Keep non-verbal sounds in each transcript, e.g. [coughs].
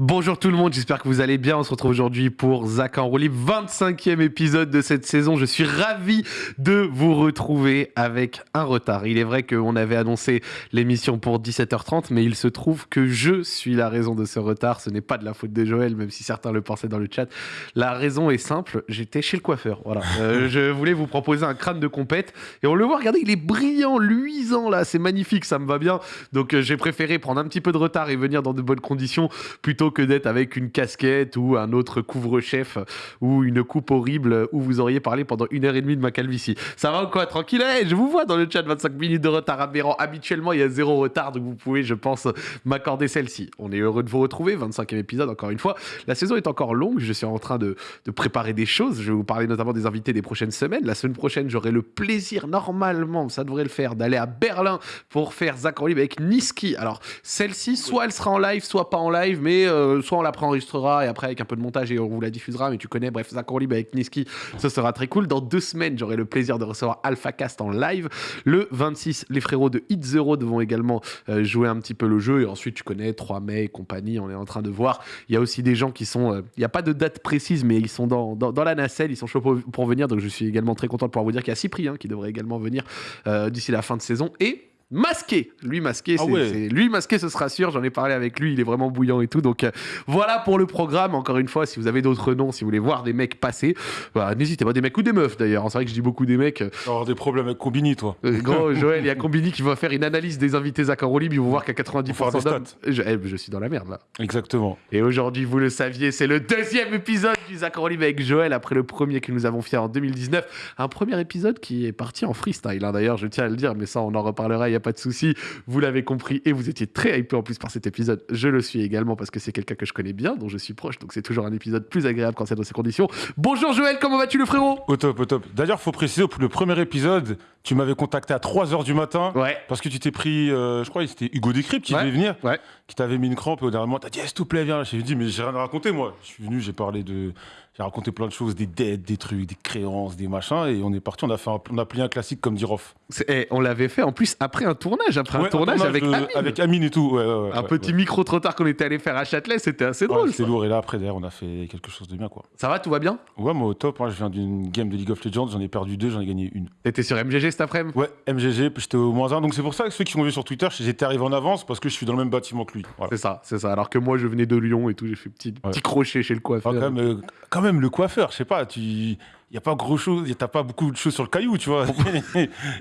Bonjour tout le monde, j'espère que vous allez bien. On se retrouve aujourd'hui pour Zach en roue libre, 25e épisode de cette saison. Je suis ravi de vous retrouver avec un retard. Il est vrai qu'on avait annoncé l'émission pour 17h30, mais il se trouve que je suis la raison de ce retard. Ce n'est pas de la faute de Joël, même si certains le pensaient dans le chat. La raison est simple, j'étais chez le coiffeur. Voilà. Euh, [laughs] je voulais vous proposer un crâne de compète et on le voit, regardez, il est brillant, luisant là, c'est magnifique, ça me va bien. Donc euh, j'ai préféré prendre un petit peu de retard et venir dans de bonnes conditions plutôt que d'être avec une casquette ou un autre couvre-chef ou une coupe horrible où vous auriez parlé pendant une heure et demie de ma calvitie. Ça va ou quoi? Tranquille? Eh, Je vous vois dans le chat 25 minutes de retard aberrant. Habituellement, il y a zéro retard, donc vous pouvez, je pense, m'accorder celle-ci. On est heureux de vous retrouver. 25e épisode, encore une fois. La saison est encore longue. Je suis en train de, préparer des choses. Je vais vous parler notamment des invités des prochaines semaines. La semaine prochaine, j'aurai le plaisir, normalement, ça devrait le faire, d'aller à Berlin pour faire Zach Libre avec Niski. Alors, celle-ci, soit elle sera en live, soit pas en live, mais euh, soit on la préenregistrera et après avec un peu de montage et on vous la diffusera. Mais tu connais, bref, Zach Libre avec Niski, ça sera très cool. Dans deux semaines, j'aurai le plaisir de recevoir AlphaCast en live. Le 26, les frérots de Hit Zero devront également euh, jouer un petit peu le jeu. Et ensuite, tu connais 3 mai et compagnie, on est en train de voir. Il y a aussi des gens qui sont. euh, Il n'y a pas de date précise, mais ils sont dans, dans, la nacelle, ils sont chauds pour, pour venir. Donc je suis également très content de pouvoir vous dire qu'il y a Cyprien qui devrait également venir euh, d'ici la fin de saison. Et. Masqué, lui masqué, Ah c'est ouais. c'est- lui masqué, ce sera sûr. J'en ai parlé avec lui, il est vraiment bouillant et tout. Donc euh, voilà pour le programme. Encore une fois, si vous avez d'autres noms, si vous voulez voir des mecs passer, bah, n'hésitez pas, des mecs ou des meufs d'ailleurs. C'est vrai que je dis beaucoup des mecs. Vas avoir des problèmes avec Combini, toi. Euh, Gros, [laughs] Joël, il y a Combini qui va faire une analyse des invités libre. Ils vont voir qu'à Faut faire 90% des d'hommes. Je, eh, je suis dans la merde là. Exactement. Et aujourd'hui, vous le saviez, c'est le deuxième épisode du libre avec Joël après le premier que nous avons fait en 2019. Un premier épisode qui est parti en freestyle. hein. D'ailleurs, je tiens à le dire, mais ça, on en reparlera, il n'y a pas de souci. Vous l'avez compris et vous étiez très hypé en plus par cet épisode. Je le suis également parce que c'est quelqu'un que je connais bien, dont je suis proche. Donc c'est toujours un épisode plus agréable quand c'est dans ces conditions. Bonjour Joël, comment vas-tu le frérot? Au top, au top. D'ailleurs, faut préciser, pour le premier épisode, tu m'avais contacté à 3h du matin. Ouais. Parce que tu t'es pris, euh, je crois c'était Hugo Décrypte qui Ouais. devait venir, Ouais. qui t'avait mis une crampe et au dernier moment, t'as dit, Eh, s'il te plaît, viens. J'ai dit, mais j'ai rien à raconter, moi. Je suis venu, j'ai parlé de. J'ai raconté plein de choses, des dettes, des trucs, des créances, des machins, et on est parti, on a, fait un, on a plié un classique comme dit Rof. C'est- eh, on l'avait fait en plus après un tournage, après un tournage, avec de- Amine. avec Amine et tout. Ouais, ouais, ouais, Un petit micro trop tard qu'on était allé faire à Châtelet, c'était assez drôle. Ça. lourd, et là, après, derrière, on a fait quelque chose de bien, quoi. Ça va, tout va bien? Ouais, moi, au top, hein, je viens d'une game de League of Legends, j'en ai perdu deux, j'en ai gagné une. T'étais sur MGG cet après-midi? Ouais, MGG, j'étais au moins 1. Donc c'est pour ça que ceux qui ont vu sur Twitter, j'étais arrivé en avance parce que je suis dans le même bâtiment que lui. Voilà. C'est ça, c'est ça. Alors que moi, je venais de Lyon et tout, j'ai fait petit, petit crochet chez le Ah, coiffeur. quand, même, euh, quand même, le coiffeur, je sais pas, tu. Il n'y a pas gros chose, t'as pas beaucoup de choses sur le caillou, tu vois. [laughs]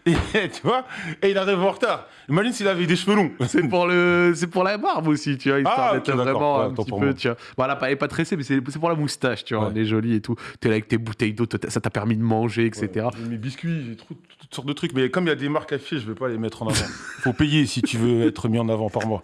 et, tu vois Et il arrive en retard. Imagine s'il avait des cheveux longs. C'est pour le, c'est pour la barbe aussi, tu vois, histoire Ah, d'être ok, d'accord. vraiment un petit peu, moi. tu vois. Voilà, pas, elle est pas tressée, mais c'est, pour la moustache, tu vois, Ouais. elle est jolie et tout. T'es là avec tes bouteilles d'eau, ça t'a permis de manger, etc. Ouais, mes biscuits, j'ai toutes sortes de trucs. Mais comme il y a des marques affichées, je vais pas les mettre en avant. [laughs] Faut payer si tu veux être mis en avant par mois.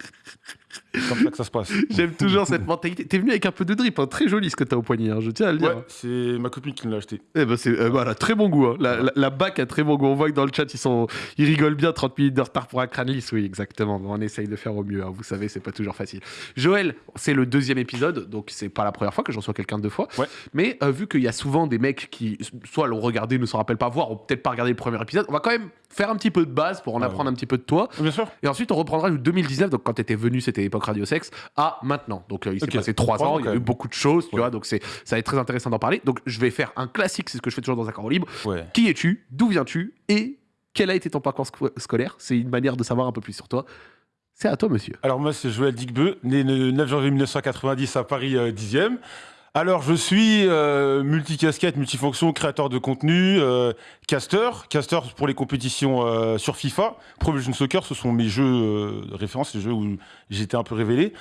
C'est comme ça que ça se passe. J'aime toujours cette mentalité. T'es venu avec un peu de drip, hein, très joli ce que t'as au poignet, hein, je tiens à le dire. Ouais, c'est ma copine qui me l'a acheté. Eh ben c'est, euh, voilà, très bon goût. hein. La, la, la bac a très bon goût. On voit que dans le chat, ils, sont, ils rigolent bien. 30 minutes de retard pour un crâne lisse. Oui, exactement. On essaye de faire au mieux. hein. Vous savez, c'est pas toujours facile. Joël, c'est le deuxième épisode. Donc, c'est pas la première fois que je reçois quelqu'un deux fois. Ouais. Mais euh, vu qu'il y a souvent des mecs qui, soit l'ont regardé, ne s'en rappellent pas, voir, ou peut-être pas regardé le premier épisode, on va quand même faire un petit peu de base pour en Ouais, apprendre un petit peu de toi. Bien sûr. Et ensuite, on reprendra le 2019, donc quand tu étais venu, c'était l'époque Radio Sex, à maintenant. Donc, euh, il s'est passé trois ans, il y a eu beaucoup de choses, tu vois, donc ça va être très intéressant d'en parler. Donc, je vais faire un classique, c'est ce que je fais toujours dans un corps libre. Ouais. Qui es-tu? D'où viens-tu? Et quel a été ton parcours sco- scolaire? C'est une manière de savoir un peu plus sur toi. C'est à toi, monsieur. Alors moi, c'est Joël Digbeu, né le 9 janvier 1990 à Paris euh, 10e. Alors je suis euh, multicasquette, multifonction, créateur de contenu, euh, caster, caster pour les compétitions euh, sur FIFA. Pro Evolution Soccer, ce sont mes jeux euh, de référence, les jeux où j'étais un peu révélé.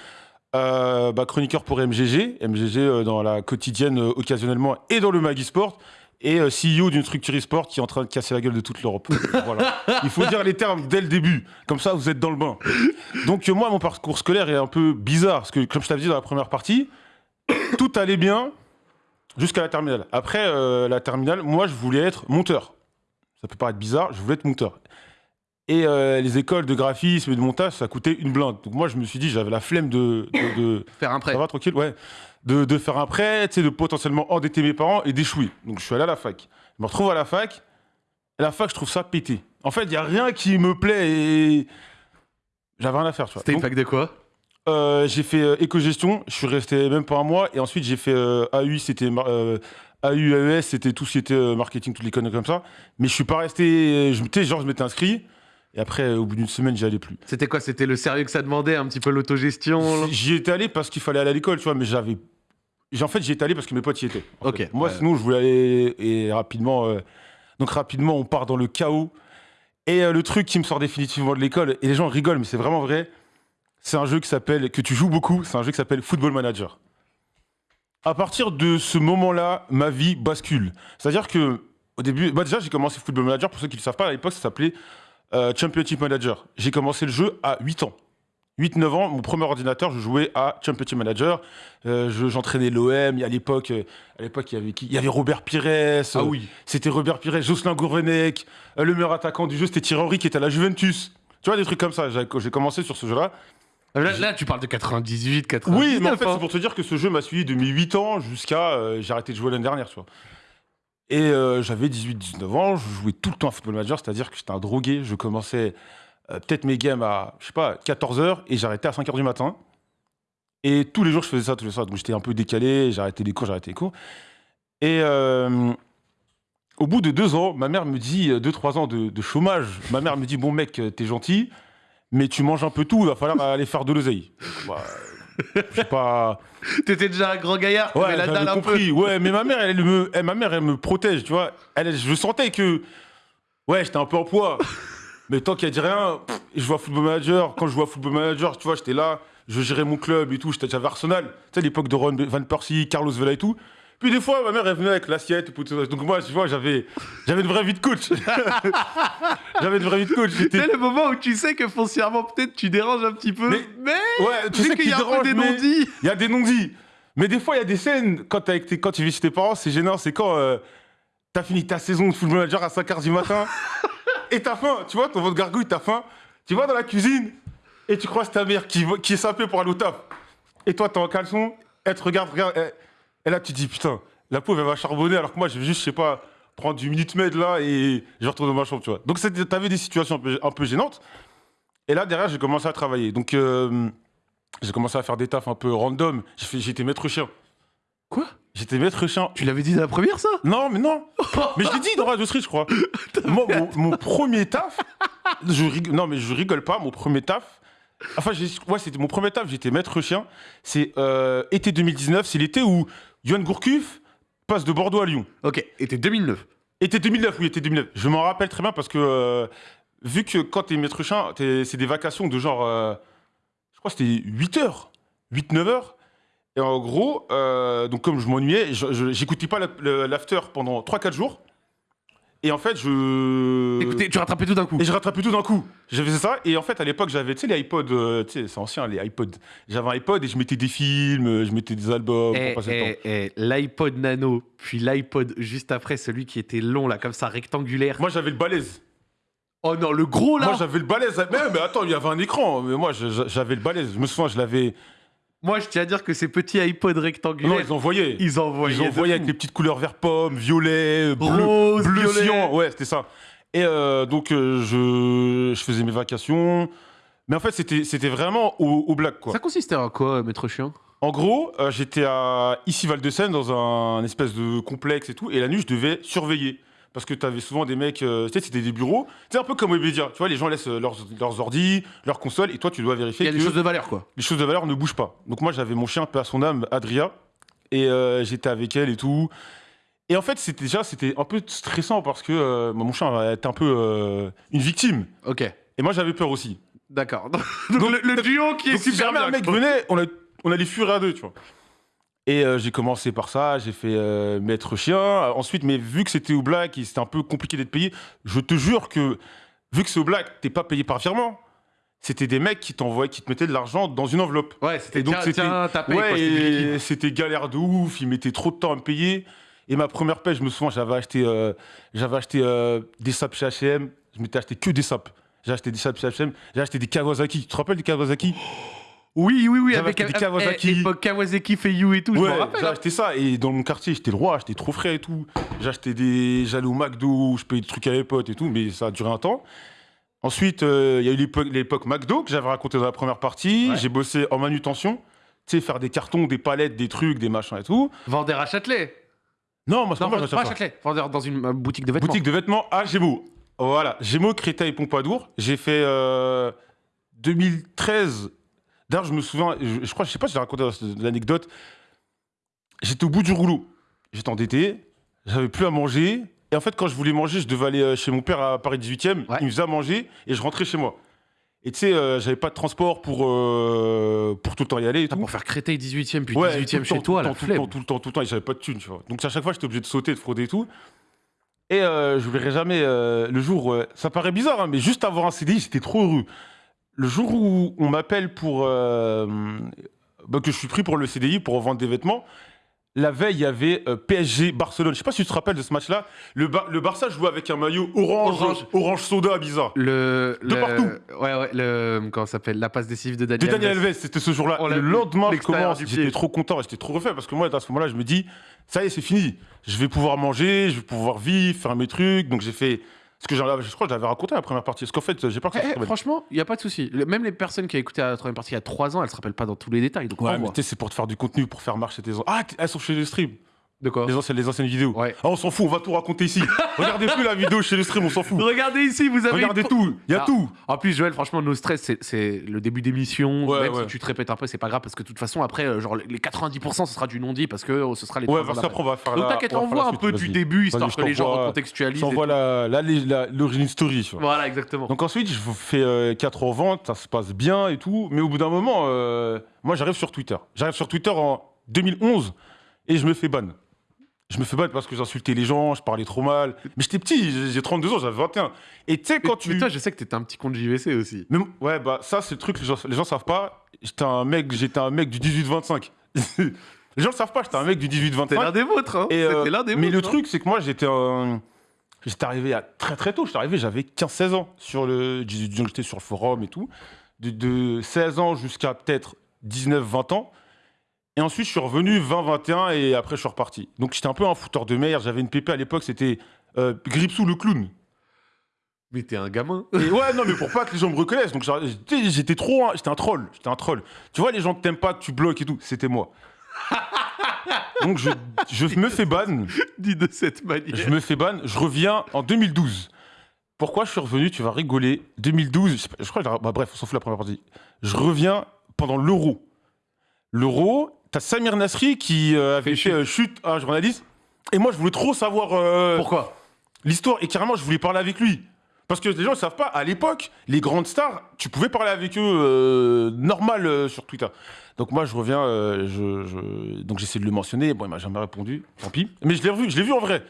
Euh, bah, chroniqueur pour MGG, MGG euh, dans la quotidienne euh, occasionnellement et dans le Magisport. Et euh, CEO d'une structure e-sport qui est en train de casser la gueule de toute l'Europe. [laughs] voilà. Il faut dire les termes dès le début. Comme ça, vous êtes dans le bain. Donc euh, moi, mon parcours scolaire est un peu bizarre, parce que comme je t'avais dit dans la première partie, tout allait bien jusqu'à la terminale. Après euh, la terminale, moi, je voulais être monteur. Ça peut paraître bizarre, je voulais être monteur. Et euh, les écoles de graphisme et de montage, ça coûtait une blinde. Donc moi, je me suis dit, j'avais la flemme de... de- de- [laughs] Faire un prêt. ça va tranquille, ouais. De, de faire un prêt, de potentiellement endetter mes parents et d'échouer. Donc je suis allé à la fac. Je me retrouve à la fac. À la fac, je trouve ça pété. En fait, il n'y a rien qui me plaît et j'avais rien à faire. C'était une fac de quoi? Euh, j'ai fait euh, éco-gestion, je suis resté même pas un mois, et ensuite j'ai fait euh, AU, c'était euh, AU, AES, c'était tout ce qui était euh, marketing, toutes les conneries comme ça. Mais je suis pas resté, je, genre je m'étais inscrit, et après, au bout d'une semaine, j'y allais plus. C'était quoi? C'était le sérieux que ça demandait, un petit peu l'autogestion? J'y étais allé parce qu'il fallait aller à l'école, tu vois, mais j'avais. En fait, j'y étais allé parce que mes potes y étaient. en Ok, fait. Moi, ouais. sinon, je voulais aller et rapidement. Donc, rapidement, on part dans le chaos. Et le truc qui me sort définitivement de l'école, et les gens rigolent, mais c'est vraiment vrai, c'est un jeu qui s'appelle, que tu joues beaucoup, c'est un jeu qui s'appelle Football Manager. À partir de ce moment-là, ma vie bascule. C'est-à-dire que, au début, bah déjà, j'ai commencé Football Manager, pour ceux qui ne le savent pas, à l'époque, ça s'appelait euh, Championship Manager. J'ai commencé le jeu à 8 ans. 8-9 ans, mon premier ordinateur, je jouais à Championship Manager. Euh, je- J'entraînais l'OM. À l'époque, euh, à l'époque, il y avait Il y avait Robert Pires. euh, Ah oui. C'était Robert Pires, Jocelyn Gourvenec. euh, le meilleur attaquant du jeu, c'était Thierry Henry qui était à la Juventus. Tu vois, des trucs comme ça. J'ai commencé sur ce jeu-là. Là, là, tu parles de 98, 99. Oui, mais en fait, hein. c'est pour te dire que ce jeu m'a suivi de mes 8 ans jusqu'à. euh, j'ai arrêté de jouer l'année dernière, tu vois. Et euh, j'avais 18-19 ans, je jouais tout le temps à Football Manager, c'est-à-dire que j'étais un drogué. Je commençais euh, peut-être mes games à, je sais pas, 14h et j'arrêtais à 5h du matin. Et tous les jours, je faisais ça, tous les soirs. Donc j'étais un peu décalé, j'arrêtais les cours, j'arrêtais les cours. Et euh, au bout de deux ans, ma mère me dit, deux, trois ans de, de chômage, ma mère me dit Bon mec, t'es gentil, mais tu manges un peu tout, il va falloir aller faire de l'oseille. Bah, je sais pas. [laughs] T'étais déjà un grand gaillard, Ouais, la dalle j'avais un peu. compris. Ouais, mais ma mère, elle me, elle- ma mère, elle me protège, tu vois. Elle, je sentais que, ouais, j'étais un peu en poids. mais tant qu'elle dit rien, pff, je vois Football Manager. Quand je vois Football Manager, tu vois, j'étais là, je gérais mon club et tout. J'étais j'avais Arsenal. Tu sais, l'époque de Ron Van Persie, Carlos Vela et tout. Puis des fois, ma mère, elle venait avec l'assiette. et tout ça. Donc moi, tu vois, j'avais, j'avais une vraie vie de coach. [laughs] j'avais une vraie vie de coach. C'est le moment où tu sais que foncièrement, peut-être, tu déranges un petit peu. Mais- Mais, Ouais, tu sais qu'il y a dérange, des non-dits. Il y a des non-dits. Mais des fois, il y a des scènes, quand, t'es avec tes- quand tu vis chez tes parents, c'est gênant. C'est quand euh, t'as fini ta saison de football manager à 5h du matin et t'as faim. Tu vois, ton ventre gargouille, t'as faim. Tu vas dans la cuisine et tu croises ta mère qui, est sapée pour aller au taf. Et toi, t'es en caleçon, elle te regarde, et là, tu te dis, putain, la pauvre, elle va charbonner alors que moi, je vais juste, je sais pas, prendre du minute med là et je retourne dans ma chambre, tu vois. Donc, t'avais des situations un peu, un peu gênantes. Et là, derrière, j'ai commencé à travailler. Donc, euh, j'ai commencé à faire des tafs un peu random. J'étais maître chien. Quoi? J'étais maître chien. Tu l'avais dit dans la première, ça? Non, mais non. [laughs] mais je l'ai dit dans Radio Street, je crois. [laughs] Moi, mon, mon premier taf, je non, mais je rigole pas, mon premier taf. Enfin, ouais, c'était mon premier taf, j'étais maître chien. C'est euh, été 2019, c'est l'été où Johan Gourcuff passe de Bordeaux à Lyon. Ok, t'es 2009. Été 2009, oui, été 2009. Je m'en rappelle très bien parce que, euh, vu que quand t'es maître c'est des vacations de genre, euh, je crois que c'était 8 heures, 8-9 heures. Et en gros, euh, donc comme je m'ennuyais, j'écoutais pas l'after pendant 3-4 jours. Et en fait, je. Écoutez, tu rattrapais tout d'un coup. Et je rattrapais tout d'un coup. J'avais ça. Et en fait, à l'époque, j'avais, tu sais, les iPods, euh, tu sais, c'est ancien, les iPods. J'avais un iPod et je mettais des films, je mettais des albums Eh, pour eh, eh, L'iPod Nano, puis l'iPod juste après, celui qui était long, là, comme ça, rectangulaire. Moi, j'avais le balèze. Oh non, le gros, là Moi, j'avais le balèze. Mais, mais attends, il y avait un écran. Mais moi, j'avais le balèze. Je me souviens, je l'avais. Moi, je tiens à dire que ces petits iPods rectangulaires, Non, ils envoyaient. ils envoyaient. Ils envoyaient avec les petites couleurs vert pomme, violet, bleu, Rose, bleu violet. cyan. Ouais, c'était ça. Et euh, donc, euh, je, je faisais mes vacations. Mais en fait, c'était vraiment au, au black, quoi. Ça consistait en quoi, euh, maître chien? En gros, euh, j'étais à ici Val-de-Seine dans un, un espèce de complexe et tout, et la nuit je devais surveiller. Parce que tu avais souvent des mecs, euh, tu sais, c'était des bureaux, c'est un peu comme Webedia, tu vois, les gens laissent euh, leurs, leurs ordis, leurs consoles, et toi tu dois Il vérifier y a que des choses de valeur, quoi. les choses de valeur ne bougent pas. Donc moi j'avais mon chien, peu à son âme, Adria, et euh, j'étais avec elle et tout. Et en fait, c'était déjà, c'était un peu stressant parce que euh, mon chien était un peu une victime. Ok, Et moi j'avais peur aussi. d'accord. [laughs] Donc, le, le duo qui est Donc si super jamais bien. un mec quoi. venait, on, a- on allait fuir à deux, tu vois. Et euh, j'ai commencé par ça, j'ai fait euh, maître chien. Ensuite, mais vu que c'était au black et c'était un peu compliqué d'être payé, je te jure que vu que c'est au black, t'es pas payé par virement. C'était des mecs qui t'envoyaient, qui te mettaient de l'argent dans une enveloppe. Ouais, c'était Et donc, c'était- ouais, c'était galère de ouf. Ils mettaient trop de temps à me payer. Et ma première paie, je me souviens, j'avais acheté, euh, j'avais acheté des sapes chez H&M. Je m'étais acheté que des sapes. J'ai acheté des sapes chez H&M. J'ai acheté des Kawasaki. Tu te rappelles des Kawasaki? Oui, oui, oui, avec des Kawasaki. eh, époque Kawasaki Feiyu et tout, je Ouais, me rappelle. j'ai hein. acheté ça et dans mon quartier j'étais le roi, j'étais trop frais et tout. Acheté des, j'allais au McDo, je payais des trucs à les potes et tout, mais ça a duré un temps. Ensuite, euh, il y a eu l'époque- McDo que j'avais raconté dans la première partie. Ouais. J'ai bossé en manutention. Tu sais, faire des cartons, des palettes, des trucs, des machins et tout. Vendeur à Châtelet. Non, moi, c'est pas je pas à. Châtelet. Vendeur dans une euh, boutique de vêtements. Boutique de vêtements à Gémeaux. Voilà, Gémeaux, Créteil, Pompadour. J'ai fait euh, 2013. D'ailleurs, je me souviens, je, je crois, je sais pas si j'ai raconté l'anecdote. J'étais au bout du rouleau. J'étais endetté, j'avais plus à manger. Et en fait, quand je voulais manger, je devais aller euh, chez mon père à Paris 18e. Ouais. Il me faisait à manger et je rentrais chez moi. Et tu sais, euh, j'avais pas de transport pour, euh, pour tout le temps y aller et Putain, tout. pour faire Créteil 18ème, puis Ouais, 18ème tout le chez temps, toi, tout la tout le temps, tout le temps, tout le temps, et j'avais pas de thunes, tu vois. Donc à chaque fois, j'étais obligé de sauter, de frauder et tout. Et euh, je verrai jamais le jour. ça paraît bizarre, hein, mais juste avoir un CDI, j'étais trop heureux. Le jour où on m'appelle pour euh, bah, que je suis pris pour le CDI pour vendre des vêtements. La veille, il y avait euh, PSG Barcelone. Je sais pas si tu te rappelles de ce match-là. Le, Bar- le Barça jouait avec un maillot orange, Orange. orange, soda bizarre. Le, De le- partout. Ouais, ouais, le. Comment ça s'appelle? La passe décisive de De Daniel. Daniel Alves. C'était ce jour-là. Le lendemain, je commence, j'étais trop content, j'étais trop refait parce que moi, à ce moment-là, je me dis, ça y est, c'est fini. Je vais pouvoir manger, je vais pouvoir vivre, faire mes trucs. Donc j'ai fait ce que j'en avais- je crois que j'avais raconté la première partie. Parce qu'en fait, j'ai pas que ça Eh, eh, franchement, il n'y a pas de souci. Le- Même les personnes qui ont écouté la troisième partie il y a 3 ans, elles se rappellent pas dans tous les détails. Donc, Ouais, mais c'est pour te faire du contenu, pour faire marcher tes. Ah, elles sont chez le stream. De quoi Les anciennes, les anciennes vidéos. Ouais. Ah, on s'en fout, on va tout raconter ici. [laughs] Regardez plus la vidéo chez le stream, on s'en fout. Regardez ici, vous avez. Regardez une- tout, il y a Ah. tout. En plus, Joël, franchement, nos stress, c'est- le début d'émission. Ouais, Même ouais. si tu te répètes un peu, c'est pas grave parce que de toute façon, après, euh, genre les 90%, ce sera du non-dit parce que euh, ce sera les Ouais, parce d'après. qu'après, on va faire Donc t'inquiète, on la un peu du début histoire que les gens recontextualisent. la- la- l'origine story. Voilà, exactement. Donc ensuite, je fais 4 en vente, ça se passe bien et tout. Mais au bout d'un moment, euh, moi j'arrive sur Twitter. J'arrive sur Twitter en 2011 et je me fais ban. Je me fais ban parce que j'insultais les gens, je parlais trop mal. Mais j'étais petit, j'ai- j'ai 32 ans, j'avais 21. Et tu sais, mais, quand tu. mais toi, je sais que t'étais un petit compte JVC aussi. Mais- ouais, bah ça, c'est le truc, les gens, les gens savent pas. J'étais un mec, j'étais un mec du 18-25. [laughs] les gens le savent pas, j'étais un mec du C'était l'un 18-25. des vôtres, hein. Et, euh, l'un des mais vôtres. le hein. truc, c'est que moi, j'étais un... J'étais arrivé à très très tôt. J'étais arrivé, j'avais 15-16 ans. Sur le... J'étais sur le forum et tout. De, de 16 ans jusqu'à peut-être 19-20 ans. Et ensuite, je suis revenu 20-21 et après, je suis reparti. Donc, j'étais un peu un fouteur de merde. J'avais une pépé à l'époque, c'était euh, Gripsou le clown. Mais t'es un gamin. Et ouais, non, mais pour pas que les gens me reconnaissent. Donc, j'étais trop. J'étais un troll. J'étais un troll. Tu vois, les gens que t'aimes pas, que tu bloques et tout, c'était moi. [laughs] Donc, je, je me fais ban. Dit de cette manière. Je me fais ban, je reviens en 2012. Pourquoi je suis revenu Tu vas rigoler? 2012, je, sais pas- je crois que bah, bref, on s'en fout la première partie. Je reviens pendant l'Euro. L'Euro, t'as Samir Nasri qui euh, avait Fait euh, chute à un journaliste. Et moi, je voulais trop savoir euh, Pourquoi l'histoire. Et carrément, je voulais parler avec lui. Parce que les gens ne savent pas, à l'époque, les grandes stars, tu pouvais parler avec eux euh, normal euh, sur Twitter. Donc moi, je reviens, euh, je, je- donc j'essaie de le mentionner. Bon, il m'a jamais répondu, tant pis. Mais je l'ai revu, je l'ai vu en vrai.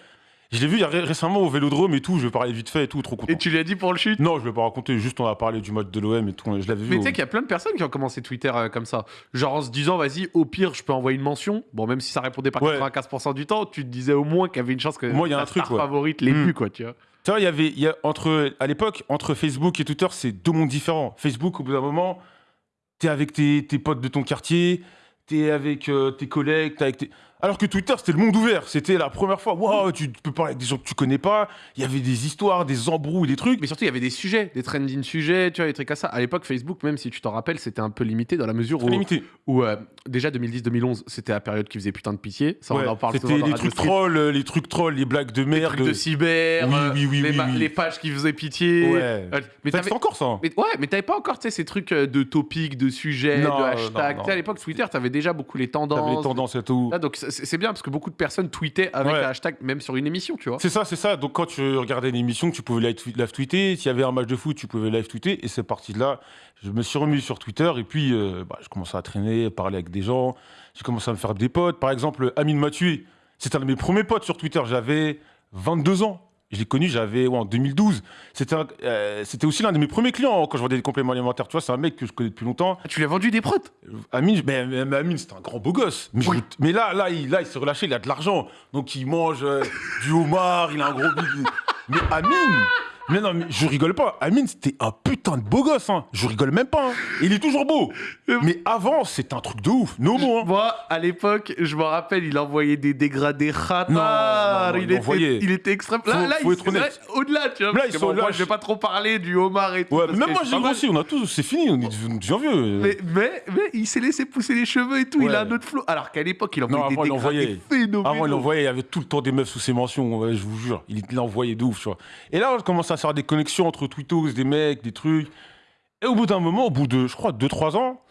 Je l'ai vu il y a ré- récemment au Vélodrome et tout. Je vais parler vite fait et tout, trop content. Et tu lui as dit pour le chute? Non, je vais pas raconter. Juste, on a parlé du match de l'OM et tout. Je l'avais vu. Mais tu sais qu'il y a plein de personnes qui ont commencé Twitter euh, comme ça. Genre en se disant, vas-y, au pire, je peux envoyer une mention. Bon, même si ça répondait pas Ouais. 95% du temps, tu te disais au moins qu'il y avait une chance que moins, il y a ta un truc, star ouais. favorite l'ait Hmm. vu, quoi, tu vois. Tu vois, il y avait, il y a entre, à l'époque, entre Facebook et Twitter, c'est deux mondes différents. Facebook, au bout d'un moment, t'es avec tes, tes potes de ton quartier, t'es avec euh, tes collègues, t'es avec tes... Alors que Twitter, c'était le monde ouvert. C'était la première fois, waouh, tu peux parler avec des gens que tu connais pas. Il y avait des histoires, des embrouilles, des trucs. Mais surtout, il y avait des sujets, des trending sujets, tu vois, des trucs comme ça. À l'époque, Facebook, même si tu t'en rappelles, c'était un peu limité dans la mesure où, limité. où, euh, déjà 2010-2011, c'était la période qui faisait putain de pitié. Ça, Ouais, on en parle C'était les trucs trolls, les trucs trolls, les blagues de Les merde. trucs de cyber, Oui, euh, oui, oui, les, oui, les pages qui faisaient pitié. Ouais. Euh, mais t'avais- encore ça. hein. mais ouais, mais t'avais pas encore tu sais, ces trucs euh, de topics, de sujets, Non, de hashtags. non, sais, À non. l'époque, Twitter, t'avais déjà beaucoup les tendances. T'avais les tendances et tout. Là, donc c'est c'est bien parce que beaucoup de personnes tweetaient avec Ouais. un hashtag, même sur une émission, tu vois. C'est ça, c'est ça. Donc quand tu regardais une émission, tu pouvais live, tweeter. S'il y avait un match de foot, tu pouvais live tweeter. Et c'est parti de là. Je me suis remis sur Twitter et puis euh, bah, je commençais à traîner, parler avec des gens. J'ai commencé à me faire des potes. Par exemple, Amine Mathieu, c'était un de mes premiers potes sur Twitter. J'avais 22 ans. Je l'ai connu, j'avais ouais, en 2012. C'était un- euh, c'était aussi l'un de mes premiers clients quand je vendais des compléments alimentaires. Tu vois, c'est un mec que je connais depuis longtemps. Ah, tu lui as vendu des protes Amine, mais, Amine, c'est un grand beau gosse. Mais, Oui. là, là, il, là, il s'est relâché, il a de l'argent. Donc il mange euh, du homard, il a un gros. [laughs] Mais Amine, Mais non, mais je rigole pas. Amine, c'était un putain de beau gosse. Hein. Je rigole même pas. hein. Il est toujours beau. Mais avant, c'était un truc de ouf. No more. hein. Moi, à l'époque, je me rappelle, il envoyait des dégradés non, il, était, il était extrême. Là, Faut- là, faut il- là, au-delà, tu vois. Là, ils sont bon, moi, je vais pas trop parler du homard et tout. Ouais, même moi, j'ai grossi. On a tous. C'est fini. On est devenu vieux. Mais, mais, mais il s'est laissé pousser les cheveux et tout, il a un autre flow. Alors qu'à l'époque, il envoyait des dégradés phénoménaux. Avant, il envoyait, il y avait tout le temps des meufs sous ses mentions, je vous jure. Il il envoyait de ouf, tu vois. Et là, on commence à faire des connexions entre Twittos, des mecs, des trucs. Et au bout d'un moment, au bout de, je crois, 2-3 ans,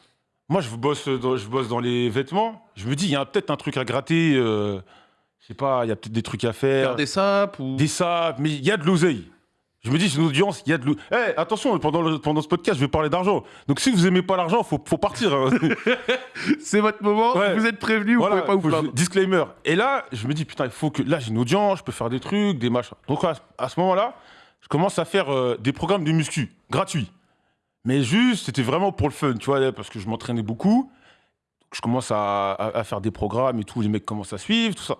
moi, je bosse, dans, je bosse dans les vêtements. Je me dis, il y a peut-être un truc à gratter. euh, je sais pas, il y a peut-être des trucs à faire. Faire des sapes ou. Des sapes, mais il y a de l'oseille. Je me dis, c'est une audience, il y a de l'oseille. Eh, attention, pendant, le- pendant ce podcast, je vais parler d'argent. Donc si vous aimez pas l'argent, faut, faut partir. hein. [laughs] C'est votre moment, Ouais. vous êtes prévenus, vous Voilà, pouvez pas vous plaindre. Disclaimer. Et là, je me dis, putain, il faut que. Là, j'ai une audience, je peux faire des trucs, des machins. Donc, à, à ce moment-là, je commence à faire euh, des programmes de muscu, gratuits. Mais juste, c'était vraiment pour le fun, tu vois, parce que je m'entraînais beaucoup. Je commence à, à- à faire des programmes et tout, les mecs commencent à suivre, tout ça.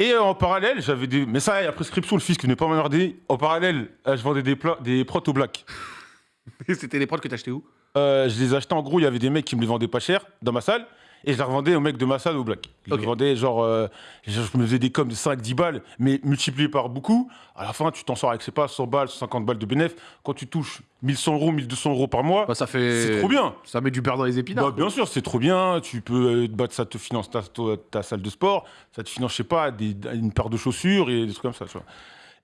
Et euh, en parallèle, j'avais des. Mais ça, il y a prescription, le fisc venait pas m'emmerder. En parallèle, euh, je vendais des, plats, des protos black. [laughs] C'était les prods que t'achetais où? Je les achetais en gros, il y avait des mecs qui me les vendaient pas cher dans ma salle. Et je les revendais aux mecs de ma salle au black. Je vendais genre, euh, je me faisais des coms de 5-10 balles, mais multiplié par beaucoup. À la fin, tu t'en sors avec, sais pas, 100 balles, 150 balles de bénéf. Quand tu touches 1100 euros, 1200 euros par mois, Bah, ça fait. c'est trop bien. Ça met du beurre dans les épinards. Bah, bien sûr, c'est trop bien. Tu peux battre, ça te finance ta, ta- ta salle de sport, ça te finance, je sais pas, des- une paire de chaussures et des trucs comme ça. Tu vois.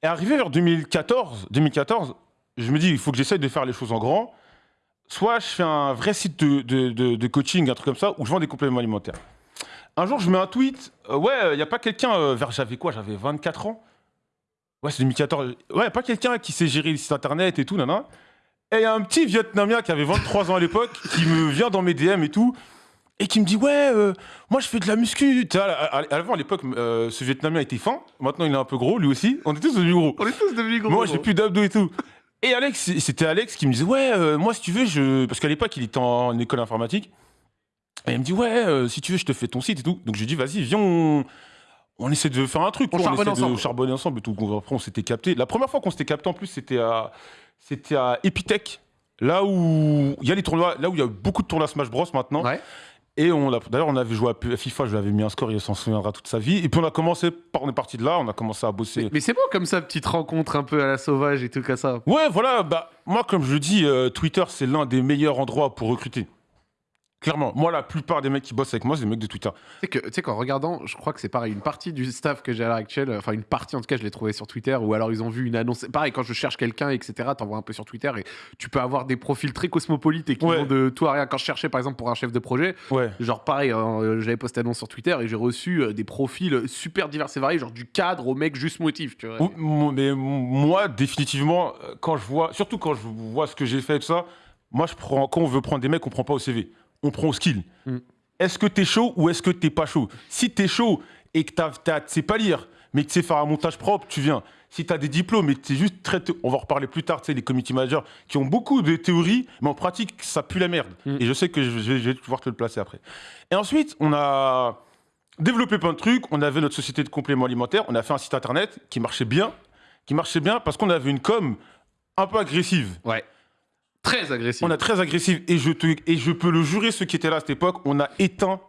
Et arrivé vers 2014, 2014, je me dis, il faut que j'essaye de faire les choses en grand. Soit je fais un vrai site de, de- de- de coaching, un truc comme ça, où je vends des compléments alimentaires. Un jour, je mets un tweet. euh, ouais, il n'y a pas quelqu'un euh, vers. J'avais quoi J'avais 24 ans? Ouais, c'est 2014. Ouais, y a pas quelqu'un qui sait gérer le site internet et tout, nana. Et il y a un petit Vietnamien qui avait 23 ans à l'époque, qui me vient dans mes DM et tout, et qui me dit Ouais, euh, moi je fais de la muscu. Tu Avant, à l'époque, euh, ce Vietnamien était fin. Maintenant, il est un peu gros, lui aussi. On est tous devenus gros. On est tous devenus gros. Moi, j'ai plus d'abdos et tout. Et Alex, c'était Alex qui me disait Ouais, euh, moi, si tu veux, je. Parce qu'à l'époque, il était en école informatique. Et il me dit Ouais, euh, si tu veux, je te fais ton site et tout. Donc, je lui dis Vas-y, viens, on. On essaie de faire un truc. On quoi, charbonne essaie ensemble. de charbonner ensemble et tout. Après, on s'était capté. La première fois qu'on s'était capté, en plus, c'était à, c'était à Epitech. Là où il y a les tournois, là où il y a beaucoup de tournois Smash Bros maintenant. Ouais. Et on l'a- d'ailleurs, on avait joué à FIFA, je lui avais mis un score, il s'en souviendra toute sa vie. Et puis on a commencé, par- on est parti de là, on a commencé à bosser. Mais, mais c'est beau comme ça, petite rencontre un peu à la sauvage et tout comme ça. Ouais, voilà, bah, moi, comme je le dis, euh, Twitter, c'est l'un des meilleurs endroits pour recruter. Clairement, moi, la plupart des mecs qui bossent avec moi, c'est des mecs de Twitter. Tu sais que, tu sais qu'en regardant, je crois que c'est pareil, une partie du staff que j'ai à l'heure actuelle, enfin une partie en tout cas, je l'ai trouvé sur Twitter, ou alors ils ont vu une annonce. Pareil, quand je cherche quelqu'un, etc., t'envoies un peu sur Twitter et tu peux avoir des profils très cosmopolites et qui Ouais. vont de tout à rien. Quand je cherchais par exemple pour un chef de projet, Ouais. genre pareil, hein, euh, j'avais posté annonce sur Twitter et j'ai reçu euh, des profils super divers et variés, genre du cadre au mec juste motif, tu vois. Mais moi, définitivement, euh, quand je vois, surtout quand je vois ce que j'ai fait et tout ça, moi, je prends, quand on veut prendre des mecs, on prend pas au CV, on prend au skill. Mm. Est-ce que t'es chaud ou est-ce que t'es pas chaud? Si t'es chaud et que t'as, t'as- tu sais pas lire, mais que tu sais faire un montage propre, tu viens. Si t'as des diplômes que t'es juste très, on va en reparler plus tard, tu sais, les community managers qui ont beaucoup de théories, mais en pratique, ça pue la merde. Mm. Et je sais que je vais, je vais pouvoir te le placer après. Et ensuite, on a développé plein de trucs. On avait notre société de compléments alimentaires. On a fait un site internet qui marchait bien, qui marchait bien parce qu'on avait une com un peu agressive. Ouais. Très agressif. On a très agressive et je, te, et je peux le jurer, ceux qui étaient là à cette époque, on a éteint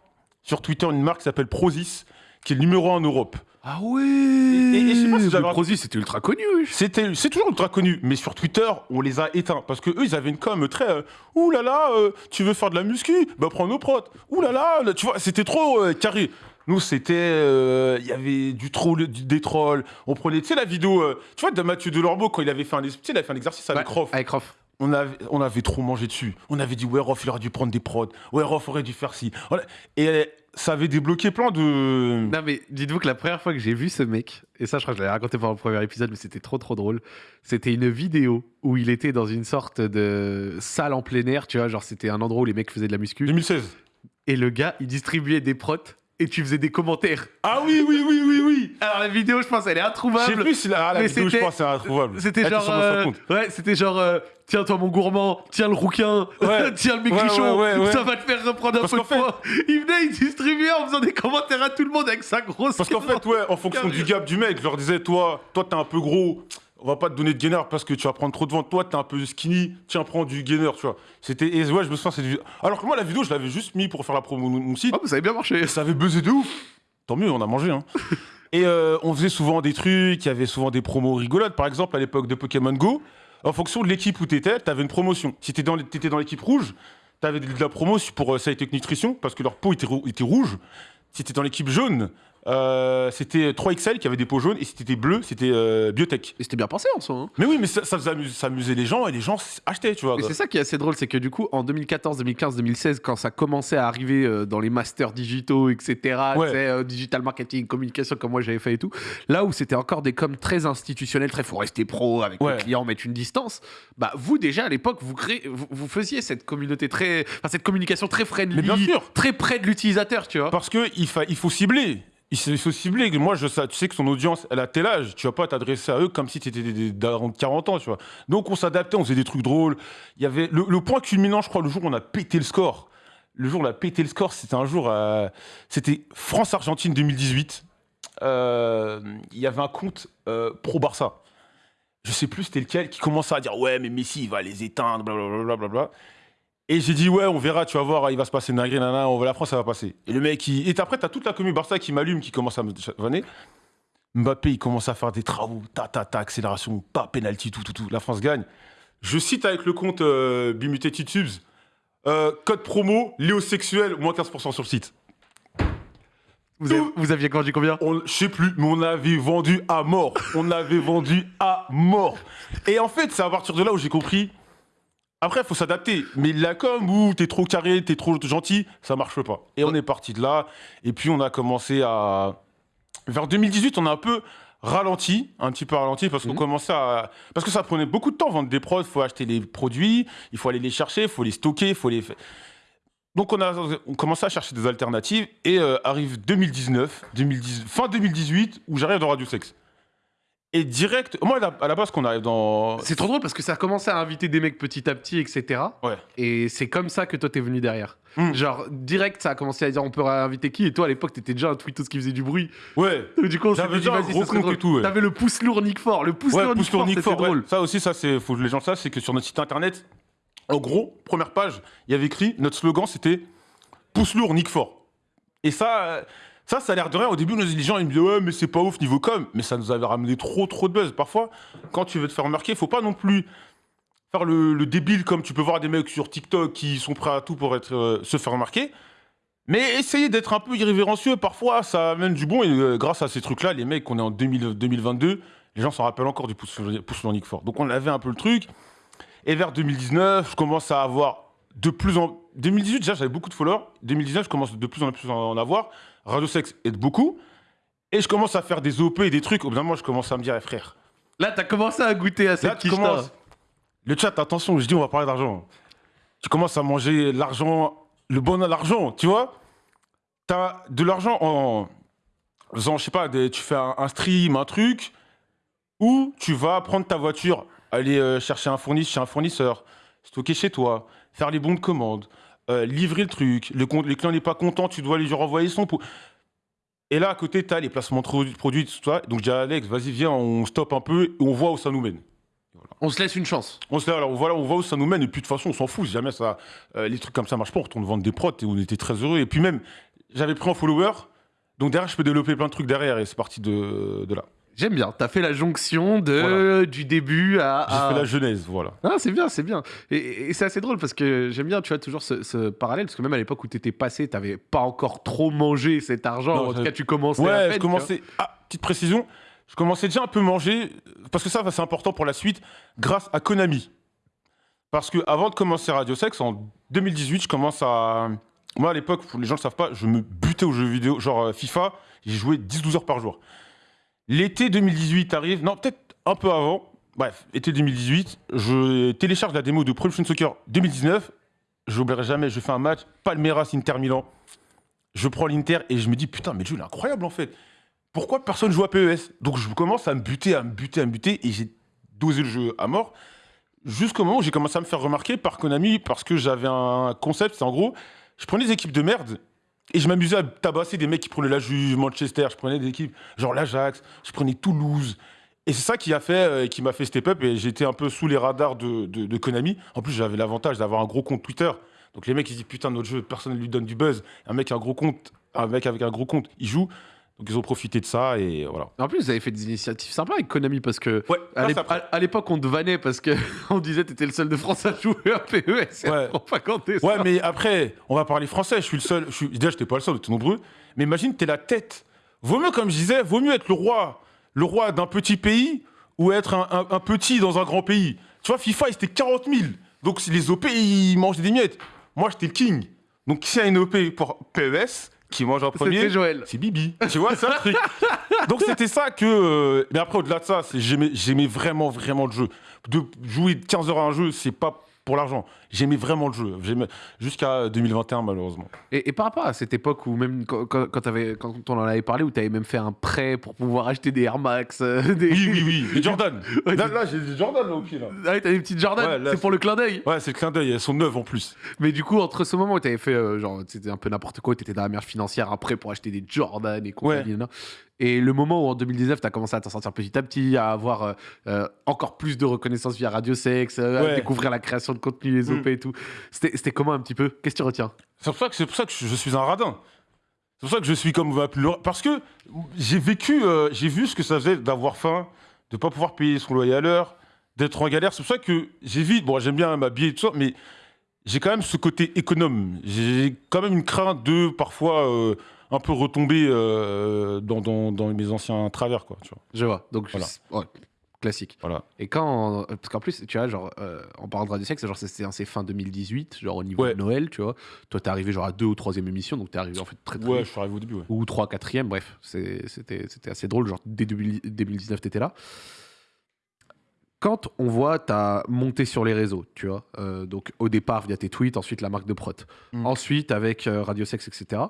sur Twitter une marque qui s'appelle Prozis, qui est le numéro 1 en Europe. Ah ouais et je sais pas si Prozis, c'était ultra connu. oui. C'était, c'est toujours ultra connu, mais sur Twitter, on les a éteints parce que eux, ils avaient une com très, euh, ouh là là, euh, tu veux faire de la muscu, bah prends nos protes. Ouh là là, tu vois, c'était trop euh, carré. Nous, c'était, euh, il y avait du troll, du- des trolls. On prenait, tu sais, la vidéo, euh, tu vois, de Mathieu Delormeau quand il avait fait un, il avait fait un exercice avec Ouais. Avec Rof. On avait, on avait trop mangé dessus. On avait dit, ouais, Rof, il aurait dû prendre des prods. Ouais, Rof aurait dû faire ci. Voilà. Et ça avait débloqué plein de. Non mais dites-vous que la première fois que j'ai vu ce mec, et ça je crois que je l'avais raconté pendant le premier épisode, mais c'était trop trop drôle, c'était une vidéo où il était dans une sorte de salle en plein air, tu vois, genre c'était un endroit où les mecs faisaient de la muscu, 2016. et le gars il distribuait des protes, et tu faisais des commentaires. Ah oui, oui, oui, oui, oui. Alors la vidéo je pense elle est Je sais introuvable. plus si la, ah, la vidéo, je pense, c'est introuvable. C'était genre, euh, ouais, c'était genre, euh, tiens toi mon gourmand, tiens le rouquin, Ouais. [laughs] tiens le maigrichon, ouais, ça va te faire reprendre un peu de fait- poids. Il venait, il distribuait en faisant des commentaires à tout le monde avec sa grosse. Parce qu'en fait, ouais, en fonction du gap du mec, je leur disais, toi, toi, t'es un peu gros. On va pas te donner de gainer parce que tu vas prendre trop de vent. Toi, t'es un peu skinny, tiens, prends du gainer, tu vois. C'était, et ouais, je me souviens, cette vidéo. Alors que moi, la vidéo, je l'avais juste mis pour faire la promo de mon site. Oh, ça avait bien marché. Et ça avait buzzé de ouf. Tant mieux, on a mangé, hein. [laughs] Et euh, on faisait souvent des trucs, il y avait souvent des promos rigolotes. Par exemple, à l'époque de Pokémon Go, en fonction de l'équipe où t'étais, t'avais une promotion. Si t'étais dans, l'équipe rouge, t'avais de la promo pour euh, Scientific Nutrition, parce que leur peau était, rou- était rouge. Si t'étais dans l'équipe jaune, euh, c'était 3XL qui avait des peaux jaunes, et si t'étais bleu, c'était euh, Biotech. Et c'était bien pensé en soi. hein. Mais oui, mais ça, ça faisait ça amusait les gens, et les gens achetaient, tu vois. Et c'est ça qui est assez drôle, c'est que du coup, en 2014, 2015, 2016, quand ça commençait à arriver euh, dans les masters digitaux, etc., Ouais. euh, digital marketing, communication, comme moi j'avais fait et tout, là où c'était encore des coms très institutionnels, très faut rester pro avec Ouais. le client, mettre une distance, bah vous déjà à l'époque, vous, créez, vous, vous faisiez cette communauté très. Enfin, cette communication très friendly, Mais bien sûr. très près de l'utilisateur, tu vois. Parce que il, fa- il faut cibler. Il il faut cibler. Moi, je, tu sais que son audience, elle a tel âge. Tu vas pas t'adresser à eux comme si tu étais des, des darons de 40 ans, tu vois. Donc, on s'adaptait, on faisait des trucs drôles. Il y avait le, point culminant, je crois, le jour où on a pété le score. Le jour où on a pété le score, c'était un jour. euh, c'était France-Argentine 2018. Euh, Il y avait un compte euh, pro-Barça. Je sais plus c'était lequel qui commençait à dire Ouais, mais Messi, il va les éteindre, blablabla. blablabla. Et j'ai dit, ouais, on verra, tu vas voir, il va se passer une dinguerie, nanana, on va la France, ça va passer. Et le mec, il... et après, t'as toute la commune Barça qui m'allume, qui commence à me vanner. Mbappé, il commence à faire des travaux, ta, ta, ta, accélération, pas penalty, tout, tout, tout. La France gagne. Je cite avec le compte euh, Bimutated Tubes, euh, code promo, léosexuel, moins 15% sur le site. Vous, avez- vous aviez grandi combien? On, je sais plus, mais on avait vendu à mort. On avait vendu à mort. Et en fait, c'est à partir de là où j'ai compris. Après, il faut s'adapter. Mais la com où t'es trop carré, t'es trop gentil, ça marche pas. Et on est parti de là. Et puis, on a commencé à. Vers 2018, on a un peu ralenti, un petit peu ralenti, parce qu'on Mhm. commençait à. Parce que ça prenait beaucoup de temps, vendre des prods. Il faut acheter les produits, il faut aller les chercher, il faut les stocker, il faut les. Donc on a on commençait à chercher des alternatives et euh, arrive 2019, 2010, fin 2018 où j'arrive dans Radio Sex. Et direct, moi à la, à la base qu'on arrive dans C'est trop drôle parce que ça a commencé à inviter des mecs petit à petit, etc. ouais. Et c'est comme ça que toi t'es venu derrière. Mm. Genre, direct, ça a commencé à dire on peut inviter qui? Et toi à l'époque t'étais déjà un tweetos qui faisait du bruit. Ouais. [laughs] Du coup, on s'est dit, vas-y, gros ça serait drôle. et tout, ouais. T'avais le pouce lourd Nick Fort. Le pouce Ouais, lourd pouce Fort, Nick c'était Fort, drôle. Ça aussi, ça c'est faut que les gens le savent, c'est que sur notre site internet, en gros, première page, il y avait écrit notre slogan c'était pouce lourd Nick Fort. Et ça euh, ça ça a l'air de rien. Au début les gens ils me disaient ouais mais c'est pas ouf niveau com. Mais ça nous avait ramené trop trop de buzz. Parfois quand tu veux te faire remarquer faut pas non plus faire le, le débile comme tu peux voir des mecs sur TikTok qui sont prêts à tout pour être euh, se faire remarquer mais essayez d'être un peu irrévérencieux parfois ça amène du bon. Et euh, grâce à ces trucs là les mecs on est en 2000 2022 les gens s'en rappellent encore du pouce pouce Nick Fort donc on avait un peu le truc. Et vers 2019 je commence à avoir de plus en 2018 déjà j'avais beaucoup de followers. 2019 je commence de plus en plus à en avoir Radio Sex aide beaucoup. Et je commence à faire des OP et des trucs. Au bout d'un moment je commence à me dire eh, frère. Là, t'as commencé à goûter à cette Là, tu commences. Le chat, attention, je dis, on va parler d'argent. Tu commences à manger l'argent, le bon à l'argent, tu vois. T'as de l'argent en faisant, je sais pas, des- tu fais un, un stream, un truc, ou tu vas prendre ta voiture, aller euh, chercher un fournisseur, chez un fournisseur, stocker chez toi, faire les bons de commande, euh, livrer le truc, le, le client n'est pas content, tu dois lui renvoyer son pot. Et là, à côté, tu as les placements de produits- tout ça. Donc, à Alex, vas-y, viens, on stoppe un peu et on voit où ça nous mène. On se laisse une chance. On se dit, alors voilà, on voit où ça nous mène, et puis de toute façon, on s'en fout. Si jamais ça, euh, les trucs comme ça marchent pas, on retourne vendre des prods et on était très heureux. Et puis même, j'avais pris un follower, donc derrière, je peux développer plein de trucs derrière, et c'est parti de, de là. J'aime bien. T'as fait la jonction de Voilà. du début à. J'ai à- fait la genèse, voilà. Ah, c'est bien, c'est bien. Et, et c'est assez drôle parce que j'aime bien, tu vois, toujours ce, ce parallèle. Parce que même à l'époque où t'étais passé, t'avais pas encore trop mangé cet argent. Non, en tout cas, tu commençais à Ouais, peine, je commençais. Ah, petite précision, je commençais déjà un peu manger, parce que ça, c'est important pour la suite, grâce à Konami. Parce que avant de commencer Radio Sex, en 2018, je commence à. Moi, à l'époque, les gens ne le savent pas, je me butais aux jeux vidéo, genre euh, FIFA, j'ai joué 10-12 heures par jour. L'été 2018 arrive, non, peut-être un peu avant. Bref, été 2018, je télécharge la démo de Pro Evolution Soccer 2019. Je n'oublierai jamais, je fais un match, Palmeiras Inter Milan. Je prends l'Inter et je me dis, putain, mais le jeu il est incroyable en fait. Pourquoi personne joue à PES Donc je commence à me buter, à me buter, à me buter et j'ai dosé le jeu à mort. Jusqu'au moment où j'ai commencé à me faire remarquer par Konami parce que j'avais un concept, c'est en gros, je prenais des équipes de merde et je m'amusais à tabasser des mecs qui prenaient la Juve, Manchester, je prenais des équipes genre l'Ajax, je prenais Toulouse Et c'est ça qui a fait, euh, qui m'a fait step up et j'étais un peu sous les radars de, de, Konami. En plus, j'avais l'avantage d'avoir un gros compte Twitter. Donc les mecs, ils disent putain, notre jeu, personne ne lui donne du buzz. Un mec, un gros compte, un mec avec un gros compte, il joue. Donc ils ont profité de ça et voilà. En plus, vous avez fait des initiatives sympas avec Konami parce que Ouais, à l'époque, on te vannait parce que [laughs] on disait t'étais le seul de France à jouer à PES. Ouais. on pas compter ça. Ouais, mais après, on va parler français. Je suis le seul. Je suis... Déjà, j'étais pas le seul, on était nombreux. Mais imagine, t'es la tête. Vaut mieux, comme je disais, vaut mieux être le roi, le roi d'un petit pays ou être un, un- un petit dans un grand pays. Tu vois, FIFA, c'était 40 000. Donc, si les OP, ils mangent des miettes. Moi, j'étais le king. Donc, s'il y a une OP pour PES qui mange en premier, c'est Bibi. Tu vois, c'est un truc. [laughs] Donc c'était ça que. euh, Mais après, au-delà de ça, j'aimais vraiment, vraiment le jeu. De jouer 15 heures à un jeu, c'est pas pour l'argent. J'aimais vraiment le jeu. Jusqu'à 2021, malheureusement. Et, et par rapport à cette époque où même quand, quand, quand on en avait parlé, où tu avais même fait un prêt pour pouvoir acheter des Air Max, euh, des... Oui, oui, oui. Les Jordan. [laughs] Ouais, là, là, j'ai des Jordan là, au pied. Là. Ah t'as des petites Jordan, Ouais, c'est pour le clin d'œil. Ouais, c'est le clin d'œil. Elles sont neuves en plus. Mais du coup, entre ce moment où t'avais fait, euh, genre, c'était un peu n'importe quoi, t'étais dans la merde financière, un prêt pour acheter des Jordan et compagnie, et le moment où en 2019, t'as commencé à t'en sortir petit à petit, à avoir euh, euh, encore plus de reconnaissance via Radio Sex, euh, à Ouais. découvrir la création de contenu, les OP Mm. et tout. C'était comment un petit peu? Qu'est-ce que tu retiens? C'est pour ça que c'est pour ça que je suis un radin. C'est pour ça que je suis comme parce que j'ai vécu, euh, j'ai vu ce que ça faisait d'avoir faim, de pas pouvoir payer son loyer à l'heure, d'être en galère. C'est pour ça que j'évite. Bon, j'aime bien m'habiller et tout ça, mais j'ai quand même ce côté économe. J'ai quand même une crainte de parfois euh, un peu retomber euh, dans, dans, dans mes anciens travers, quoi. Tu vois. Je vois. Donc, Voilà. ouais, classique. Voilà. Et quand. Parce qu'en plus, tu vois, genre, euh, en parlant de Radio Sex, genre, c'était c'est fin 2018, genre au niveau Ouais. de Noël, tu vois. Toi, t'es arrivé genre à deux ou troisième émission, donc t'es arrivé en fait très très Ouais, vite. je suis arrivé au début. Ouais. ou 3 4 bref, c'était assez drôle. Genre, dès 2000 2019, t'étais là. Quand on voit ta montée sur les réseaux, tu vois, euh, donc au départ via tes tweets, ensuite la marque de prot, Mm. ensuite avec euh, Radio Sex, etc.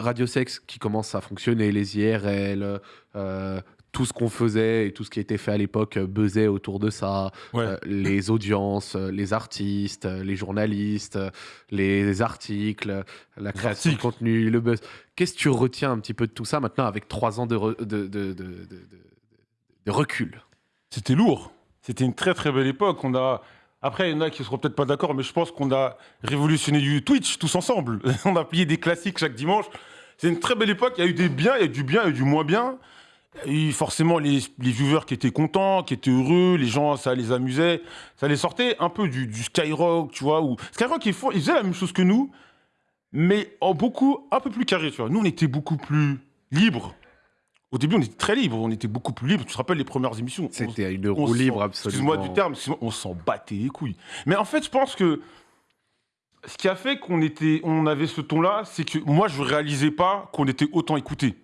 Radio Sex qui commence à fonctionner, les IRL, euh, tout ce qu'on faisait et tout ce qui était fait à l'époque euh, buzzait autour de ça, Ouais. euh, les audiences, les artistes, les journalistes, les articles, la création de articles. contenu, le buzz. Qu'est-ce que tu retiens un petit peu de tout ça maintenant avec trois ans de, re- de, de, de- de- de- de recul? C'était lourd. C'était une très très belle époque. On a. Après, il y en a qui seront peut-être pas d'accord, mais je pense qu'on a révolutionné du Twitch tous ensemble. [laughs] on a plié des classiques chaque dimanche. C'est une très belle époque. Il y a eu des biens, il y a eu du bien, il y a eu du moins bien. Eu forcément les, les viewers qui étaient contents, qui étaient heureux, les gens, ça les amusait. Ça les sortait un peu du, Skyrock, tu vois. Skyrock, ils, font, ils faisaient la même chose que nous, mais en beaucoup, un peu plus carré, tu vois. Nous, on était beaucoup plus libres. Au début, on était très libres, on était beaucoup plus libres. Tu te rappelles les premières émissions on- C'était une roue libre absolument. Excuse-moi du terme, on s'en battait les couilles. Mais en fait, je pense que ce qui a fait qu'on était, on avait ce ton-là, c'est que moi, je réalisais pas qu'on était autant écoutés.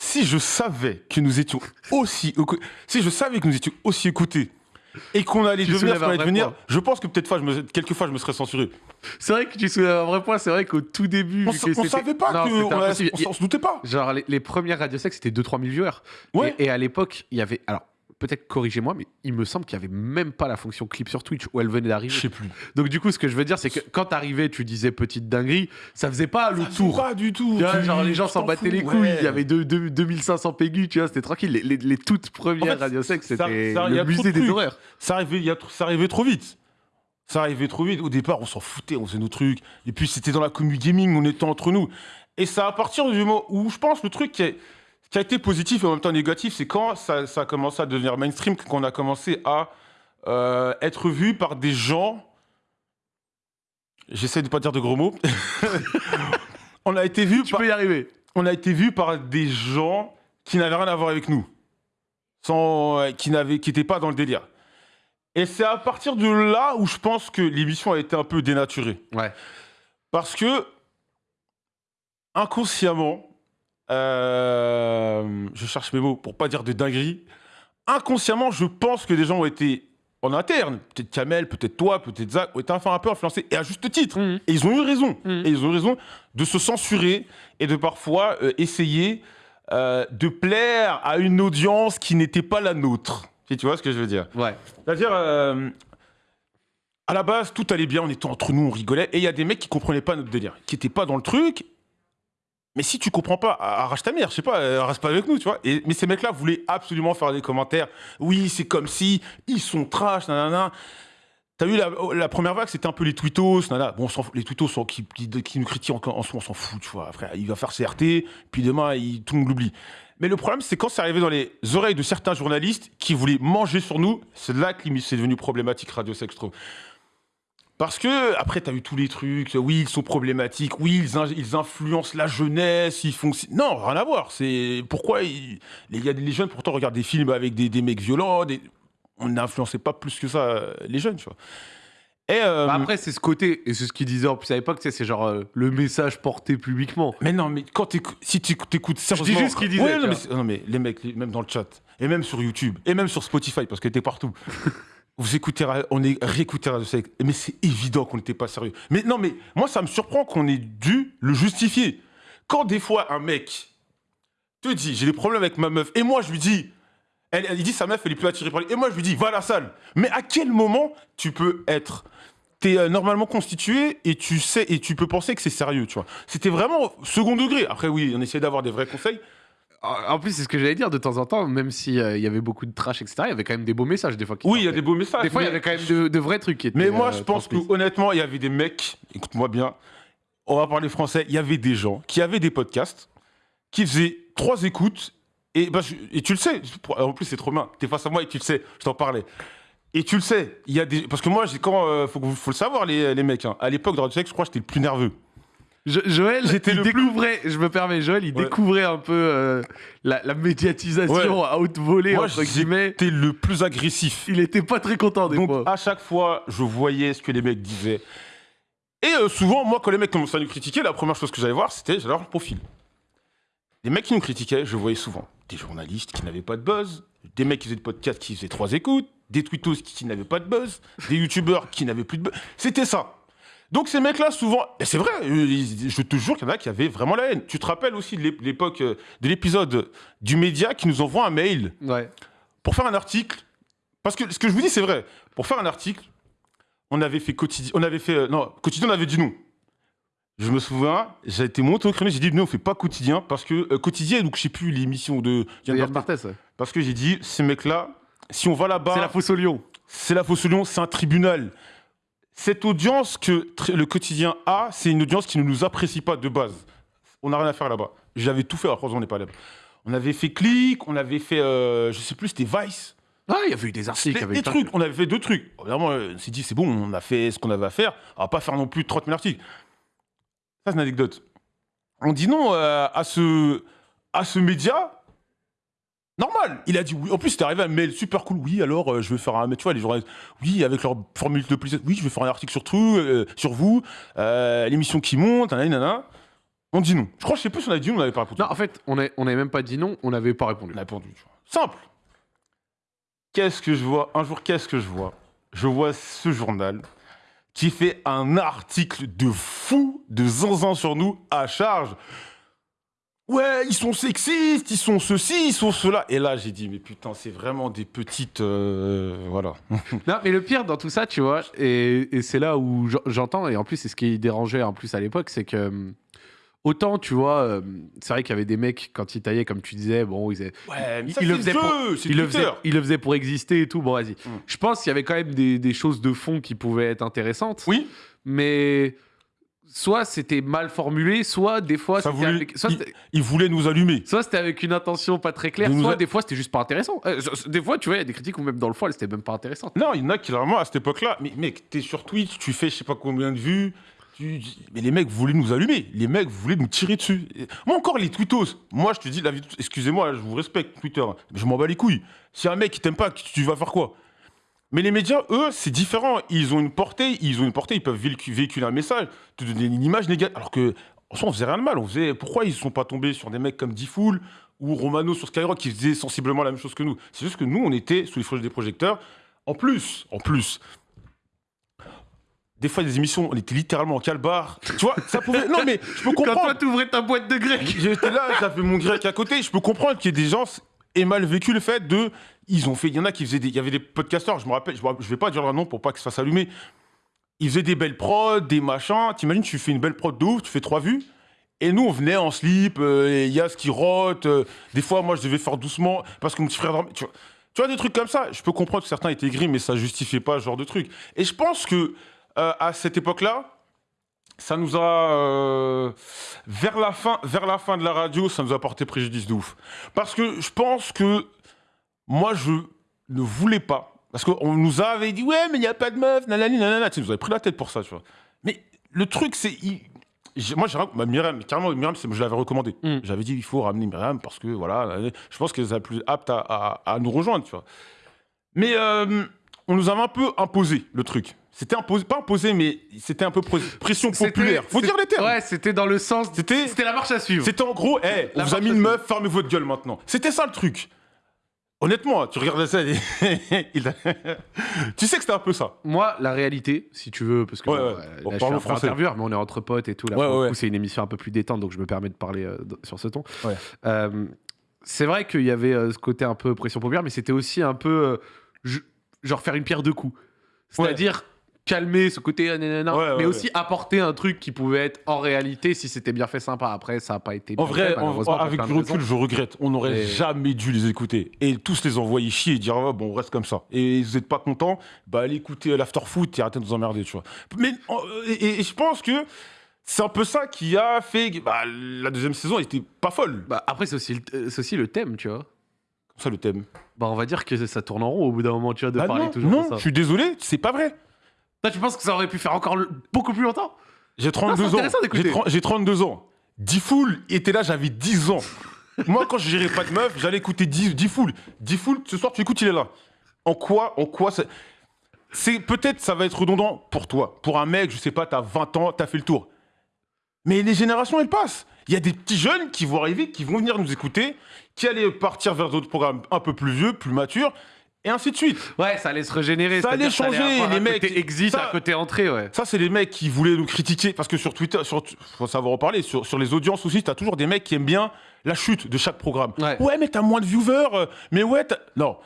Si je savais que nous étions aussi, si je savais que nous étions aussi écoutés et qu'on allait Tu devenir ce qu'on allait devenir, point. je pense que peut-être fois, je me, quelques fois, je me serais censuré. C'est vrai que tu soulèves un vrai point. C'est vrai qu'au tout début, On, on savait pas Non, que, on, a- on s'en se doutait pas. Genre, les, les premières Radio Sex, c'était 2-3 000 viewers. Ouais. Et, et à l'époque, il y avait. Alors, peut-être corrigez-moi, mais il me semble qu'il y avait même pas la fonction clip sur Twitch où elle venait d'arriver. Je sais plus. Donc, du coup, ce que je veux dire, c'est que quand t'arrivais, tu disais petite dinguerie, ça faisait pas le tour. Pas du tout. Tu vois, Tu- genre, les gens s'en battaient les couilles. ouais. Il y avait deux- deux- 2500 pégus, tu vois, c'était tranquille. Les, les- les toutes premières En fait, Radio Sex, ça- c'était ça- le musée des horreurs. ça arrivait, y a ça arrivait trop vite. Ça arrivait trop vite. Au départ, on s'en foutait, on faisait nos trucs. Et puis, c'était dans la commu gaming, on était entre nous. Et ça, à partir du moment où, je pense, le truc qui, est- qui a été positif et en même temps négatif, c'est quand ça, ça a commencé à devenir mainstream, qu'on a commencé à euh, être vu par des gens. J'essaie de pas dire de gros mots. [laughs] on a été vu Tu par peux y arriver. on a été vu par des gens qui n'avaient rien à voir avec nous, sans, euh, qui n'avaient, qui n'étaient pas dans le délire. Et c'est à partir de là où je pense que l'émission a été un peu dénaturée, Ouais. parce que inconsciemment, euh, je cherche mes mots pour pas dire de dinguerie, inconsciemment, je pense que des gens ont été en interne, peut-être Kamel, peut-être toi, peut-être Zach, ont été enfin un peu influencés, et à juste titre. Mhm. Et ils ont eu raison. Mhm. Et ils ont eu raison de se censurer et de parfois euh, essayer euh, de plaire à une audience qui n'était pas la nôtre. Si tu vois ce que je veux dire. Ouais. C'est-à-dire, à la base, tout allait bien, on était entre nous, on rigolait, et il y a des mecs qui comprenaient pas notre délire, qui n'étaient pas dans le truc, Mais si tu comprends pas, arrache ta mère, je sais pas, euh, reste pas avec nous, tu vois. Mais ces mecs-là voulaient absolument faire des commentaires. Oui, c'est comme si ils sont trash, nanana. T'as vu la, la, première vague, c'était un peu les tweetos, nanana. Bon, les tweetos sont, qui, nous critiquent en, en on s'en fout, tu vois. Frère, il va faire CRT, puis demain, tout le monde l'oublie. Mais le problème, c'est quand c'est arrivé dans les oreilles de certains journalistes qui voulaient manger sur nous, c'est là que c'est devenu problématique Radio Sex. Parce que, après, tu as eu tous les trucs, oui, ils sont problématiques, oui, ils, ils influencent la jeunesse, ils font. Non, rien à voir. C'est pourquoi il y a des jeunes, pourtant, regardent des films avec des, des mecs violents. On n'influençait pas plus que ça les jeunes, tu vois. Et euh, bah, après, c'est ce côté, et c'est ce qu'ils disaient en plus à l'époque, c'est genre euh, le message porté publiquement. Mais non, mais quand si tu écoutes sérieusement. Je dis juste ce qu'ils disaient. Ouais, non, mais, non, mais, les mecs, même dans le chat, et même sur YouTube, et même sur Spotify, parce que t'es partout. [laughs] vous écoutez, on est Sex, mais c'est évident qu'on n'était pas sérieux. Mais non, mais moi, ça me surprend qu'on ait dû le justifier. Quand des fois, un mec te dit, j'ai des problèmes avec ma meuf, et moi, je lui dis, elle, dit, sa meuf, elle est plus attirée par lui, et moi, je lui dis, va à la salle. Mais à quel moment tu peux être t'es es euh, normalement constitué et tu sais et tu peux penser que c'est sérieux, tu vois. C'était vraiment second degré. Après oui, on essayait d'avoir des vrais conseils, en plus, c'est ce que j'allais dire de temps en temps, même s'il euh, y avait beaucoup de trash, etc., il y avait quand même des beaux messages des fois. oui, il y a des beaux messages. Des fois, il y avait quand même de, vrais trucs qui étaient. Mais moi, je euh, pense que honnêtement, il y avait des mecs, écoute-moi bien, on va parler français, il y avait des gens qui avaient des podcasts, qui faisaient trois écoutes, et, bah, et tu le sais, en plus, c'est trop bien, es face à moi et tu le sais, je t'en parlais. Et tu le sais, il y a des. Parce que moi, quand, euh, faut, faut, le savoir, les, les mecs, hein. à l'époque de Radio je crois que j'étais le plus nerveux. Joël, il découvrait, je me permets, Joël, il découvrait un peu euh, la, médiatisation à haute volée, Moi, entre guillemets. C'était le plus agressif. Il était pas très content des Donc, fois. à chaque fois, je voyais ce que les mecs disaient. Et euh, souvent, moi, quand les mecs commençaient à nous critiquer, la première chose que j'allais voir, c'était j'allais leur profil. Les mecs qui nous critiquaient, je voyais souvent des journalistes qui n'avaient pas de buzz, des mecs qui faisaient des podcasts qui faisaient trois écoutes, des tweetos qui n'avaient pas de buzz, des youtubeurs qui n'avaient plus de buzz. C'était ça. Donc ces mecs-là, souvent, et c'est vrai, euh, je te jure qu'il y en a qui avaient vraiment la haine. Tu te rappelles aussi de l'époque, euh, de l'épisode du média qui nous envoie un mail pour faire un article. Parce que ce que je vous dis, c'est vrai. Pour faire un article, on avait fait quotidien, on avait fait, euh, non, quotidien, on avait dit non. Je me souviens, j'ai été monté au créneau, j'ai dit non, on fait pas quotidien parce que quotidien, donc je sais plus l'émission de Yann Barthès. Parce que j'ai dit ces mecs-là, si on va là-bas, c'est la fosse au lion. C'est la fosse au lion, c'est un tribunal cette audience que le quotidien a, c'est une audience qui ne nous apprécie pas de base. On n'a rien à faire là-bas. J'avais tout fait, après on n'est pas là. On avait fait Click, on avait fait, euh, je sais plus, c'était Vice. Ah, il y avait eu des articles. Des, des trucs, on avait fait deux trucs. Vraiment, on s'est dit, c'est bon, on a fait ce qu'on avait à faire. On va pas faire non plus 30 000 articles. Ça, c'est une anecdote. On dit non euh, à, ce, à ce média Normal. Il a dit oui. En plus, c'était arrivé un mail super cool. Oui, alors euh, je vais faire un. Tu vois, les journalistes. Oui, avec leur formule de plus. Oui, je vais faire un article sur tout, euh, sur vous, euh, l'émission qui monte, nanana. On dit non. Je crois, je sais plus si on a dit non, on n'avait pas répondu. Non, en fait, on n'avait même pas dit non, on n'avait pas répondu. On a répondu. Simple. Qu'est-ce que je vois? Un jour, qu'est-ce que je vois? Je vois ce journal qui fait un article de fou, de zinzin sur nous à charge ouais, ils sont sexistes, ils sont ceci, ils sont cela. Et là, j'ai dit, mais putain, c'est vraiment des petites. Euh, voilà. [laughs] non, mais le pire dans tout ça, tu vois, et, c'est là où j'entends, et en plus, c'est ce qui dérangeait en plus à l'époque, c'est que. Hum, autant, tu vois, euh, c'est vrai qu'il y avait des mecs, quand ils taillaient, comme tu disais, bon, ils, ouais, le faisaient pour, ils le, faisaient, pour exister et tout. Bon, vas-y. Hum. Je pense qu'il y avait quand même des, des, choses de fond qui pouvaient être intéressantes. Oui. Mais soit c'était mal formulé, soit des fois c'était avec... il, voulait nous allumer. Soit c'était avec une intention pas très claire, soit des fois c'était juste pas intéressant. Euh, des fois, tu vois, il y a des critiques où même dans le foil, c'était même pas intéressant. Non, il y en a qui vraiment à cette époque-là, mais mec, t'es sur Twitch, tu fais je sais pas combien de vues. Mais les mecs voulaient nous allumer, les mecs voulaient nous tirer dessus. Moi encore les tweetos, moi je te dis la vie, excusez-moi, je vous respecte Twitter, mais je m'en bats les couilles. Si un mec qui t'aime pas, tu vas faire quoi? Mais les médias, eux, c'est différent. Ils ont une portée, ils ont une portée, ils peuvent véhiculer un message, te donner une image négative. Alors que, en soi, on faisait rien de mal. On faisait, pourquoi ils ne sont pas tombés sur des mecs comme Diffoul ou Romano sur Skyrock qui faisaient sensiblement la même chose que nous? C'est juste que nous, on était sous les flèches des projecteurs. En plus, en plus, des fois, des émissions, on était littéralement en calbar. Tu vois, ça pouvait. Non, mais je peux comprendre. Quand toi, t'ouvrais ta boîte de grec. J'étais là, j'avais mon grec à côté. Je peux comprendre qu'il y ait des gens aient mal vécu le fait de ils ont fait, il y en a qui faisaient des, il y avait des podcasteurs, je me rappelle, je, je vais pas dire leur nom pour pas que ça fasse allumer. Ils faisaient des belles prods, des machins. T'imagines, tu fais une belle prod de ouf, tu fais trois vues, Et nous, on venait en slip, euh, et Yas qui rote. euh, des fois, moi, je devais faire doucement parce que mon petit frère dormait. Tu vois, tu vois, des trucs comme ça. Je peux comprendre que certains étaient gris, mais ça justifiait pas ce genre de truc. Et je pense que euh, à cette époque-là, ça nous a euh, vers la fin, vers la fin de la radio, ça nous a porté préjudice de ouf. Parce que je pense que moi, je ne voulais pas. Parce qu'on nous avait dit, ouais, mais il n'y a pas de meuf, nanani, nanana. Tu nous avait pris la tête pour ça, tu vois. Mais le truc, c'est. il- Moi, j'ai bah, Myriam, carrément, Myriam, je l'avais recommandé. Mm. J'avais dit, il faut ramener Myriam parce que, voilà, je pense qu'elle est la plus apte à, à- à nous rejoindre, tu vois. Mais euh, on nous avait un peu imposé le truc. C'était imposé, pas imposé, mais c'était un peu pres- pression populaire. Faut dire les termes. Ouais, c'était dans le sens. C'était- la marche à suivre. C'était en gros, hey, on vous a mis une meuf, fermez votre gueule maintenant. C'était ça le truc. Honnêtement, tu regardais ça, et- [laughs] il a- tu sais que c'était un peu ça. Moi, la réalité, si tu veux, parce que Ouais, bon, ouais. Bon, là, je suis un français. intervieweur, mais on est entre potes et tout. Là, Ouais, c'est une émission un peu plus détente, donc je me permets de parler euh, sur ce ton. Euh, c'est vrai qu'il y avait euh, ce côté un peu pression populaire, mais c'était aussi un peu je- genre faire une pierre deux coups. C'est-à-dire calmer ce côté, euh, nanana, Ouais, ouais, mais ouais. aussi apporter un truc qui pouvait être en réalité, si c'était bien fait, sympa. Après, ça n'a pas été. En bien vrai, fait, en- avec du recul, je regrette. On n'aurait jamais dû les écouter. Et tous les envoyer chier et dire, ah, bon, on reste comme ça. Et vous n'êtes pas content, bah allez écouter l'after foot et arrêtez de nous emmerder, tu vois. Mais, en- et, et- et je pense que c'est un peu ça qui a fait bah, la deuxième saison était pas folle. Bah, après, c'est aussi, le- euh, c'est aussi le thème, tu vois. Ça, le thème. Bah, on va dire que ça tourne en rond au bout d'un moment, tu vois, de Ah parler non, toujours non, de ça. je suis désolé, c'est pas vrai. Toi, tu penses que ça aurait pu faire encore le- beaucoup plus longtemps? J'ai 32 ans. intéressant d'écouter. J'ai 30 J'ai 32 ans. Diffoul était là, j'avais 10 ans. [laughs] Moi, quand je gérais pas de meuf, j'allais écouter Diffoul. Diffoul, ce soir, tu écoutes, il est là. En quoi, en quoi ça... C'est peut-être ça va être redondant pour toi. Pour un mec, je sais pas, t'as 20 ans, t'as fait le tour. Mais les générations, elles passent. Il y a des petits jeunes qui vont arriver, qui vont venir nous écouter, qui allaient partir vers d'autres programmes un peu plus vieux, plus matures, et ainsi de suite. Ouais, ça allait se régénérer. Ça allait changer, avoir les un mecs, Côté exit, ça- un côté entrée, ouais. Ça, c'est les mecs qui voulaient nous critiquer. Parce que sur Twitter, sur, faut savoir en parler, sur, sur les audiences aussi, t'as toujours des mecs qui aiment bien la chute de chaque programme. Ouais. mais t'as moins de viewers. euh, Mais ouais, non.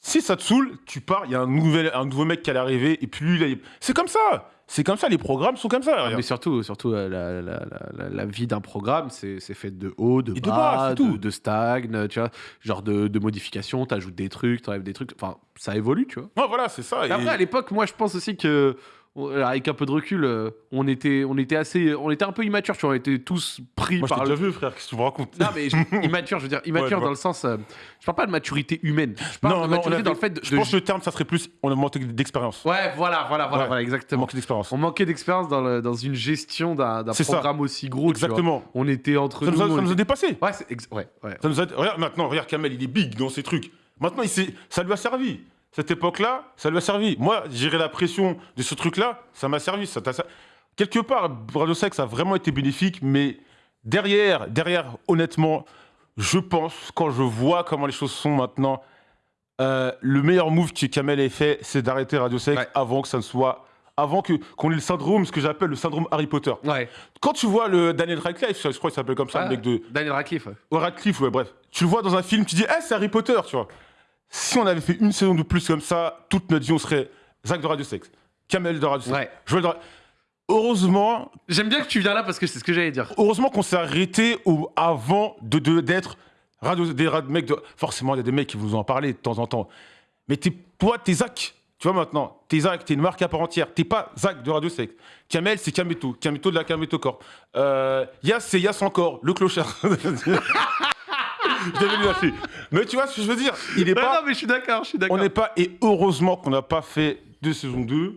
Si ça te saoule, tu pars, il y a un, nouvel, un nouveau mec qui allait arriver, et puis lui, c'est comme ça. C'est comme ça, les programmes sont comme ça. Ah, mais surtout, surtout euh, la, la- la- la- la vie d'un programme, c'est fait de haut, de Et de bas, bas, de, de stagne, tu vois, genre de, de modifications, t'ajoutes des trucs, t'enlèves des trucs, enfin, ça évolue, tu vois. Ouais, voilà, c'est ça. Et et- Après, à l'époque, moi, je pense aussi que, avec un peu de recul, euh, on était, on était assez, on était un peu immature, tu vois, on était tous pris Moi, par t'ai le... déjà vu, frère, qu'est-ce que tu me racontes? Non, mais [laughs] immature, je veux dire, immature dans le sens, euh, je parle pas de maturité humaine, je parle de on maturité avait- dans le fait de... Je de- pense que le terme, ça serait plus. On a manqué d'expérience. Ouais, voilà, voilà, voilà, Ouais. voilà, On exactement. manque d'expérience. On manquait d'expérience dans, le- dans une gestion d'un d'un C'est ça. programme aussi gros. Exactement. On était entre Ça nous. nous a, ça nous a dépassé. Ouais, ouais, ouais. Ça nous a- Regarde maintenant, regarde Kamel, il est big dans ses trucs. Maintenant, il ça lui a servi. Cette époque-là, ça lui a servi. Moi, gérer la pression de ce truc-là, ça m'a servi. Ça Quelque part, Radio Sex a vraiment été bénéfique, mais derrière, derrière, honnêtement, je pense, quand je vois comment les choses sont maintenant, euh, le meilleur move que Kamel ait fait, c'est d'arrêter Radio Sex Ouais. avant que ça ne soit. Avant que qu'on ait le syndrome, ce que j'appelle le syndrome Harry Potter. Ouais. Quand tu vois le Daniel Radcliffe, je crois qu'il s'appelle comme ça, Ah, le mec de, Daniel Radcliffe. ouais. Ouais, Radcliffe, ouais, bref. Tu le vois dans un film, tu dis, eh, c'est Harry Potter, tu vois. Si on avait fait une saison de plus comme ça, toute notre vie, on serait Zach de Radio Sex, Kamel de Radio Sex, Ouais. Joël de Ra- Heureusement, J'aime bien que tu viens là parce que c'est ce que j'allais dire. heureusement qu'on s'est arrêté au- avant de de- d'être radio, des mecs de. Forcément, il y a des mecs qui vous en parlent de temps en temps. Mais t'es, toi, t'es Zach. Tu vois maintenant, t'es Zach, t'es une marque à part entière. T'es pas Zach de Radio Sex. Kamel, c'est Kameto. Kameto de la Kameto Corp. Euh, Yas, c'est Yas encore, le clochard. [laughs] Je devais lui lâcher. Mais tu vois ce que je veux dire Il est pas. non, mais je suis d'accord, je suis On d'accord. n'est pas. Et heureusement qu'on n'a pas fait de saison 2.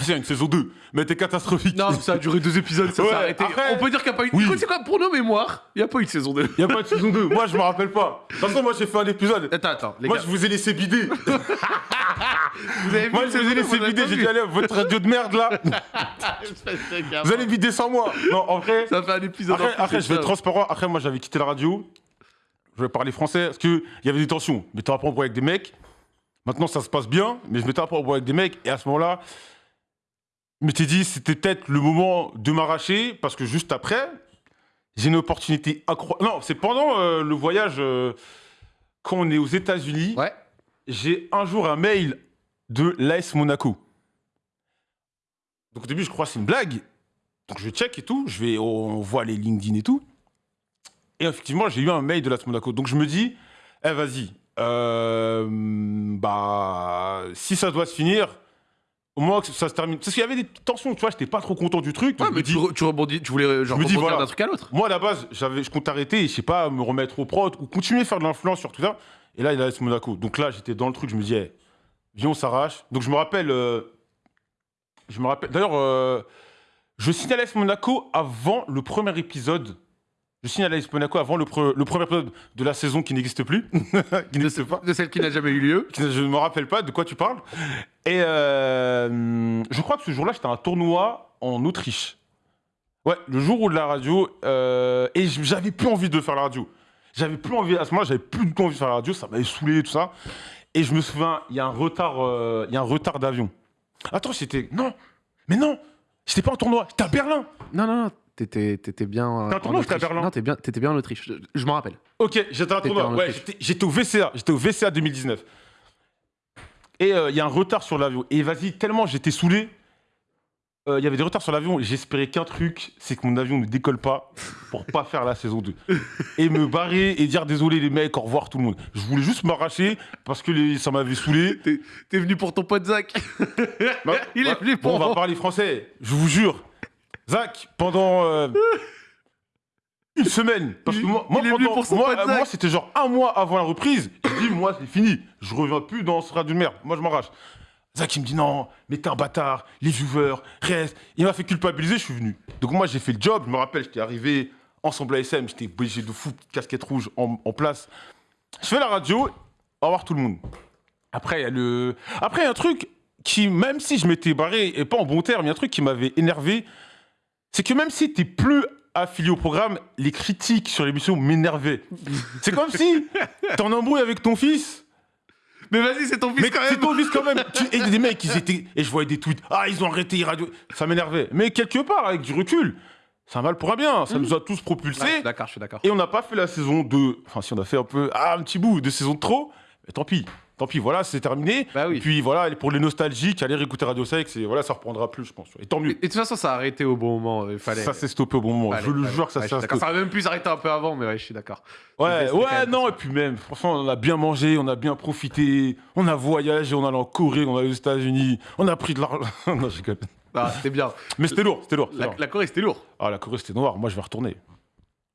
C'est une saison 2, mais t'es catastrophique. Non, ça a duré deux épisodes, ça Ouais, s'est arrêté. après- On peut dire qu'il n'y a pas eu. Oui. C'est quoi Pour nos mémoires, il n'y a pas eu de saison 2. Il n'y a pas de saison 2. Moi, je me rappelle pas. De toute façon, moi, j'ai fait un épisode. Attends, attends, les Moi, gars. je vous ai laissé bider. [laughs] Vous avez Moi, je vous ai laissé bider. J'ai dit, allez, votre radio de merde, là, [laughs] vous allez bider sans moi. Non, en vrai. Ça fait un épisode. Après, après, je vais être transparent. Après, moi, j'avais quitté la radio. Je vais parler français parce qu'il y avait des tensions. Je m'étais un peu embrouillé avec des mecs. Maintenant, ça se passe bien, mais je m'étais un peu embrouillé avec des mecs. Et à ce moment-là, je m'étais dit, c'était peut-être le moment de m'arracher parce que juste après, j'ai une opportunité incroyable. Non, c'est pendant euh, le voyage, euh, quand on est aux États-Unis, Ouais. j'ai un jour un mail de l'AS Monaco. Donc au début, je crois que c'est une blague. Donc je check et tout, je vais, on voit les LinkedIn et tout. Et effectivement, j'ai eu un mail de l'AS Monaco. Donc je me dis, eh vas-y, euh, bah, si ça doit se finir, au moins que ça se termine. Parce qu'il y avait des tensions, tu vois, j'étais pas trop content du truc. donc Ouais, mais dis, tu, re- tu rebondis, tu voulais genre Je me dis, rebondir voilà. d'un truc à l'autre. moi à la base, j'avais, je compte arrêter et je sais pas, me remettre au prod ou continuer à faire de l'influence sur tout ça. Et là, il a l'AS Monaco. Donc là, j'étais dans le truc, je me disais, viens, on s'arrache. Donc je me rappelle, euh, je me rappelle, d'ailleurs, euh, je signe à l'AS Monaco avant le premier épisode. Je signe à l'AS Monaco avant le, pre- le premier épisode de la saison qui n'existe plus. [laughs] qui n'existe pas. De celle qui n'a jamais eu lieu. [laughs] Je ne me rappelle pas de quoi tu parles. Et euh, je crois que ce jour-là, j'étais à un tournoi en Autriche. Ouais, le jour où de la radio. euh, et j'avais plus envie de faire la radio. J'avais plus envie, à ce moment-là, j'avais plus du tout envie de faire la radio, ça m'avait saoulé, tout ça. Et je me souviens, il y a un retard, euh, il y a un retard d'avion. Attends, c'était. Non, mais non, j'étais pas en tournoi, j'étais à Berlin. Non, non, non. T'étais, t'étais bien. euh, en tournoi ou t'étais à Autriche. Berlin Non, t'es bien, t'étais bien en Autriche. Je, je m'en rappelle. Ok, j'étais T'étais tournoi. en Ouais, Autriche. j'étais- j'étais au VCA. J'étais au VCA 2019. Et euh, il y a un retard sur l'avion. Et vas-y, tellement j'étais saoulé. euh, Il y avait des retards sur l'avion. et J'espérais qu'un truc, c'est que mon avion ne décolle pas pour pas faire la saison 2. Et me barrer et dire désolé les mecs, au revoir tout le monde. Je voulais juste m'arracher parce que les- ça m'avait saoulé. T'es, t'es venu pour ton pote Zach. [laughs] Bah, Il est bah, venu bon, pour on va parler français, je vous jure. Zach, pendant euh, une semaine, parce que Il- moi, il pendant- moi, moi, c'était genre un mois avant la reprise. Je dis, moi, c'est fini. Je reviens plus dans ce radio de merde. Moi, je m'arrache. Zach, il me dit non, mais t'es un bâtard, les viewers, reste. Il m'a fait culpabiliser, je suis venu. Donc, moi, j'ai fait le job. Je me rappelle, j'étais arrivé ensemble à SM, j'étais obligé de fou, casquette rouge en, en place. Je fais la radio, au revoir tout le monde. Après, il y a le. Après, il y a un truc qui, même si je m'étais barré, et pas en bon terme, il y a un truc qui m'avait énervé. C'est que même si t'es plus affilié au programme, les critiques sur l'émission m'énervaient. C'est comme si t'es en embrouille avec ton fils. Mais vas-y, c'est ton fils Mais quand c'est même. ton fils quand même. Tu- [laughs] Et des mecs, ils étaient. Et je voyais des tweets. Ah, ils ont arrêté les radios. Ça m'énervait. Mais quelque part, avec du recul, c'est un mal pour un bien. Ça nous a tous propulsés. Ouais, je suis d'accord, je suis d'accord. Et on n'a pas fait la saison 2. Enfin, si on a fait un peu. Ah, un petit bout de saison de trop. Mais tant pis. Tant pis, voilà, c'est terminé. Bah oui. Et puis voilà, pour les nostalgiques, allez réécouter Radio Sex et voilà, ça reprendra plus, je pense. Et tant mieux. et de toute façon, ça a arrêté au bon moment. Il fallait. Ça s'est stoppé au bon moment. fallait, je le jure que ça s'est stoppé. Ça aurait même pu s'arrêter un peu avant, mais ouais, je suis d'accord. Ouais, ouais, non, et puis même, franchement, on a bien mangé, on a bien profité, on a voyagé, on allait en Corée, on allait aux États-Unis, on a pris de l'argent. [laughs] non, je rigole. Ah, c'était bien. Mais c'était lourd, c'était lourd. c'était La, lourd. la Corée, c'était lourd. Ah, la Corée, c'était noir. Moi, je vais retourner.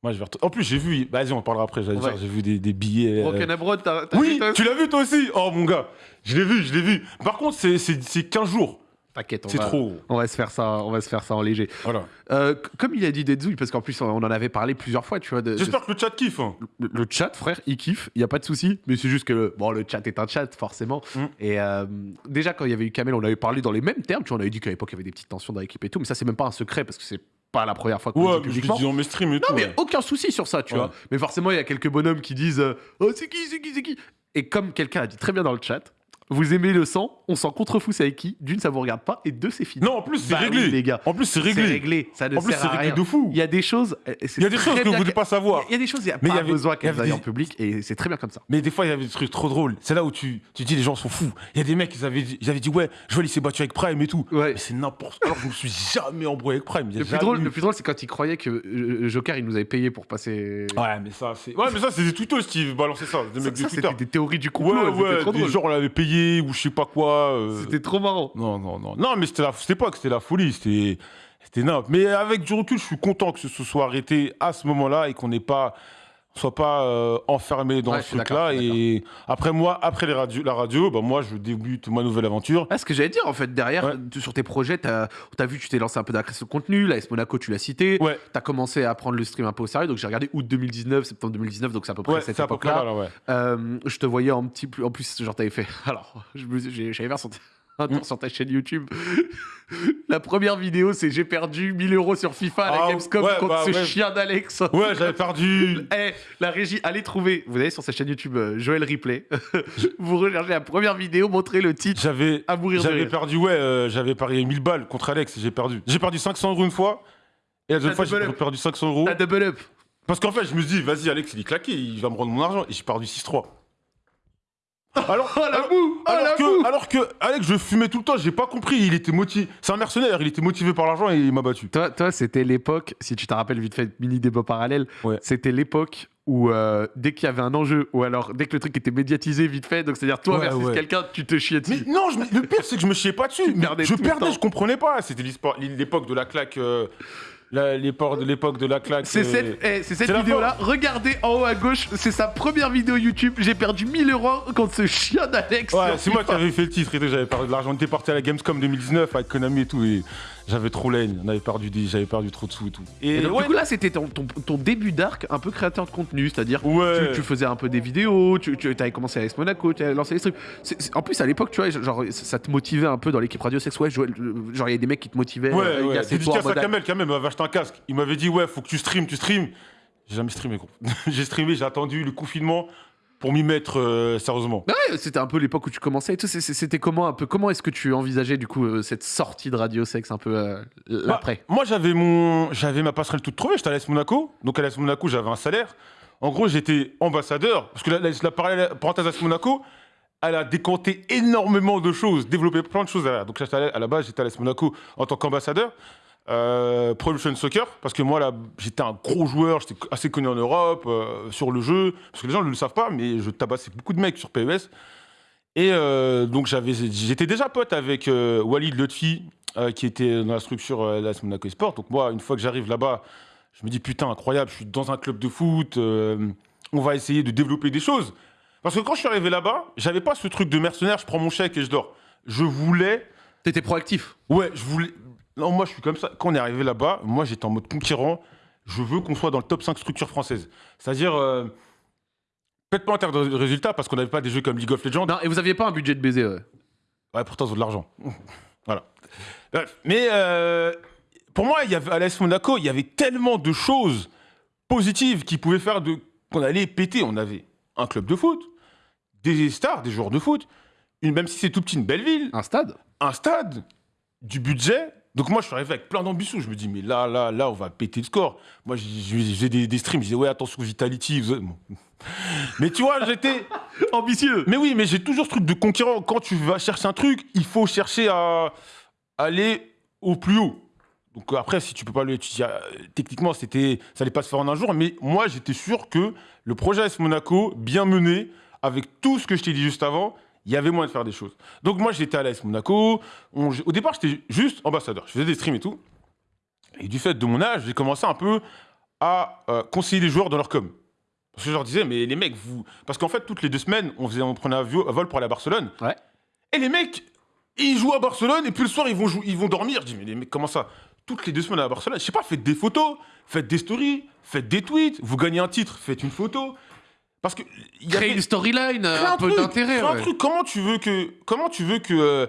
Moi, je vais retourner. En plus, j'ai vu. Vas-y, on en parlera après. j'allais Ouais. dire, J'ai vu des, des billets. euh, Broken Abroad, t'as. t'as Oui, vu, toi tu l'as vu toi aussi? Oh mon gars, je l'ai vu, je l'ai vu. Par contre, c'est- c'est c'est 15 jours. T'inquiète, on C'est va- trop. On va se faire ça, on va se faire ça en léger. Voilà. Euh, c- comme il a dit Dedzouille, parce qu'en plus on en avait parlé plusieurs fois, tu vois. de- de- J'espère que le chat kiffe. hein. le, le chat, frère, il kiffe, il y a pas de souci. Mais c'est juste que le, bon, le chat est un chat, forcément. Mm. Et euh, déjà quand il y avait eu Kamel, on avait parlé dans les mêmes termes. Tu vois, on avait dit qu'à l'époque il y avait des petites tensions dans l'équipe et tout. Mais ça c'est même pas un secret parce que c'est pas la première fois qu'on Ouais, mais je le publiquement. dis dans mes streams et Non, tout. mais ouais. aucun souci sur ça, tu Ouais. vois. Mais forcément, il y a quelques bonhommes qui disent euh, Oh, c'est qui, c'est qui, c'est qui? Et comme quelqu'un a dit très bien dans le chat, vous aimez le sang, on s'en contrefout, c'est avec qui D'une, ça vous regarde pas, et deux, c'est fini. Non, en plus, c'est Bah réglé. oui, les gars. En plus, c'est c'est réglé. réglé. Ça ne En plus, sert c'est réglé rien. de fou. Il y a des choses. euh, Il y a des choses que vous ne voulez pas savoir. Il y a des choses, il n'y a Mais pas y avait- besoin qu'elles aillent des- en public, et c'est très bien comme ça. Mais des fois, il y avait des trucs trop drôles. C'est là où tu, tu dis les gens sont fous. Il y a des mecs, ils avaient, dit- ils avaient dit Ouais, Joël, il s'est battu avec Prime et tout. Ouais. Mais c'est n'importe quoi. Je me suis jamais embrouillé avec Prime. Le plus, drôle, le plus drôle, c'est quand il croyait que euh, Joker, il nous avait payé pour passer. Ouais, mais ça, c'est. Ouais, mais ça, c'est des tweetos qui balançaient ça. Des mecs de Twitter. des théories du complot. Ouais, ouais, gens on l'avait payé ou je sais pas quoi. euh, C'était trop marrant. Non, non, non. Non, mais c'était la... c'était pas que c'était la folie, c'était c'était n'importe. Mais avec du recul, je suis content que ce se soit arrêté à ce moment-là et qu'on n'ait pas soit pas euh, enfermé dans Ouais, ce truc-là. Et après moi, après les la radio, bah moi, je débute ma nouvelle aventure. Ah, ce que j'allais dire, en fait, derrière, Ouais. tu- sur tes projets, t'as as vu, tu t'es lancé un peu dans la création de contenu. La S Monaco, tu l'as cité. Ouais, T'as commencé à prendre le stream un peu au sérieux. Donc, j'ai regardé août 2019, septembre 2019. Donc, c'est à peu près cette époque-là. Euh, je te voyais en petit en plus genre t'avais fait [laughs] alors j'avais vu sur, tour Mm. sur ta chaîne YouTube [laughs] la première vidéo c'est j'ai perdu 1000 euros sur FIFA à la Ah, Gamescom ouais, contre bah, ce ouais. chien d'Alex [laughs] Ouais, j'avais perdu. Eh, la régie, allez trouver. Vous allez sur sa chaîne YouTube euh, Joël Replay. [laughs] vous recherchez la première vidéo, montrez le titre J'avais à mourir de j'avais rire. perdu, ouais, euh, j'avais parié 1000 balles contre Alex et j'ai perdu. J'ai perdu 500 euros une fois. Et la deuxième fois, j'ai up. perdu 500 euros. T'as double up. Parce qu'en fait, je me suis dit, vas-y, Alex, il est claqué, il va me rendre mon argent. Et j'ai perdu 6-3. [laughs] Alors, Oh la alors- boue Oh alors la que, boue alors que Alex, je fumais tout le temps, j'ai pas compris. Il était motivé. C'est un mercenaire, il était motivé par l'argent et il m'a battu. Toi, toi c'était l'époque, si tu te rappelles vite fait, mini débat parallèle, Ouais. c'était l'époque où euh, dès qu'il y avait un enjeu, ou alors dès que le truc était médiatisé vite fait, donc c'est-à-dire toi Ouais, versus ouais. quelqu'un, tu te chiais Mais dessus. non, je me- le pire, c'est que je me chiais pas dessus. [laughs] Perdais je perdais, je comprenais pas. C'était l'époque de la claque. euh, l'époque de l'époque de la claque. C'est euh, cette, eh, c'est cette vidéo-là. Regardez en haut à gauche, c'est sa première vidéo YouTube. J'ai perdu 1000 euros contre ce chien d'Alex. Ouais, c'est moi qui avais fait le titre et tout, j'avais perdu de l'argent. On était parti à la Gamescom 2019 avec Konami et tout, et j'avais trop la haine. On avait perdu des, j'avais perdu trop de sous et tout. Et donc, ouais, du coup, là, c'était ton, ton- ton début d'arc un peu créateur de contenu, c'est-à-dire Ouais. tu, tu faisais un peu des vidéos, tu, tu avais commencé à S Monaco, tu avais lancé des trucs. En plus, à l'époque, tu vois, genre, ça te motivait un peu dans l'équipe Radio Sex. Ouais, genre, il y a des mecs qui te motivaient. Ouais, euh, ouais. Dédicace à Kamel, Kamel m'avait acheté un casque. Il m'avait dit, ouais, faut que tu streames, tu streames. J'ai jamais streamé, gros. [laughs] j'ai streamé, j'ai attendu le confinement pour m'y mettre euh, sérieusement. Bah ouais, c'était un peu l'époque où tu commençais et tout. C'était comment un peu Comment est-ce que tu envisageais du coup euh, cette sortie de Radio Sex un peu euh, Bah, l'après? moi, j'avais mon, j'avais ma passerelle toute trouvée. J'étais à l'AS Monaco. Donc, à l'AS Monaco, j'avais un salaire. En gros, j'étais ambassadeur. Parce que la, la, la parallèle- parenthèse AS Monaco, elle a décanté énormément de choses, développé plein de choses derrière. Donc, à, à la base, j'étais à l'AS Monaco en tant qu'ambassadeur. Euh, Pro Evolution Soccer, parce que moi, j'étais un gros joueur, j'étais assez connu en Europe, euh, sur le jeu. Parce que les gens ne le savent pas, mais je tabassais beaucoup de mecs sur PES. Et euh, donc, j'étais déjà pote avec euh, Walid Lutfi, euh, qui était dans la structure euh, l'AS Monaco Sport. Donc, moi, une fois que j'arrive là-bas, je me dis putain, incroyable, je suis dans un club de foot, on va essayer de développer des choses. Parce que quand je suis arrivé là-bas, j'avais pas ce truc de mercenaire, je prends mon chèque et je dors. Je voulais T'étais proactif. Ouais, je voulais. Non, moi, je suis comme ça. Quand on est arrivé là-bas, moi, j'étais en mode conquérant. Je veux qu'on soit dans le top 5 structures françaises. C'est-à-dire, euh, peut-être pas en termes de résultats, parce qu'on n'avait pas des jeux comme League of Legends. Non, et vous aviez pas un budget de baiser. ouais. Ouais, pourtant, ils ont de l'argent. [laughs] voilà. Bref. Mais euh, pour moi, il y avait, à l'AS Monaco, il y avait tellement de choses positives qui pouvaient faire de, qu'on allait péter. On avait un club de foot, des stars, des joueurs de foot, une, même si c'est tout petit, une belle ville, Un stade un stade, du budget. Donc moi, je suis arrivé avec plein d'ambition. Je me dis, mais là, là, là, on va péter le score. Moi, j'ai- des, des streams. Je disais, ouais, attention, Vitality. [laughs] Mais tu vois, j'étais... [laughs] Ambitieux Mais oui, mais j'ai toujours ce truc de conquérant. Quand tu vas chercher un truc, il faut chercher à aller au plus haut. Donc après, si tu peux pas le... tu ah, techniquement, c'était, ça allait pas se faire en un jour. Mais moi, j'étais sûr que le projet AS Monaco, bien mené, avec tout ce que je t'ai dit juste avant, il y avait moyen de faire des choses. Donc moi, j'étais à l'AS Monaco. On- au départ, j'étais juste ambassadeur. Je faisais des streams et tout. Et du fait de mon âge, j'ai commencé un peu à euh, conseiller les joueurs dans leur com. Parce que je leur disais, mais les mecs, vous. Parce qu'en fait, toutes les deux semaines, on, faisait, on prenait un vo- un vol pour aller à Barcelone. Ouais. Et les mecs, ils jouent à Barcelone et puis le soir, ils vont, ils vont dormir. Je dis, mais les mecs, comment ça? Toutes les deux semaines à Barcelone, je sais pas, faites des photos, faites des stories, faites des tweets, vous gagnez un titre, faites une photo. Parce que. il y Créer avait- une storyline, Crée un, peu d'intérêt. crée un ouais. truc. Comment tu veux que. Comment tu veux que. euh,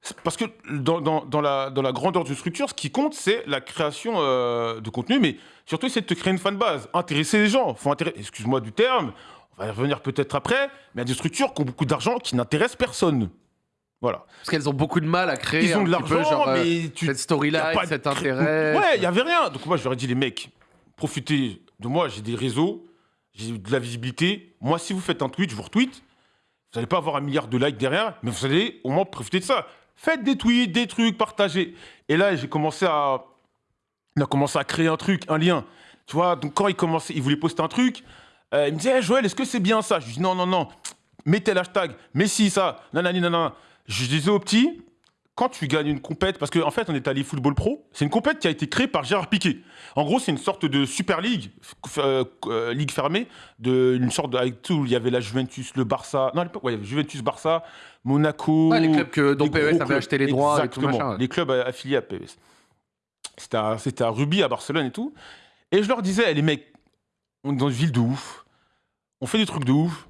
c'est- parce que dans, dans- dans la, dans la grandeur d'une structure, ce qui compte, c'est la création euh, de contenu, mais surtout essayer de te créer une fanbase, intéresser les gens. Faut intéresser, excuse-moi du terme, on va y revenir peut-être après, mais il y a des structures qui ont beaucoup d'argent qui n'intéressent personne. Voilà. Parce qu'elles ont beaucoup de mal à créer. Ils ont un de l'argent, euh, mais tu. Cette a storyline, pas de cet cré- intérêt. Ouais, il y avait rien. Donc moi, je leur ai dit, les mecs, profitez de moi, j'ai des réseaux, de la visibilité. Moi, si vous faites un tweet, je vous retweet. Vous n'allez pas avoir un milliard de likes derrière, mais vous allez au moins profiter de ça. Faites des tweets, des trucs, partagez. Et là, j'ai commencé à... On a commencé à créer un truc, un lien. Tu vois, donc quand il commençait, il voulait poster un truc, euh, il me disait, hey, Joël, est-ce que c'est bien ça? Je lui dis, non, non, non, mettez l'hashtag, mais si, ça, nanani, nanana. Je disais au petit, quand tu gagnes une compète, parce qu'en en fait, on est allé Football Pro, c'est une compète qui a été créée par Gérard Piquet. En gros, c'est une sorte de Super League, euh, euh, ligue fermée, de, une sorte de, avec tout, il y avait la Juventus, le Barça, non, à l'époque, ouais, il y avait Juventus, Barça, Monaco. Ouais, les clubs que, dont les PES avait clubs. acheté les droits et tout Exactement, machin. ouais. les clubs euh, affiliés à PES. C'était à, c'était à Ruby, à Barcelone et tout. Et je leur disais, les mecs, on est dans une ville de ouf, on fait des trucs de ouf,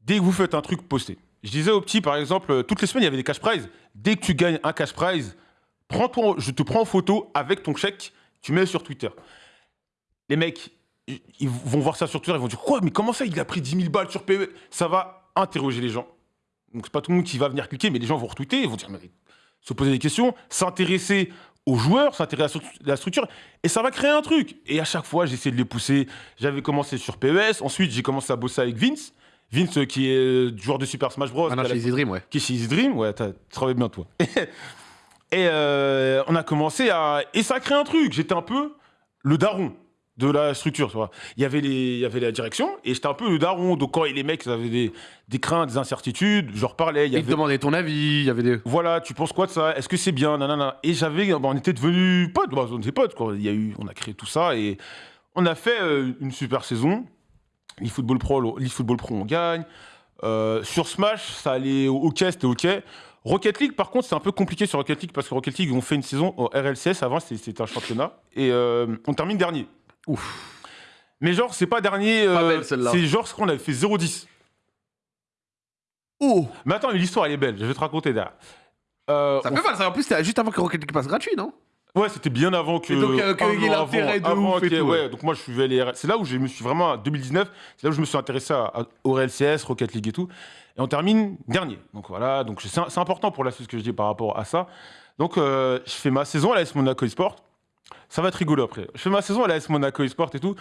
dès que vous faites un truc, postez. Je disais aux petits, par exemple, euh, toutes les semaines, il y avait des cash prizes. Dès que tu gagnes un cash prize, prends je te prends en photo avec ton chèque, tu mets sur Twitter. Les mecs, ils vont voir ça sur Twitter, ils vont dire Quoi, mais comment ça, il a pris 10 000 balles sur PE Ça va interroger les gens. Donc, c'est pas tout le monde qui va venir cliquer, mais les gens vont retweeter, ils vont dire se poser des questions, s'intéresser aux joueurs, s'intéresser à la structure, et ça va créer un truc. Et à chaque fois, j'essaie de les pousser. J'avais commencé sur PES, ensuite j'ai commencé à bosser avec Vince. Vince, euh, qui est euh, joueur de Super Smash Bros. Maintenant qui a chez la- Easy Dream, ouais. qui est chez Easy Dream, ouais, tu travailles bien toi. [laughs] et euh, on a commencé à. Et ça a créé un truc. J'étais un peu le daron de la structure, tu vois. Il y avait, les... il y avait la direction et j'étais un peu le daron. Donc quand les mecs avaient des, des craintes, des incertitudes, je leur parlais. Il y Ils te avait... demandaient ton avis, il y avait des. Voilà, tu penses quoi de ça? Est-ce que c'est bien? Nanana. Et j'avais. bah, on était devenus potes, bah, on était potes, quoi. Il y a eu... On a créé tout ça et on a fait euh, une super saison. L'eFootball Pro, le- l'eFootball Pro, on gagne. Euh, sur Smash, ça allait ok, c'était ok. Rocket League, par contre, c'est un peu compliqué sur Rocket League parce que Rocket League, on fait une saison au RLCS. Avant, c'était- un championnat. Et euh, on termine dernier. Ouf. Mais genre, c'est pas dernier. euh, c'est genre ce qu'on avait fait 0-10. Oh Mais attends, l'histoire, elle est belle. Je vais te raconter derrière. Euh, Ça on fait mal, ça. En plus, c'était juste avant que Rocket League passe gratuit, non? Ouais, c'était bien avant que. Et donc, euh, un y an l'intérêt de avant ouf et tout, ouais. ouais. donc moi je suivais les. C'est là où je me suis vraiment. En 2019, c'est là où je me suis intéressé à, à- au RLCS, Rocket League et tout. Et on termine dernier. Donc voilà, donc c'est important pour la suite ce que je dis par rapport à ça. Donc euh, je fais ma saison à l'AS Monaco eSport. Ça va être rigolo après. Je fais ma saison à l'AS Monaco eSport et tout.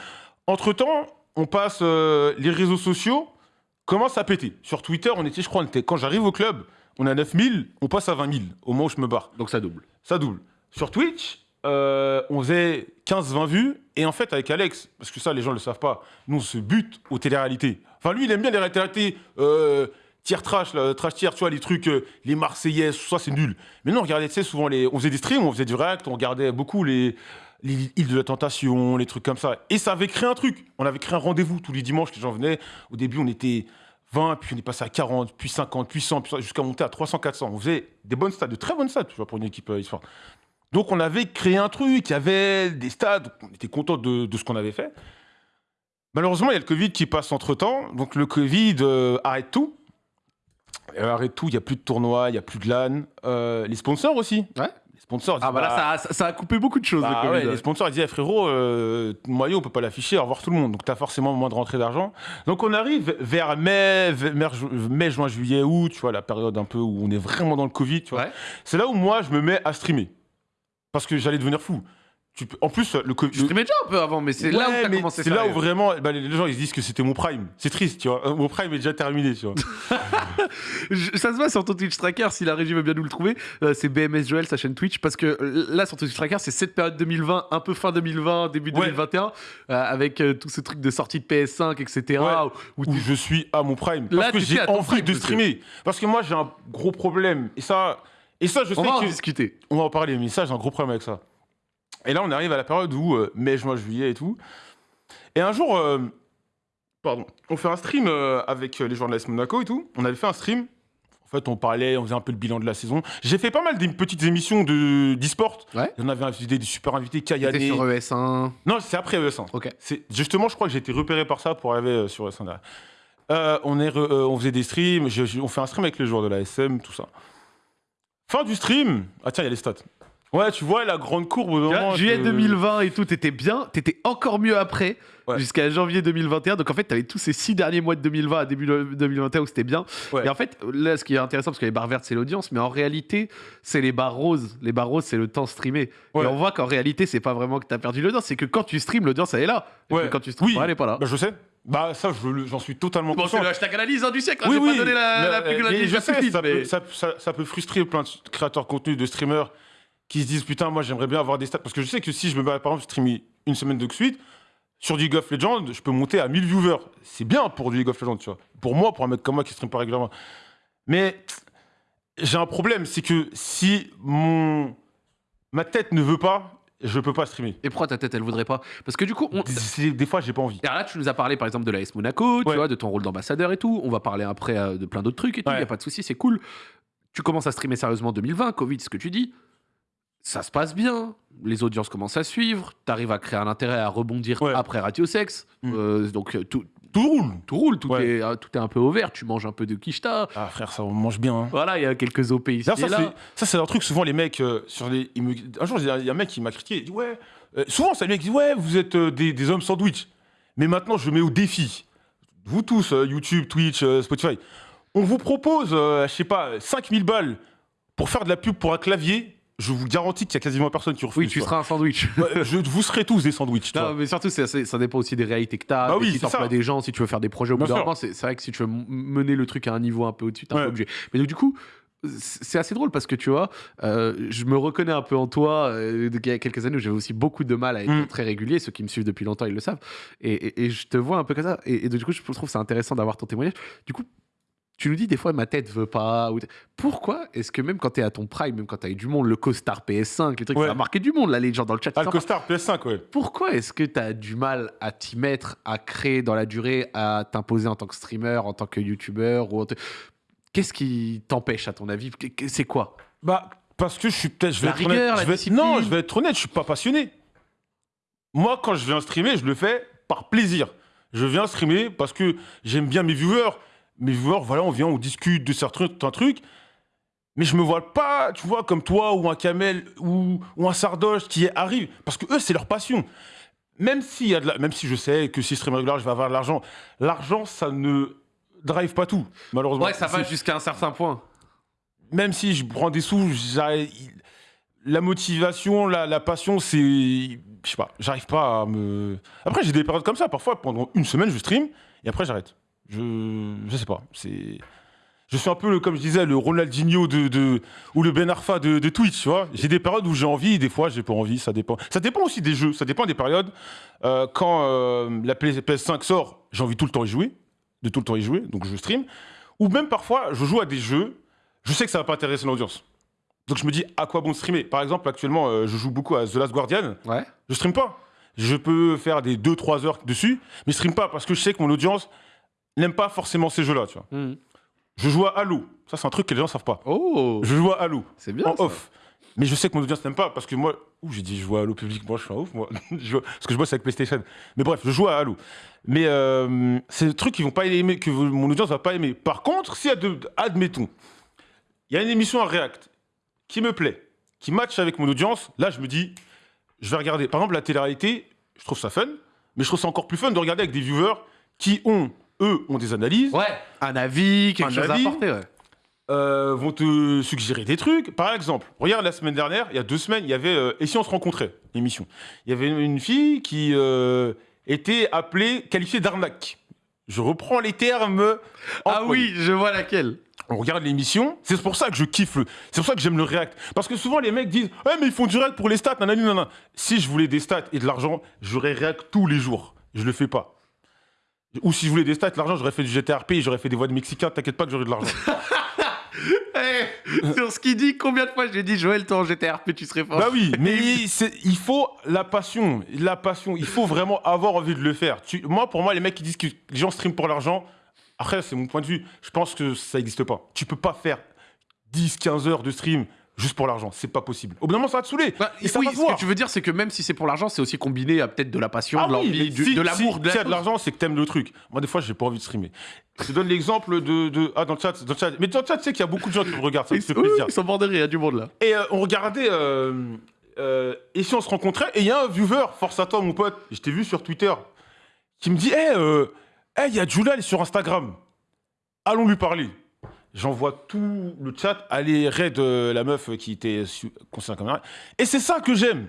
Entre temps, on passe euh, les réseaux sociaux commencent à péter. Sur Twitter, on était, je crois, on était, quand j'arrive au club, on est à 9000, on passe à 20 000 au moment où je me barre Donc ça double. ça double. Sur Twitch, euh, on faisait 15-20 vues. Et en fait, avec Alex, parce que ça, les gens ne le savent pas, nous, on se bute aux téléréalités. Enfin, lui, il aime bien les téléréalités euh, tiers trash, trash tiers, tu vois, les trucs, euh, les Marseillais, ça, c'est nul. Mais nous, on regardait, souvent, les... on faisait des streams, on faisait du react, on regardait beaucoup les, les îles de la tentation, les trucs comme ça. Et ça avait créé un truc. On avait créé un rendez-vous tous les dimanches, les gens venaient. Au début, on était 20, puis on est passé à 40, puis 50, puis 100, puis jusqu'à monter à 300, 400. On faisait des bonnes stats, de très bonnes stats, tu vois, pour une équipe e-sport. Donc on avait créé un truc, il y avait des stades, on était content de, de ce qu'on avait fait. Malheureusement, il y a le Covid qui passe entre-temps, donc le Covid euh, arrête tout. Euh, arrête tout, il n'y a plus de tournois, il n'y a plus de LAN. Euh, les sponsors aussi. Ouais. Les sponsors, Ah bah là, ça a, ça- a coupé beaucoup de choses, bah le ouais, Covid. les sponsors ils disaient frérot, euh, maillot on peut pas l'afficher, au revoir tout le monde. Donc tu as forcément moins de rentrée d'argent. Donc on arrive vers mai, mai, ju- mai, juin, juillet, août, tu vois, la période un peu où on est vraiment dans le Covid, tu vois. Ouais. C'est là où moi je me mets à streamer. Parce que j'allais devenir fou. Tu peux- En plus, le Covid. Je streamais déjà un peu avant, mais c'est là où t'as commencé C'est là où vraiment bah, les gens ils se disent que c'était mon prime. C'est triste, tu vois. Mon prime est déjà terminé, tu vois. [laughs] Ça se voit sur ton Twitch Tracker, si la régie veut bien nous le trouver. euh, c'est BMS Joel, sa chaîne Twitch. Parce que euh, là, sur ton Twitch Tracker, c'est cette période 2020, un peu fin 2020, début Ouais. 2021, euh, avec euh, tout ce truc de sortie de PS5, etc. Ouais. où- où où t'es- je suis à mon prime. Parce Là, que j'ai envie prime, de monsieur. streamer. Parce que moi j'ai un gros problème. Et ça, et ça je sais On va en que. discuter. On va en parler, mais ça, j'ai un gros problème avec ça. Et là, on arrive à la période où euh, mai, juin, juillet et tout. Et un jour, euh, pardon, on fait un stream euh, avec euh, les joueurs de l'AS Monaco et tout. On avait fait un stream. En fait, on parlait, on faisait un peu le bilan de la saison. J'ai fait pas mal des petites émissions de d'e-sport. Ouais. On avait invité des super invités, T'étais Kayane. sur E ES1. Non, c'est après ES1. Ok. C'est justement, je crois que j'ai été repéré par ça pour arriver euh, sur ES1 derrière. Euh, on, est re- euh, on faisait des streams, je- je- on fait un stream avec les joueurs de la SM, tout ça. Fin du stream. Ah tiens, il y a les stats. Ouais, tu vois la grande courbe au moment. Juillet que- 2020 et tout, t'étais bien, t'étais encore mieux après, Ouais. jusqu'à janvier 2021. Donc en fait, t'avais tous ces six derniers mois de 2020 à début de 2021 où c'était bien. Ouais. Et en fait, là, ce qui est intéressant, parce que les barres vertes, c'est l'audience, mais en réalité, c'est les barres roses. Les barres roses, c'est le temps streamé. Ouais. Et on voit qu'en réalité, c'est pas vraiment que t'as perdu l'audience, c'est que quand tu streams, l'audience, elle est là. Et quand tu streams, Oui. elle est pas là. Bah, je sais. Bah ça, je j'en suis totalement Bon, c'est conscient. le hashtag analyse hein, du siècle, hein, Oui, j'ai oui. pas donné la, mais, la mais je sais, plus fine, ça, mais- peut, ça, ça- ça peut frustrer plein de créateurs de contenu, de streamers qui se disent putain, moi j'aimerais bien avoir des stats. Parce que je sais que si je me mets par exemple streamer une semaine de suite, sur du League of Legends, je peux monter à 1000 viewers. C'est bien pour du League of Legends, tu vois. Pour moi, pour un mec comme moi qui stream pas régulièrement. Mais j'ai un problème, c'est que si mon ma tête ne veut pas, je peux pas streamer. Et pourquoi ta tête, elle voudrait pas? Parce que du coup, on... C'est- Des fois, j'ai pas envie. Et alors là, tu nous as parlé par exemple de l'AS Monaco, tu Ouais. vois, de ton rôle d'ambassadeur et tout. On va parler après euh, de plein d'autres trucs et tout. Il Ouais. y a pas de souci, c'est cool. Tu commences à streamer sérieusement en 2020, Covid, ce que tu dis. Ça se passe bien, les audiences commencent à suivre, tu arrives à créer un intérêt à rebondir Ouais. après Radio Sex. Mm. Euh, donc euh, tout, Tout roule. tout roule, tout, Ouais. est, euh, tout est un peu au vert, tu manges un peu de quicheta. Ah frère, ça on mange bien. hein. Voilà, il y a quelques OP ici D'ailleurs, et ça, là. c'est- ça, c'est un truc, souvent, les mecs, euh, sur les. me- Un jour, il y a un mec qui m'a critiqué, il dit Ouais, euh, souvent, c'est le mec qui dit Ouais, vous êtes euh, des, des hommes sandwich. Mais maintenant, je mets au défi, vous tous, YouTube, Twitch, Spotify, on vous propose, je sais pas, 5000 balles pour faire de la pub pour un clavier. Je vous garantis qu'il y a quasiment personne qui refuse. Oui, tu quoi. seras un sandwich. [laughs] Je, vous serez tous des sandwichs. tu Non, mais surtout, assez- ça dépend aussi des réalités que tu as, Bah oui, si ça. des gens, si tu veux faire des projets au bout d'un. C'est vrai que si tu veux mener le truc à un niveau un peu au-dessus, t'es un Ouais. peu obligé. Mais donc, du coup, c'est assez drôle parce que tu vois, euh, je me reconnais un peu en toi. euh, il y a quelques années où j'avais aussi beaucoup de mal à être Mm. très régulier. Ceux qui me suivent depuis longtemps, ils le savent. Et, et- et je te vois un peu comme ça. Et, et du coup, je trouve ça intéressant d'avoir ton témoignage. Du coup, tu nous dis des fois ma tête veut pas. ou- Pourquoi est-ce que même quand t'es à ton prime, même quand t'as eu du monde, le costard PS5, les trucs, Ouais. ça a marqué du monde là, les gens dans le chat. Ah, le costard PS5, ouais. pourquoi est-ce que tu as du mal à t'y mettre, à créer dans la durée, à t'imposer en tant que streamer, en tant que youtubeur ou Qu'est-ce qui t'empêche à ton avis? C'est quoi? Bah, parce que je suis peut-être. Je vais La être rigueur, honnête. la je vais-. Non, je vais être honnête, je suis pas passionné. Moi, quand je viens streamer, je le fais par plaisir. Je viens streamer parce que j'aime bien mes viewers. Mes viewers, voilà, on vient, on discute de certains un truc. Mais je me vois pas, tu vois, comme toi ou un Kamel ou, ou un Sardoche qui arrive. Parce que eux, c'est leur passion. Même, y a de la- même si je sais que si je stream régulièrement, je vais avoir de l'argent, l'argent, ça ne drive pas tout, malheureusement. Ouais, ça va jusqu'à un certain point. même si je prends des sous, la motivation, la, la passion, c'est. Je sais pas, j'arrive pas à me. Après, j'ai des périodes comme ça. Parfois, pendant une semaine, je stream et après, j'arrête. Je. Je sais pas. C'est. Je suis un peu, le, comme je disais, le Ronaldinho de, de- ou le Ben Arfa de, de Twitch, tu vois. J'ai des périodes où j'ai envie, des fois j'ai pas envie, ça dépend. Ça dépend aussi des jeux, ça dépend des périodes. Euh, quand euh, la PS- PS5 sort, j'ai envie tout le temps y jouer, de tout le temps y jouer, donc je stream. Ou même parfois, je joue à des jeux, je sais que ça va pas intéresser l'audience. Donc je me dis, à quoi bon streamer? Par exemple, actuellement, euh, je joue beaucoup à The Last Guardian, Ouais. je stream pas. Je peux faire des 2-3 heures dessus, mais je stream pas parce que je sais que mon audience n'aime pas forcément ces jeux-là, tu vois. Mhm. Je joue à Halo. Ça, c'est un truc que les gens savent pas. Oh, Je joue à Halo c'est bien. en ça. off. Mais je sais que mon audience n'aime pas parce que moi, ouh, j'ai dit je joue à Halo public, moi je suis un ouf, moi. [laughs] Je parce que je bosse avec PlayStation. Mais bref, je joue à Halo. Mais euh, c'est des trucs qu'ils vont pas aimer, que mon audience va pas aimer. Par contre, si, ad- admettons, il y a une émission à React qui me plaît, qui match avec mon audience, là je me dis, je vais regarder. Par exemple, la télé-réalité, je trouve ça fun, mais je trouve ça encore plus fun de regarder avec des viewers qui ont, eux, ont des analyses. Ouais, un avis, quelque Un chose avis. à apporter. Ouais. euh, vont te suggérer des trucs. Par exemple, regarde la semaine dernière, il y a deux semaines, il y avait euh, Et si on se rencontrait L'émission. Il y avait une, une fille qui euh, était appelée, qualifiée d'arnaque. Je reprends les termes. Ah employés. oui, je vois laquelle. On regarde l'émission, c'est pour ça que je kiffe le. C'est pour ça que j'aime le React. Parce que souvent les mecs disent Ouais, mais ils font du React pour les stats, nanani, nanana. Si je voulais des stats et de l'argent, j'aurais React tous les jours. Je le fais pas. Ou si je voulais des stats, de l'argent, j'aurais fait du GTRP j'aurais fait des voix de Mexicains, t'inquiète pas que j'aurais de l'argent. [laughs] Eh, sur ce qu'il dit, combien de fois j'ai dit Joël, toi en GTRP, tu serais fort Bah oui, [laughs] mais il faut la passion, la passion. Il faut vraiment avoir envie de le faire. Tu- moi, pour moi, les mecs qui disent que les gens streament pour l'argent, après, c'est mon point de vue. Je pense que ça n'existe pas. Tu peux pas faire 10, 15 heures de stream juste pour l'argent. C'est pas possible. Au bout d'un moment, ça va te saouler. Bah, et ça oui, va ce voir. que tu veux dire, c'est que même si c'est pour l'argent, c'est aussi combiné à peut-être de la passion, Ah de oui, l'envie, si- de l'amour, si- de la S'il y a de l'argent, c'est que t'aimes le truc. Moi, des fois, j'ai pas envie de streamer. Je te donne l'exemple de, de- Ah, dans le chat, dans le chat. Mais dans le chat, tu sais qu'il y a beaucoup de gens qui me regardent. Ça me fait oui, plaisir. ils sont bordés, il y a du monde là. Et euh, on regardait. euh, euh, et si on se rencontrait Et il y a un viewer, force à toi, mon pote, je t'ai vu sur Twitter, qui me dit Hé, il y a est sur Instagram. Allons lui parler. J'envoie tout le chat, aller raid euh, la meuf qui était concernée comme caméra. Et c'est ça que j'aime.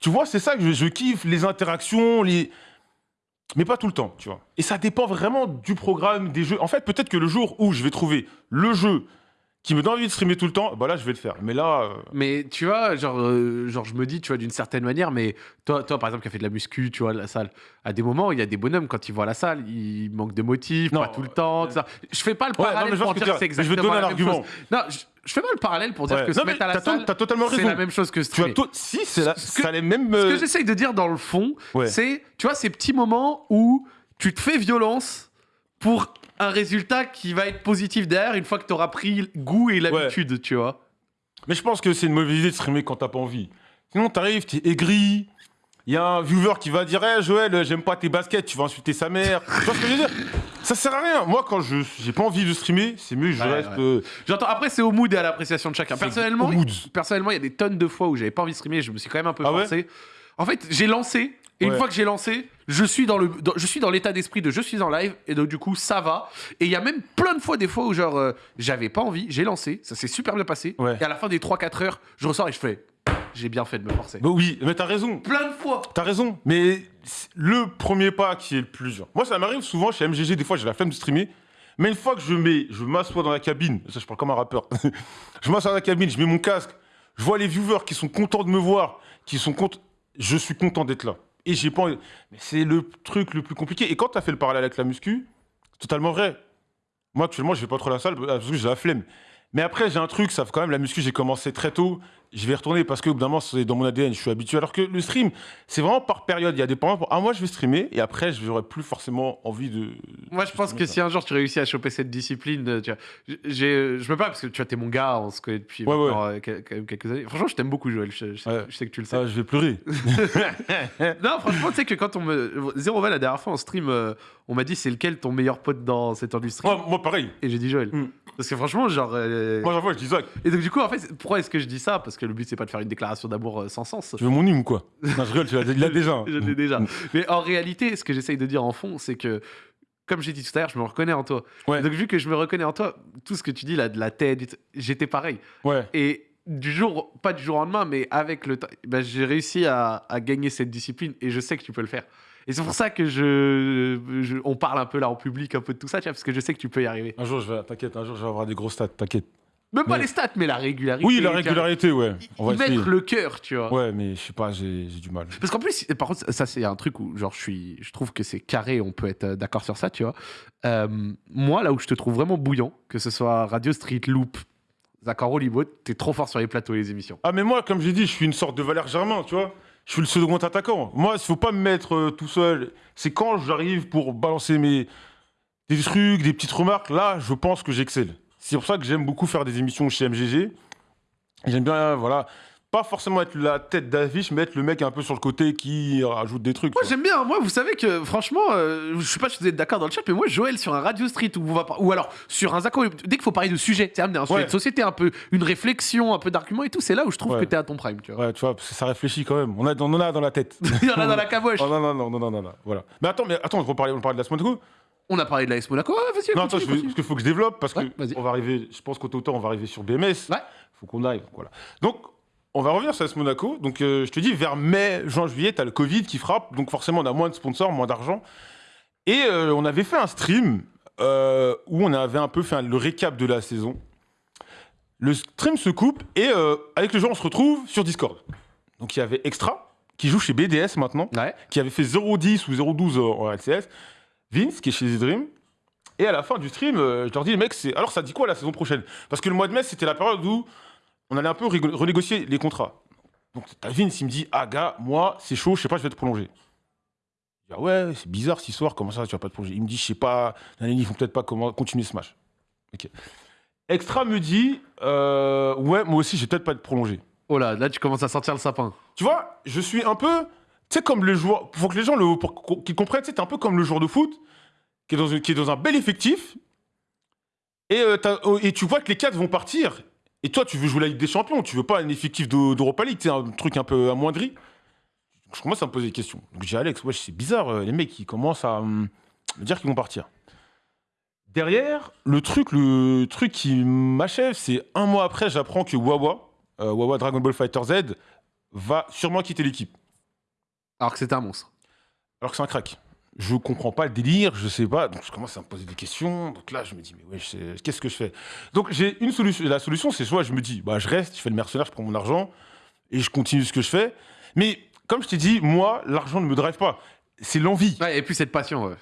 Tu vois, c'est ça que je, je kiffe, les interactions, les. Mais pas tout le temps, tu vois. Et ça dépend vraiment du programme, des jeux. En fait, peut-être que le jour où je vais trouver le jeu qui me donne envie de streamer tout le temps, bah là, je vais le faire. Mais là. euh, Mais tu vois, genre, euh, genre je me dis, tu vois, d'une certaine manière, mais toi, toi, par exemple, qui a fait de la muscu, tu vois, la salle, à des moments, il y a des bonhommes, quand ils voient la salle, ils manquent de motifs, Non, pas tout le temps, tout ça. Je fais pas le Ouais, non, parallèle vois pour que dire que c'est dire. Je vais te exactement donner la un même argument. chose. Non, je, je fais pas le parallèle pour dire Ouais. que se Non, mais mettre à la salle, c'est la même chose que Tu as streamer. Si, c'est la... Ce que- ça les mêmes. Ce euh, que j'essaye de dire dans le fond, Ouais. c'est, tu vois, ces petits moments où tu te fais violence pour un résultat qui va être positif derrière une fois que tu auras pris goût et l'habitude, tu vois. Mais je pense que c'est une mauvaise idée de streamer quand t'as pas envie. Sinon, t'arrives, t'es aigri. Il y a un viewer qui va dire Hey, Joël, j'aime pas tes baskets, tu vas insulter sa mère. tu vois ce que je veux dire? Ça sert à rien. Moi, quand je j'ai pas envie de streamer, c'est mieux que je Ouais, reste. ouais. euh, J'entends. Après, c'est au mood et à l'appréciation de chacun. Personnellement, personnellement, il y a des tonnes de fois où j'avais pas envie de streamer. Je me suis quand même un peu Ah ouais? forcé. En fait, j'ai lancé. Et une fois que j'ai lancé, je suis dans le, dans- je suis dans l'état d'esprit de je suis en live et donc du coup ça va. Et il y a même plein de fois des fois où genre euh, j'avais pas envie, j'ai lancé, ça s'est super bien passé. Ouais. Et à la fin des 3-4 heures, je ressors et je fais j'ai bien fait de me forcer. Bah oui, mais t'as raison. Plein de fois. T'as raison, mais le premier pas qui est le plus dur. Moi, ça m'arrive souvent chez MGG, des fois, j'ai la flemme de streamer. Mais une fois que je mets, je m'assois dans la cabine, ça, je parle comme un rappeur. [laughs] je m'assois dans la cabine, je mets mon casque, je vois les viewers qui sont contents de me voir, qui sont contents. Je suis content d'être là. Et j'ai pas Mais c'est le truc le plus compliqué. Et quand t'as fait le parallèle avec la muscu, totalement vrai. Moi, actuellement, je vais pas trop à la salle parce que j'ai la flemme. Mais après, j'ai un truc, ça fait quand même la muscu, j'ai commencé très tôt. Je vais y retourner parce que, moment, c'est dans mon ADN, je suis habitué. Alors que le stream, c'est vraiment par période. Il y a des moments, ah, moi, je vais streamer et après, je n'aurai plus forcément envie de. Moi, je pense que si un jour tu réussis à choper cette discipline, euh, tu vois, j'ai, je me parle parce que tu vois, t'es mon gars, on se connaît depuis Ouais, maintenant, euh, quand même quelques années. Franchement, je t'aime beaucoup, Joël. Je, je sais, Ouais. je sais que tu le sais. Ah, je vais pleurer. [laughs] [laughs] Non, franchement, tu sais que quand on me. Zéro Val, la dernière fois en stream, euh, on m'a dit c'est lequel ton meilleur pote dans cette industrie? Moi, moi, pareil. Et j'ai dit Joël. Mm. Parce que franchement, genre. euh, Moi, j'avoue, je dis Zach, Et donc, du coup, en fait, pourquoi est-ce que je dis ça? Parce que le but, c'est pas de faire une déclaration d'amour euh, sans sens. tu veux mon hymne ou quoi? Non, je rigole, tu l'as il l'a [laughs] déjà. hein. Je l'ai déjà. Mais en réalité, ce que j'essaye de dire en fond, c'est que, comme j'ai dit tout à l'heure, je me reconnais en toi. Ouais. Donc, vu que je me reconnais en toi, tout ce que tu dis là, de la tête, j'étais pareil. Ouais. Et du jour, pas du jour au lendemain, mais avec le temps, ben, j'ai réussi à, à gagner cette discipline et je sais que tu peux le faire. Et c'est pour ça que je, je- on parle un peu là en public, un peu de tout ça, tu vois, parce que je sais que tu peux y arriver. Un jour, je vais, t'inquiète, un jour, je vais avoir des gros stats, t'inquiète. Même pas Mais- les stats, mais la régularité. Oui, la régularité, ouais. On va mettre le cœur, tu vois. Ouais, mais je sais pas, j'ai du mal. Parce qu'en plus, par contre, ça c'est un truc où genre je suis, je trouve que c'est carré, on peut être euh, d'accord sur ça, tu vois. Euh, moi, là où je te trouve vraiment bouillant, que ce soit Radio Street Loop, Zacharo Libo, t'es trop fort sur les plateaux et les émissions. Ah, mais moi, comme j'ai dit, je suis une sorte de Valère Germain, tu vois. Je suis le second attaquant. Moi, il faut pas me mettre euh, tout seul. C'est quand j'arrive pour balancer mes des trucs, des petites remarques, là, je pense que j'excelle. C'est pour ça que j'aime beaucoup faire des émissions chez MGG. J'aime bien, voilà, pas forcément être la tête d'affiche, mais être le mec un peu sur le côté qui rajoute des trucs. Moi j'aime bien, moi vous savez que franchement, euh, je sais pas si vous êtes d'accord dans le chat, mais moi Joël sur un Radio Street on par- ou alors sur un Zacharo, dès qu'il faut parler de sujet, c'est amener un sujet Ouais. de société, un peu une réflexion, un peu d'arguments et tout, c'est là où je trouve Ouais. que t'es à ton prime, tu vois. Ouais, tu vois, parce que ça réfléchit quand même. On, a, on en a dans la tête. [laughs] Il y en a dans la caboche. [laughs] Oh, non, non, non, non, non, non, non, voilà. Mais attends, mais attends, on parlait, on parlait de la semaine de coup On a parlé de l'AS Monaco, ouais, vas-y, Non, continue, attends, veux- parce qu'il faut que je développe, parce Ouais, que on va arriver, je pense qu'au total, on va arriver sur BMS. Ouais. faut qu'on aille, voilà. Donc, on va revenir sur AS Monaco. Donc, euh, je te dis, vers mai, juin, juillet, t'as le Covid qui frappe, donc forcément, on a moins de sponsors, moins d'argent. Et euh, on avait fait un stream euh, où on avait un peu fait un- le récap de la saison. Le stream se coupe et avec le joueur, on se retrouve sur Discord. Donc, il y avait Extra, qui joue chez BDS maintenant Ouais. qui avait fait 0,10 ou 0,12 en LCS, Vince, qui est chez The Dream. Et à la fin du stream, je leur dis, les mecs, c'est... alors ça dit quoi la saison prochaine? Parce que le mois de mai, c'était la période où on allait un peu renégocier les contrats. Donc t'as Vince, il me dit, ah gars, moi, c'est chaud, je sais pas, je vais te prolonger. Je dis, ah ouais, c'est bizarre cette histoire, comment ça, tu vas pas te prolonger? Il me dit, je sais pas, ils font peut-être pas continuer ce match. Ok. Extra me dit, euh, ouais, moi aussi, je vais peut-être pas te prolonger. Oh là, là tu commences à sentir le sapin. Tu vois, je suis un peu. Tu sais, comme le joueur. Faut que les gens le, pour qu- qu'ils comprennent, tu sais, t'es un peu comme le joueur de foot qui est dans, une- qui est dans un bel effectif. Et, euh, oh, et tu vois que les quatre vont partir. Et toi, tu veux jouer la Ligue des Champions. Tu veux pas un effectif d'Eu- d'Europa League. C'est un truc un peu amoindri. Je commence à me poser des questions. Donc j'ai Alex, ouais, c'est bizarre. euh, les mecs, ils commencent à hum, me dire qu'ils vont partir. Derrière, le truc, le truc qui m'achève, c'est un mois après, j'apprends que Wawa, euh, Wawa Dragon Ball Fighter Z, va sûrement quitter l'équipe. Alors que c'était un monstre. Alors que c'est un crack. Je comprends pas le délire, je sais pas. Donc je commence à me poser des questions. Donc là, je me dis, mais ouais, qu'est-ce que je fais? Donc j'ai une solution. La solution, c'est soit je me dis, bah je reste, je fais le mercenaire, je prends mon argent et je continue ce que je fais. Mais comme je t'ai dit, moi, l'argent ne me drive pas. C'est l'envie. Ouais, et puis cette passion, ouais.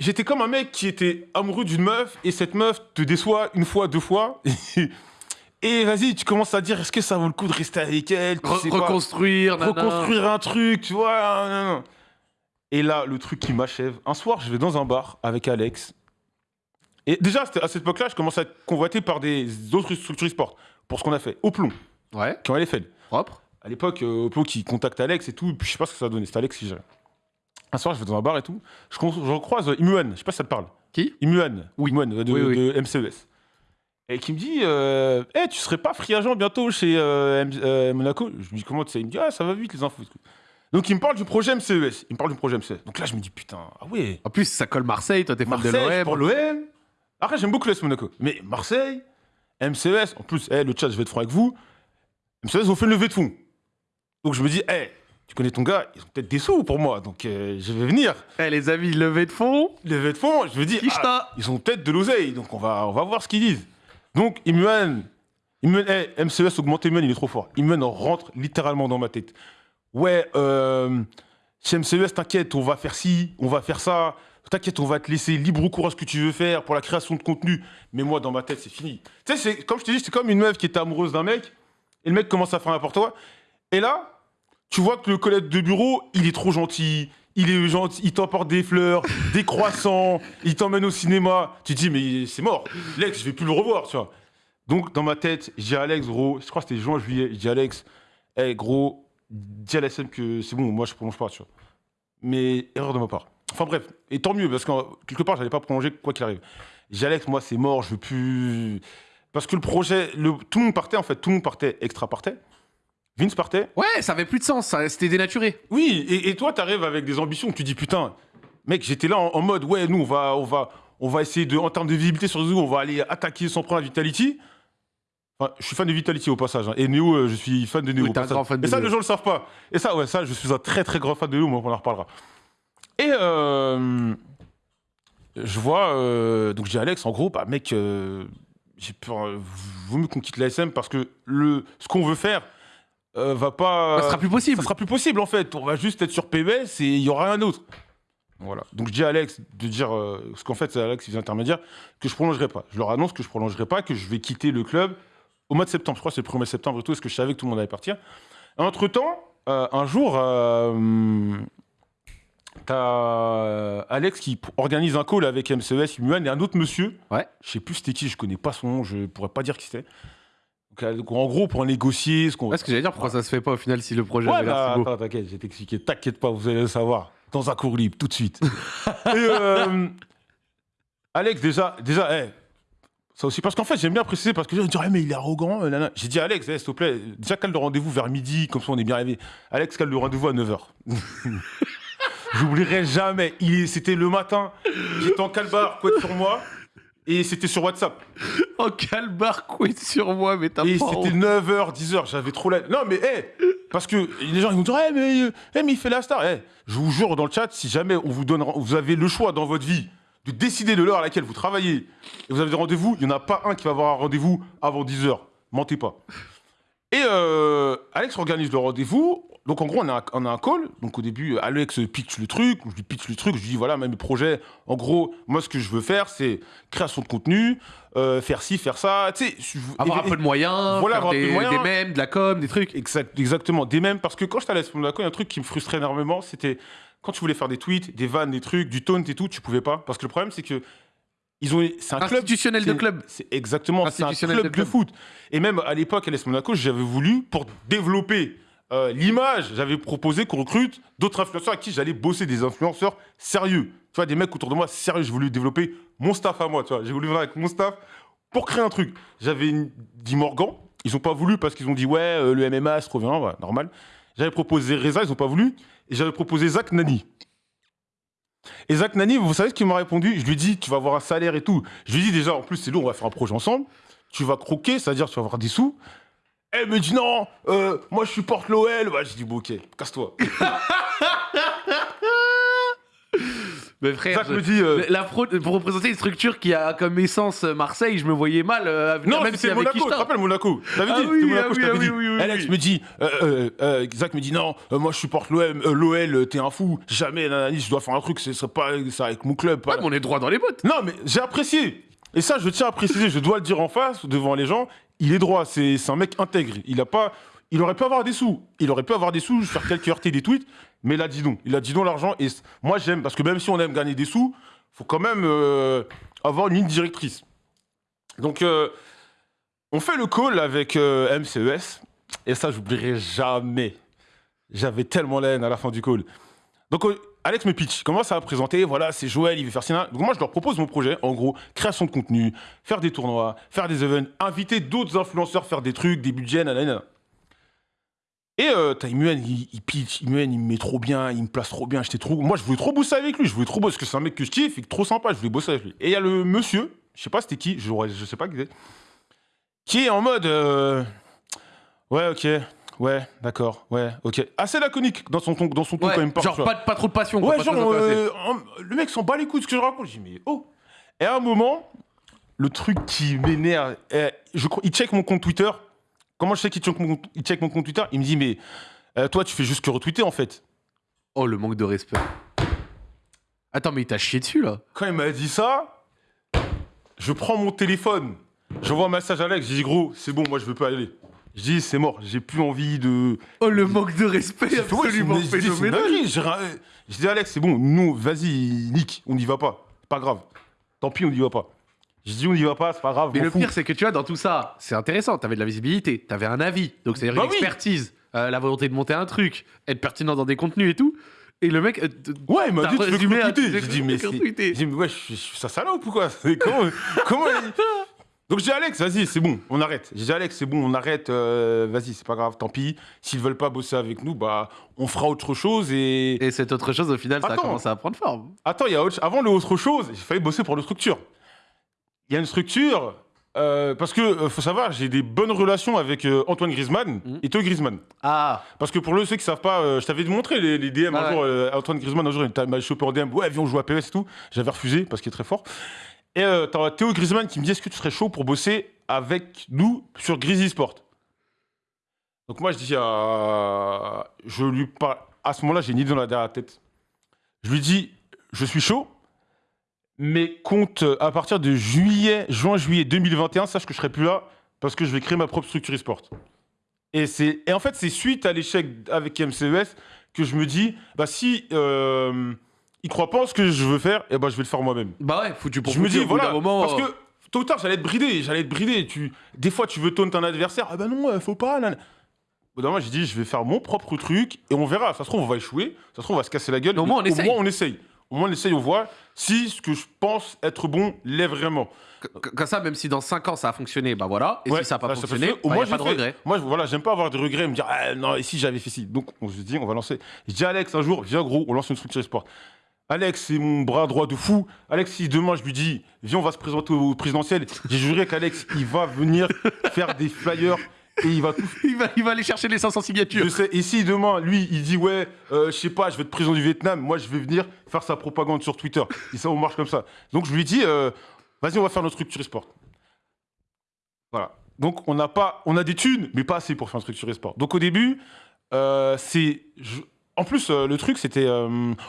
J'étais comme un mec qui était amoureux d'une meuf et cette meuf te déçoit une fois, deux fois. [laughs] Et vas-y, tu commences à dire, est-ce que ça vaut le coup de rester avec elle? Tu Re- sais pas. reconstruire, reconstruire un truc, tu vois. nan, nan. Et là, le truc qui m'achève, un soir, je vais dans un bar avec Alex. Et déjà, à cette époque-là, je commençais à être convoité par des autres structures e-sport pour ce qu'on a fait. Au plomb, Ouais, qui ont fait. propre. À l'époque, euh, Oppo qui contacte Alex et tout, et puis je sais pas ce que ça a donné. C'était Alex qui gérait. Un soir, je vais dans un bar et tout. Je, je recroise euh, Imuan, je sais pas si ça te parle. Qui? Imuan, Oui. Imuan, euh, de, Oui, oui. de MCES. Et qui me dit euh, Eh, tu serais pas free agent bientôt chez euh, Monaco? Je lui dis Comment tu sais? Il me dit Ah, ça va vite les infos. Donc il me parle du projet MCES. Il me parle du projet MCES. Donc là, je me dis Putain, ah ouais. En plus, ça colle Marseille, toi t'es fan de Marseille, pour l'OM. l'OM. Après, j'aime beaucoup l'AS Monaco. Mais Marseille, MCES, en plus, eh, le chat, je vais être franc avec vous. MCES ont fait une levée de fonds. Donc je me dis, hé, tu connais ton gars, ils ont peut-être des sous pour moi, donc euh, je vais venir. Eh les amis, levée de fonds. Levée de fonds, je me dis, ah, ils ont peut-être de l'oseille, donc on va, on va voir ce qu'ils disent. Donc Imuan, Imuan, eh, MCES augmenté il est trop fort. Imuan rentre littéralement dans ma tête. Ouais, euh, MCES, t'inquiète, on va faire ci, on va faire ça. T'inquiète, on va te laisser libre cours à ce que tu veux faire pour la création de contenu. Mais moi, dans ma tête, c'est fini. Tu sais, comme je te dis, c'est comme une meuf qui était amoureuse d'un mec, et le mec commence à faire n'importe quoi. Et là, tu vois que le collègue de bureau, il est trop gentil. Il est gentil, il t'emporte des fleurs, [laughs] des croissants, il t'emmène au cinéma. Tu te dis, mais c'est mort. Lex, je vais plus le revoir, tu vois. Donc, dans ma tête, j'ai Alex, gros, je crois que c'était juin, juillet, dis Alex, hey, gros, dis à la SM que c'est bon, moi je prolonge pas, tu vois. Mais erreur de ma part. Enfin bref, et tant mieux, parce que quelque part, j'allais pas prolonger quoi qu'il arrive. J'ai Alex, moi c'est mort, je veux plus. Parce que le projet, le... tout le monde partait en fait, tout le monde partait, extra partait. Vince partait. Ouais, ça avait plus de sens, ça, c'était dénaturé. Oui, et, et toi, t'arrives avec des ambitions, tu dis putain, mec, j'étais là en, en mode, ouais, nous, on va, on va, on va essayer de, en termes de visibilité sur réseau, on va aller attaquer sans prendre la Vitality. Enfin, je suis fan de Vitality au passage, hein. et Neo, euh, je suis fan de Neo. Oui, au t'es un passage. grand fan de et ça, Neo. les gens le savent pas. Et ça, ouais, ça, je suis un très très grand fan de Neo, mais on en reparlera. Et euh, je vois, euh, donc je dis à Alex, en gros, bah mec, euh, j'ai peur, euh, vaut mieux qu'on quitte la SM parce que le, ce qu'on veut faire euh, va pas. ça sera plus possible. Ça sera plus possible en fait. On va juste être sur PBS et il y aura un autre. Voilà. Donc je dis à Alex de dire, euh, parce qu'en fait c'est Alex qui est intermédiaire, que je prolongerai pas. Je leur annonce que je prolongerai pas, que je vais quitter le club au mois de septembre. Je crois c'est le 1er septembre et tout, parce que je savais que tout le monde allait partir. Entre temps, un jour, euh, t'as euh, Alex qui organise un call avec MCES, Imuan et un autre monsieur. Ouais. Je sais plus c'était qui, je connais pas son nom, je pourrais pas dire qui c'était. Donc, euh, donc, en gros, pour négocier ce qu'on Ouais, ce que j'allais dire, pourquoi ça se fait pas au final si le projet Ouais, bah, si beau attends, t'inquiète, je vais t'expliquer. T'inquiète pas, vous allez le savoir. Dans un cours libre, tout de suite. [laughs] Et, euh, Alex, déjà, déjà, eh, ça aussi, parce qu'en fait, j'aime bien préciser, parce que gens disent, Ah, mais il est arrogant. euh. J'ai dit, Alex, eh, s'il te plaît, déjà, cale le rendez-vous vers midi, comme ça, on est bien arrivé. Alex, cale le rendez-vous à 9h. [laughs] J'oublierai jamais. C'était le matin, j'étais en calbar, quoi sur moi, et c'était sur WhatsApp. Oh, calbar, quid sur moi, mais t'as Et pas c'était honte. 9h, 10h, j'avais trop la... Non mais, hé Parce que les gens, ils vont dire, eh, mais, euh, eh, mais il fait la star. Eh, je vous jure, dans le chat, si jamais on vous donne... Vous avez le choix dans votre vie de décider de l'heure à laquelle vous travaillez, et vous avez des rendez-vous, il n'y en a pas un qui va avoir un rendez-vous avant 10h. Mentez pas. Et euh, Alex organise le rendez-vous. Donc en gros, on a, un- on a un call. Donc au début, Alex pitch le truc. Je lui pitch le truc. Je lui dis voilà, même mes projets. En gros, moi, ce que je veux faire, c'est création de contenu, euh, faire ci, faire ça. Tu sais, Avoir un peu de moyens, Voilà, avoir des, de moyens. des mèmes, de la com, des trucs. Exact, exactement. Des mêmes, parce que quand j'étais à l'Est Monaco, il y a un truc qui me frustrait énormément, c'était quand tu voulais faire des tweets, des vannes, des trucs, du taunt et tout, tu pouvais pas. Parce que le problème, c'est que ils ont, c'est un club. Institutionnel de club. C'est exactement, c'est un club de de, club. foot. Et même à l'époque, à l'Est Monaco, j'avais voulu, pour développer euh, l'image, j'avais proposé qu'on recrute d'autres influenceurs à qui j'allais bosser des influenceurs sérieux. Tu vois, des mecs autour de moi sérieux. J'ai voulu développer mon staff à moi, tu vois. J'ai voulu venir avec mon staff pour créer un truc. J'avais dit Morgan. Ils ont pas voulu parce qu'ils ont dit ouais, euh, le MMA, c'est trop bien, ouais, normal. J'avais proposé Reza, ils ont pas voulu. Et j'avais proposé Zach Nani. Et Zach Nani, vous savez ce qu'il m'a répondu? Je lui dit, tu vas avoir un salaire et tout. Je lui dit déjà, en plus, c'est lourd, on va faire un projet ensemble. Tu vas croquer, c'est-à-dire tu vas avoir des sous. Elle me dit non, euh, moi je supporte l'OL. Bah, je dis bon, ok, casse-toi. [laughs] Mais frère, je- me dit. euh, la fraude, pour représenter une structure qui a comme essence euh, Marseille, je me voyais mal euh, venir, Non, même c'était si avec Monaco, tu te rappelles Monaco t'avais Ah dit, oui, c'était ah Monaco, je oui, ah dit. oui, oui, oui, Alex oui. me dit, euh, euh, euh, Zach me dit non, euh, moi je supporte l'OM, euh, l'OL, t'es un fou, jamais, nanani, je dois faire un truc, ce serait pas ça avec mon club. pas- Ouais, mais on est droit dans les bottes. Non, mais j'ai apprécié. Et ça, je tiens à préciser, je dois le dire en face, devant les gens, il est droit, c'est c'est un mec intègre. Il a pas, il aurait pu avoir des sous. Il aurait pu avoir des sous, faire quelques RT des tweets, mais il a dit non. Il a dit non l'argent. Et moi, j'aime, parce que même si on aime gagner des sous, faut quand même euh, avoir une ligne directrice. Donc, euh, on fait le call avec euh, MCES, et ça, j'oublierai jamais. J'avais tellement la haine à la fin du call. Donc, Alex me pitch, commence à présenter, voilà, c'est Joël, il veut faire ça. Donc, moi, je leur propose mon projet, en gros, création de contenu, faire des tournois, faire des events, inviter d'autres influenceurs, faire des trucs, des budgets, nanana. Et euh, t'as Imuan, il, il pitch, Imuan, il me met trop bien, il me place trop bien, j'étais trop... Moi, je voulais trop bosser avec lui, je voulais trop bosser, parce que c'est un mec que je kiffe, et trop sympa, je voulais bosser avec lui. Et il y a le monsieur, je sais pas c'était qui, je, je sais pas qui c'est, qui est en mode... euh, Ouais, ok, ouais, d'accord, ouais, ok. Assez laconique dans son ton, dans son ton Ouais, quand même. genre pas, pas trop de passion. Ouais, genre, euh, le mec s'en bat les couilles de ce que je raconte. Je dis, mais oh Et à un moment, le truc qui m'énerve, eh, il check mon compte Twitter. Comment je sais qu'il check mon, compte- il check mon compte Twitter? Il me dit, mais euh, toi, tu fais juste que retweeter en fait. Oh, le manque de respect. Attends, mais il t'a chié dessus là. Quand il m'a dit ça, je prends mon téléphone, j'envoie un message à Alex, je dis, gros, c'est bon, moi, je veux pas aller. Je dis, c'est mort, j'ai plus envie de. Oh, le manque de respect ouais, absolument je dis, phénoménal. Je Alex, c'est bon, nous, vas-y, nique, on n'y va pas. C'est pas grave. Tant pis, on n'y va pas. Je dis, on n'y va pas, c'est pas grave. Mais le fous. pire, c'est que tu vois, dans tout ça, c'est intéressant. T'avais de la visibilité, t'avais un avis, donc c'est-à-dire Bah une oui. expertise, euh, la volonté de monter un truc, être pertinent dans des contenus et tout. Et le mec. euh, Ouais, il m'a dit, tu veux que à- tu J'ai dit, mais. J'ai dit, ouais, je suis sa salope ou quoi? [laughs] Comment, comment il- Donc j'ai Alex, vas-y, c'est bon, on arrête. J'ai Alex, c'est bon, on arrête, euh, vas-y, c'est pas grave, tant pis. S'ils veulent pas bosser avec nous, bah, on fera autre chose et. Et cette autre chose, au final, ça a commencé à prendre forme. Attends, il y a autre... avant le autre chose, j'ai failli bosser pour le structure. Il y a une structure, euh, parce que, euh, faut savoir, j'ai des bonnes relations avec euh, Antoine Griezmann Mhm. et Théo Griezmann. Ah, Parce que pour le- ceux qui savent pas, je t'avais montré les, les DM Ah un ouais. jour. Antoine Griezmann, un jour, il m'a chopé en DM. Ouais, viens, on joue à PS et tout. J'avais refusé parce qu'il est très fort. Et euh, t'as Théo Griezmann qui me dit Est-ce que tu serais chaud pour bosser avec nous sur Grizzly Sport? Donc moi, je dis. Je lui parle. À ce moment-là, j'ai une idée dans la tête. Je lui dis Je suis chaud. Mais compte euh, à partir de juillet, juin-juillet 2021, sache que je serai plus là parce que je vais créer ma propre structure e-sport. Et, et en fait, c'est suite à l'échec avec MCES que je me dis, bah si euh, ils croient pas en ce que je veux faire, et ben je vais le faire moi-même. bah ouais, foutu pour je me dis, voilà, moment. parce euh, que tôt ou tard, j'allais être bridé, j'allais être bridé. Tu, des fois, tu veux taunt un adversaire, ah bah non, euh, faut pas. nan. Au bout d'un moment, j'ai dit, je vais faire mon propre truc et on verra. Ça se trouve, on va échouer, ça se trouve, on va se casser la gueule. Au moins, on essaye. Au moins, on essaye, on voit si ce que je pense être bon l'est vraiment. Comme ça, même si dans 5 ans ça a fonctionné, bah voilà. Et Ouais, si ça n'a pas là, ça fonctionné, faire. Au bah, moins, y a pas de regret. Moi, voilà, j'aime pas avoir de regrets et me dire, ah, non, ici j'avais fait ci. Donc, on se dit, on va lancer. Je dis, Alex, un jour, viens, gros, on lance une structure sport. Alex, c'est mon bras droit de fou. Alex, si demain je lui dis, viens, on va se présenter au présidentiel, j'ai juré qu'Alex, il va venir faire des flyers et il va. [laughs] Il va, il va aller chercher les 500 signatures. Je sais. Et si demain, lui, il dit, ouais, euh, je sais pas, je vais être président du Vietnam, moi, je vais venir faire sa propagande sur Twitter. Et ça, on marche comme ça. Donc, je lui dis, euh, vas-y, on va faire notre structure sport. Voilà. Donc, on n'a pas, on a des thunes, mais pas assez pour faire une structure sport. Donc, au début, euh, c'est. je- En plus, euh, le truc, c'était.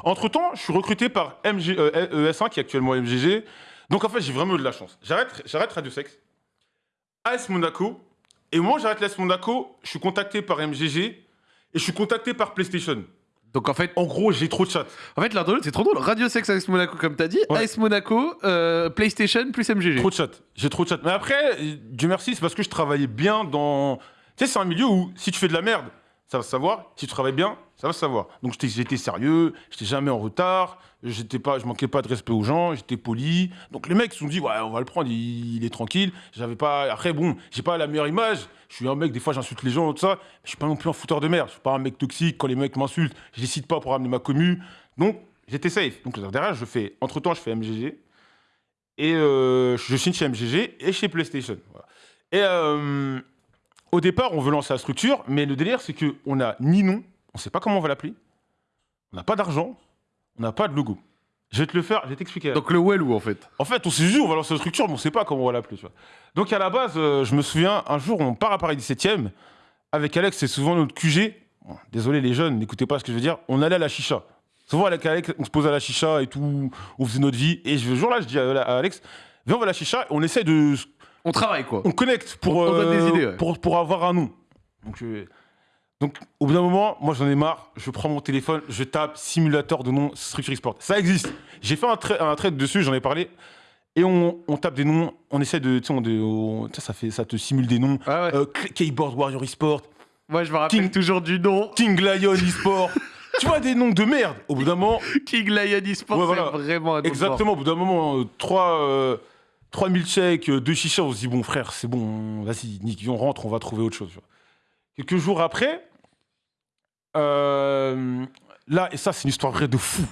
entre temps, je suis recruté par MG, euh, ES1, qui est actuellement MGG. Donc, en fait, j'ai vraiment eu de la chance. J'arrête, j'arrête Radio Sex. AS Monaco. Et moi, j'arrête l'AS Monaco. Je suis contacté par MGG. Et je suis contacté par PlayStation. Donc en fait, En gros, j'ai trop de chat. en fait l'un de l'autre, c'est trop drôle. Radio Sex AS Monaco, comme t'as dit, Ouais. AS Monaco, euh, PlayStation plus MGG. Trop de chat. J'ai trop de chat. Mais après, euh, Dieu merci, c'est parce que je travaillais bien dans. Tu sais, c'est un milieu où si tu fais de la merde, ça va se savoir. Si tu travailles bien, ça va savoir. Donc j'étais- sérieux, j'étais jamais en retard, j'étais pas, je manquais pas de respect aux gens, j'étais poli. Donc les mecs se sont dit, ouais, on va le prendre, il, est tranquille. J'avais pas. Après, bon, j'ai pas la meilleure image. Je suis un mec, des fois j'insulte les gens, tout ça. Je suis pas non plus un fouteur de merde. Je suis pas un mec toxique. Quand les mecs m'insultent, je les cite pas pour ramener ma commu. Donc j'étais safe. Donc derrière, je fais. Entre temps, je fais MGG. Et euh, je signe chez MGG et chez PlayStation. Et euh, au départ, on veut lancer la structure, mais le délire, c'est qu'on n'a ni nom, on ne sait pas comment on va l'appeler, on n'a pas d'argent, on n'a pas de logo. Je vais te le faire, je vais t'expliquer. Donc le Wellou en fait. En fait, on s'est dit, on va lancer la structure, mais on ne sait pas comment on va l'appeler. Donc à la base, euh, je me souviens, un jour, on part à Paris 17e, avec Alex, c'est souvent notre QG. Bon, désolé les jeunes, n'écoutez pas ce que je veux dire, on allait à la chicha. Souvent avec Alex, on se posait à la chicha et tout, on faisait notre vie. Et ce jour-là, je dis à à Alex, viens, on va à la chicha, et on essaie de On travaille quoi. on connecte pour, On donne des euh, idées, ouais. pour, pour avoir un nom. Donc, je- donc, au bout d'un moment, moi j'en ai marre, je prends mon téléphone, je tape simulateur de nom structure sport. Ça existe. J'ai fait un, un trade dessus, j'en ai parlé. Et on, on tape des noms, on essaie de. On, on- ça, fait, ça te simule des noms. Ah ouais. Euh, Keyboard Warrior eSport, Moi je me rappelle King- toujours du nom. King Lion eSport. [laughs] tu vois, des noms de merde. Au bout d'un moment, King Lion Ouais, voilà. c'est vraiment un Exactement, au bout d'un moment, euh, trois, euh, 3000 chèques, euh, deux chichas, on se dit, bon frère, c'est bon, vas-y, Nick, on rentre, on va trouver autre chose. tu vois. Quelques jours après, euh, là, et ça, c'est une histoire vraie de fou.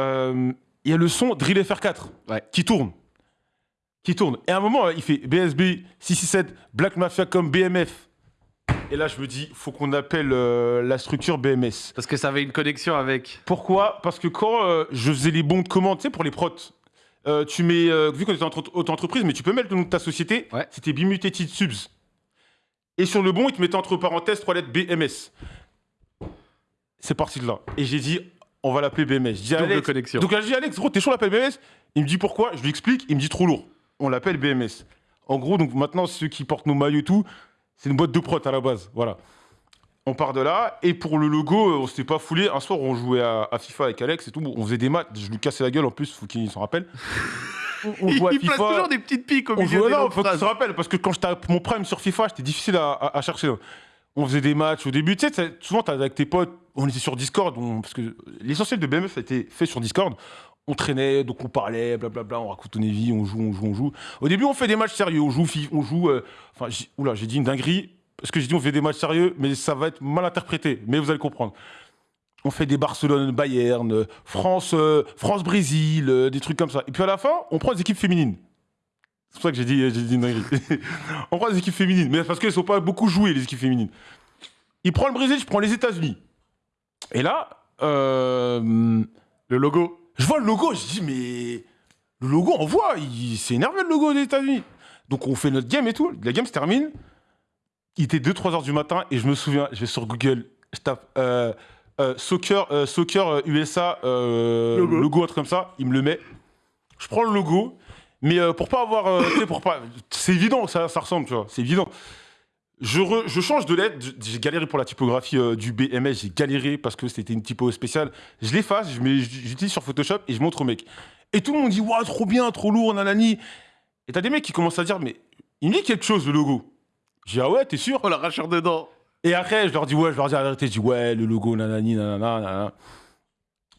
Euh, Il y a le son Drill FR4 Ouais. qui tourne. Qui tourne. Et à un moment, il fait BSB 667, Black Mafia comme BMF. Et là, je me dis, faut qu'on appelle euh, la structure BMS. Parce que ça avait une connexion avec. Pourquoi? Parce que quand euh, je faisais les bons de commande, tu sais, pour les prots, euh, tu mets, vu qu'on était entre auto-entreprise, mais tu peux mettre le nom de ta société, Ouais. c'était Bimutated Subs. Et sur le bon, il te mettait entre parenthèses trois lettres BMS. C'est parti de là. Et j'ai dit, on va l'appeler BMS. Je dis, Double Alex, connexion. donc là, je dis, Alex, gros, t'es chaud, on l'appelle BMS Il me dit pourquoi? Je lui explique, il me dit trop lourd. On l'appelle BMS. En gros, donc maintenant, ceux qui portent nos maillots et tout, c'est une boîte de prot à la base. Voilà. On part de là. Et pour le logo, euh, on s'était pas foulé. Un soir, on jouait à, à FIFA avec Alex et tout. On faisait des maths. Je lui cassais la gueule en plus, faut qu'il s'en rappelle. On, on Il place FIFA. toujours des petites piques au On milieu des longues faut qu'il phrases. se rappelle. Parce que quand j'étais à mon prime sur FIFA, c'était difficile à, à- à chercher. On faisait des matchs au début. Tu sais, souvent, t'as avec tes potes, on était sur Discord. on- parce que l'essentiel de BMF a été fait sur Discord. On traînait, donc on parlait, blablabla, on raconte nos vies, on joue, on joue, on joue. Au début, on fait des matchs sérieux, on joue, on joue. euh, Enfin, oula, j'ai dit une dinguerie. Parce que j'ai dit on fait des matchs sérieux, mais ça va être mal interprété. Mais vous allez comprendre. On fait des Barcelone, Bayern, euh, France, euh, France-Brésil, euh, des trucs comme ça. Et puis à la fin, on prend des équipes féminines. C'est pour ça que j'ai dit, dit une dinguerie. [laughs] on prend des équipes féminines, mais parce qu'elles ne sont pas beaucoup jouées, les équipes féminines. Il prend le Brésil, je prends les États-Unis. Et là, euh, Le logo. je vois le logo, je dis, mais le logo, on voit, il s'est énervé le logo des États-Unis. Donc on fait notre game et tout. La game se termine. Il était 2-3 heures du matin et je me souviens, je vais sur Google, je tape euh, soccer, euh, soccer USA, euh, Logo. logo. un truc comme ça. Il me le met. Je prends le logo, mais pour pas avoir. [coughs] pour pas. C'est évident, ça, ça ressemble, tu vois. C'est évident. Je, re- je change de lettre. J'ai galéré pour la typographie euh, du BMS. J'ai galéré parce que c'était une typo spéciale. Je l'efface, j'utilise sur Photoshop et je montre au mec. Et tout le monde dit Waouh, trop bien, trop lourd, nanani. Et t'as des mecs qui commencent à dire Mais il me dit quelque chose, le logo. Je dis Ah ouais, t'es sûr? Oh, l'arracheur dedans. Et après, je leur dis Ouais, je leur dis vérité. Je dis Ouais, le logo, nanani, nanana, nanana.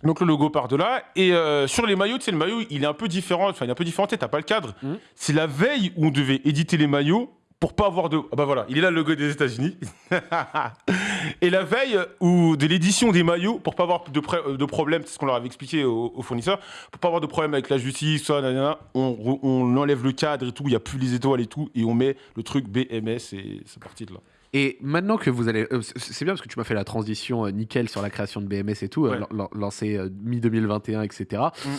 Donc le logo part de là. Et euh, sur les maillots, tu sais, le maillot, il est un peu différent. Enfin, il est un peu différent, t'as pas le cadre. Mhm. C'est la veille où on devait éditer les maillots pour pas avoir de. Ah bah voilà, il est là le logo des États-Unis. [laughs] et la veille où de l'édition des maillots pour pas avoir de, pré- de problème, c'est ce qu'on leur avait expliqué aux, aux fournisseurs, pour pas avoir de problème avec la justice, ça, nanana, on, on enlève le cadre et tout, il y a plus les étoiles et tout, et on met le truc BMS et c'est parti de là. Et maintenant que vous allez. euh, c'est- bien parce que tu m'as fait la transition euh, nickel sur la création de BMS et tout, euh, Ouais. lan- lan- lancé euh, mi-2021, etc. Mm.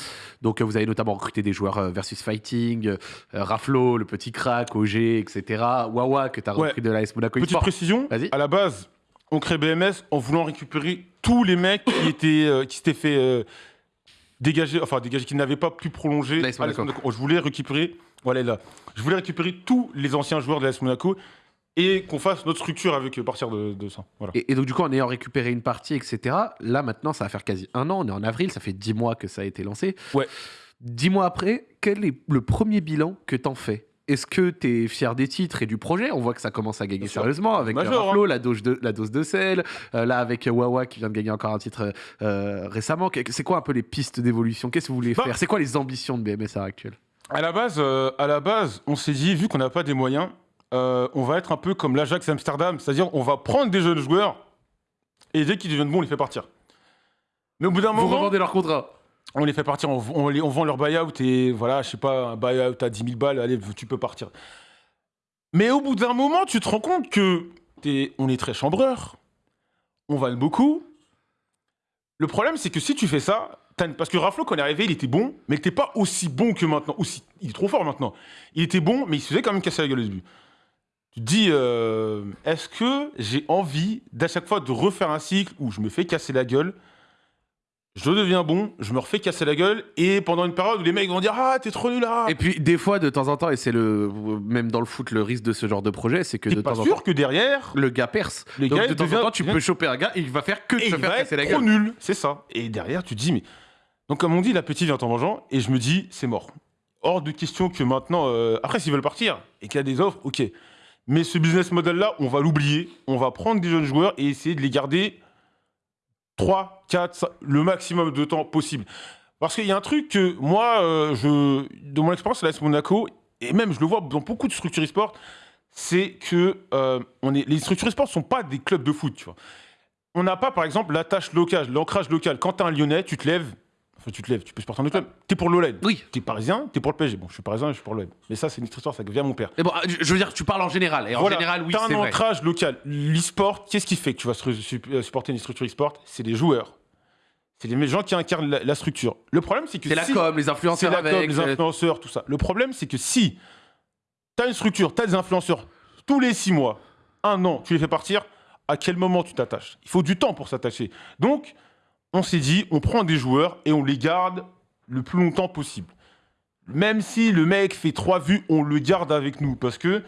Donc vous avez notamment recruté des joueurs versus fighting, Raflo, le petit crack, OG, etc. Wawa que tu as Ouais. repris de l'AS Monaco Petite eSport. précision, à la base, on crée BMS en voulant récupérer tous les mecs qui étaient euh, qui s'étaient fait euh, dégager, enfin dégager, qui n'avaient pas pu prolonger. L'AS Monaco. Je voulais récupérer, voilà là, je voulais récupérer tous les anciens joueurs de l'AS Monaco et qu'on fasse notre structure avec à partir de, de ça. Voilà. Et, et donc, du coup, en ayant récupéré une partie, etc., là, maintenant, ça va faire quasi un an. On est en avril, ça fait dix mois que ça a été lancé. Ouais. Dix mois après, quel est le premier bilan que t'en fais? Est-ce que t'es fier des titres et du projet? On voit que ça commence à gagner sérieusement avec Major, euh, Raflo, la, dose de, la dose de sel, euh, là avec euh, Wawa qui vient de gagner encore un titre euh, récemment. C'est quoi un peu les pistes d'évolution? Qu'est-ce que vous voulez Bah. faire? C'est quoi les ambitions de BMS à l'heure actuelle? À la base, euh, à la base, on s'est dit, vu qu'on n'a pas des moyens, euh, on va être un peu comme l'Ajax Amsterdam, c'est-à-dire on va prendre des jeunes joueurs et dès qu'ils deviennent bons, on les fait partir. Mais au bout d'un Vous moment, revendez leur contrat on les fait partir, on, on les- on vend leur buyout et voilà, je sais pas, un buyout à 10 000 balles, allez, tu peux partir. Mais au bout d'un moment, tu te rends compte que on est très chambreur, on vale beaucoup. Le problème, c'est que si tu fais ça, parce que Raflo, quand il est arrivé, il était bon, mais il n'était pas aussi bon que maintenant. Aussi, il est trop fort maintenant. Il était bon, mais il se faisait quand même casser la gueule au début. Tu te dis, euh, est-ce que j'ai envie d'à chaque fois de refaire un cycle où je me fais casser la gueule je deviens bon, je me refais casser la gueule, et pendant une période où les mecs vont dire Ah, t'es trop nul là Et puis, des fois, de temps en temps, et c'est le même dans le foot le risque de ce genre de projet, c'est que de pas temps en sûr temps, que derrière, le gars perce. Le Donc gars, de temps devient- en temps, tu peux choper un gars, il va faire que de et se il faire va casser la gueule. trop nul, c'est ça. Et derrière, tu te dis Mais. Donc, comme on dit, l'appétit vient en mangeant, et je me dis C'est mort. Hors de question que maintenant. euh, Après, s'ils veulent partir et qu'il y a des offres, ok. Mais ce business model-là, on va l'oublier. On va prendre des jeunes joueurs et essayer de les garder 3, 4, 5, le maximum de temps possible. Parce qu'il y a un truc que moi, euh, je, de mon expérience à l'AS Monaco, et même je le vois dans beaucoup de structures e-sport, c'est que euh, on est, les structures e-sport ne sont pas des clubs de foot. On n'a pas, par exemple, l'attache locale, l'ancrage local. Quand tu es un Lyonnais, tu te lèves, tu te lèves, tu peux supporter un autre club. T'es pour l'OLED. Oui. T'es parisien, t'es pour le PSG. Bon, je suis parisien, je suis pour l'OLED. Mais ça, c'est une histoire, ça vient mon père. Mais bon, je veux dire, tu parles en général. Et en Voilà, général, oui, t'as c'est un ancrage local. L'e-sport, qu'est-ce qui fait que tu vas euh, supporter une structure e-sport? C'est les joueurs. C'est les gens qui incarnent la, la structure. Le problème, c'est que C'est la si- com, les c'est influenceurs la com, avec. les euh, influenceurs, tout ça. Le problème, c'est que si tu as une structure, tu as des influenceurs tous les six mois, un an, tu les fais partir, à quel moment tu t'attaches? Il faut du temps pour s'attacher. Donc, on s'est dit, on prend des joueurs et on les garde le plus longtemps possible. Même si le mec fait trois vues, on le garde avec nous parce que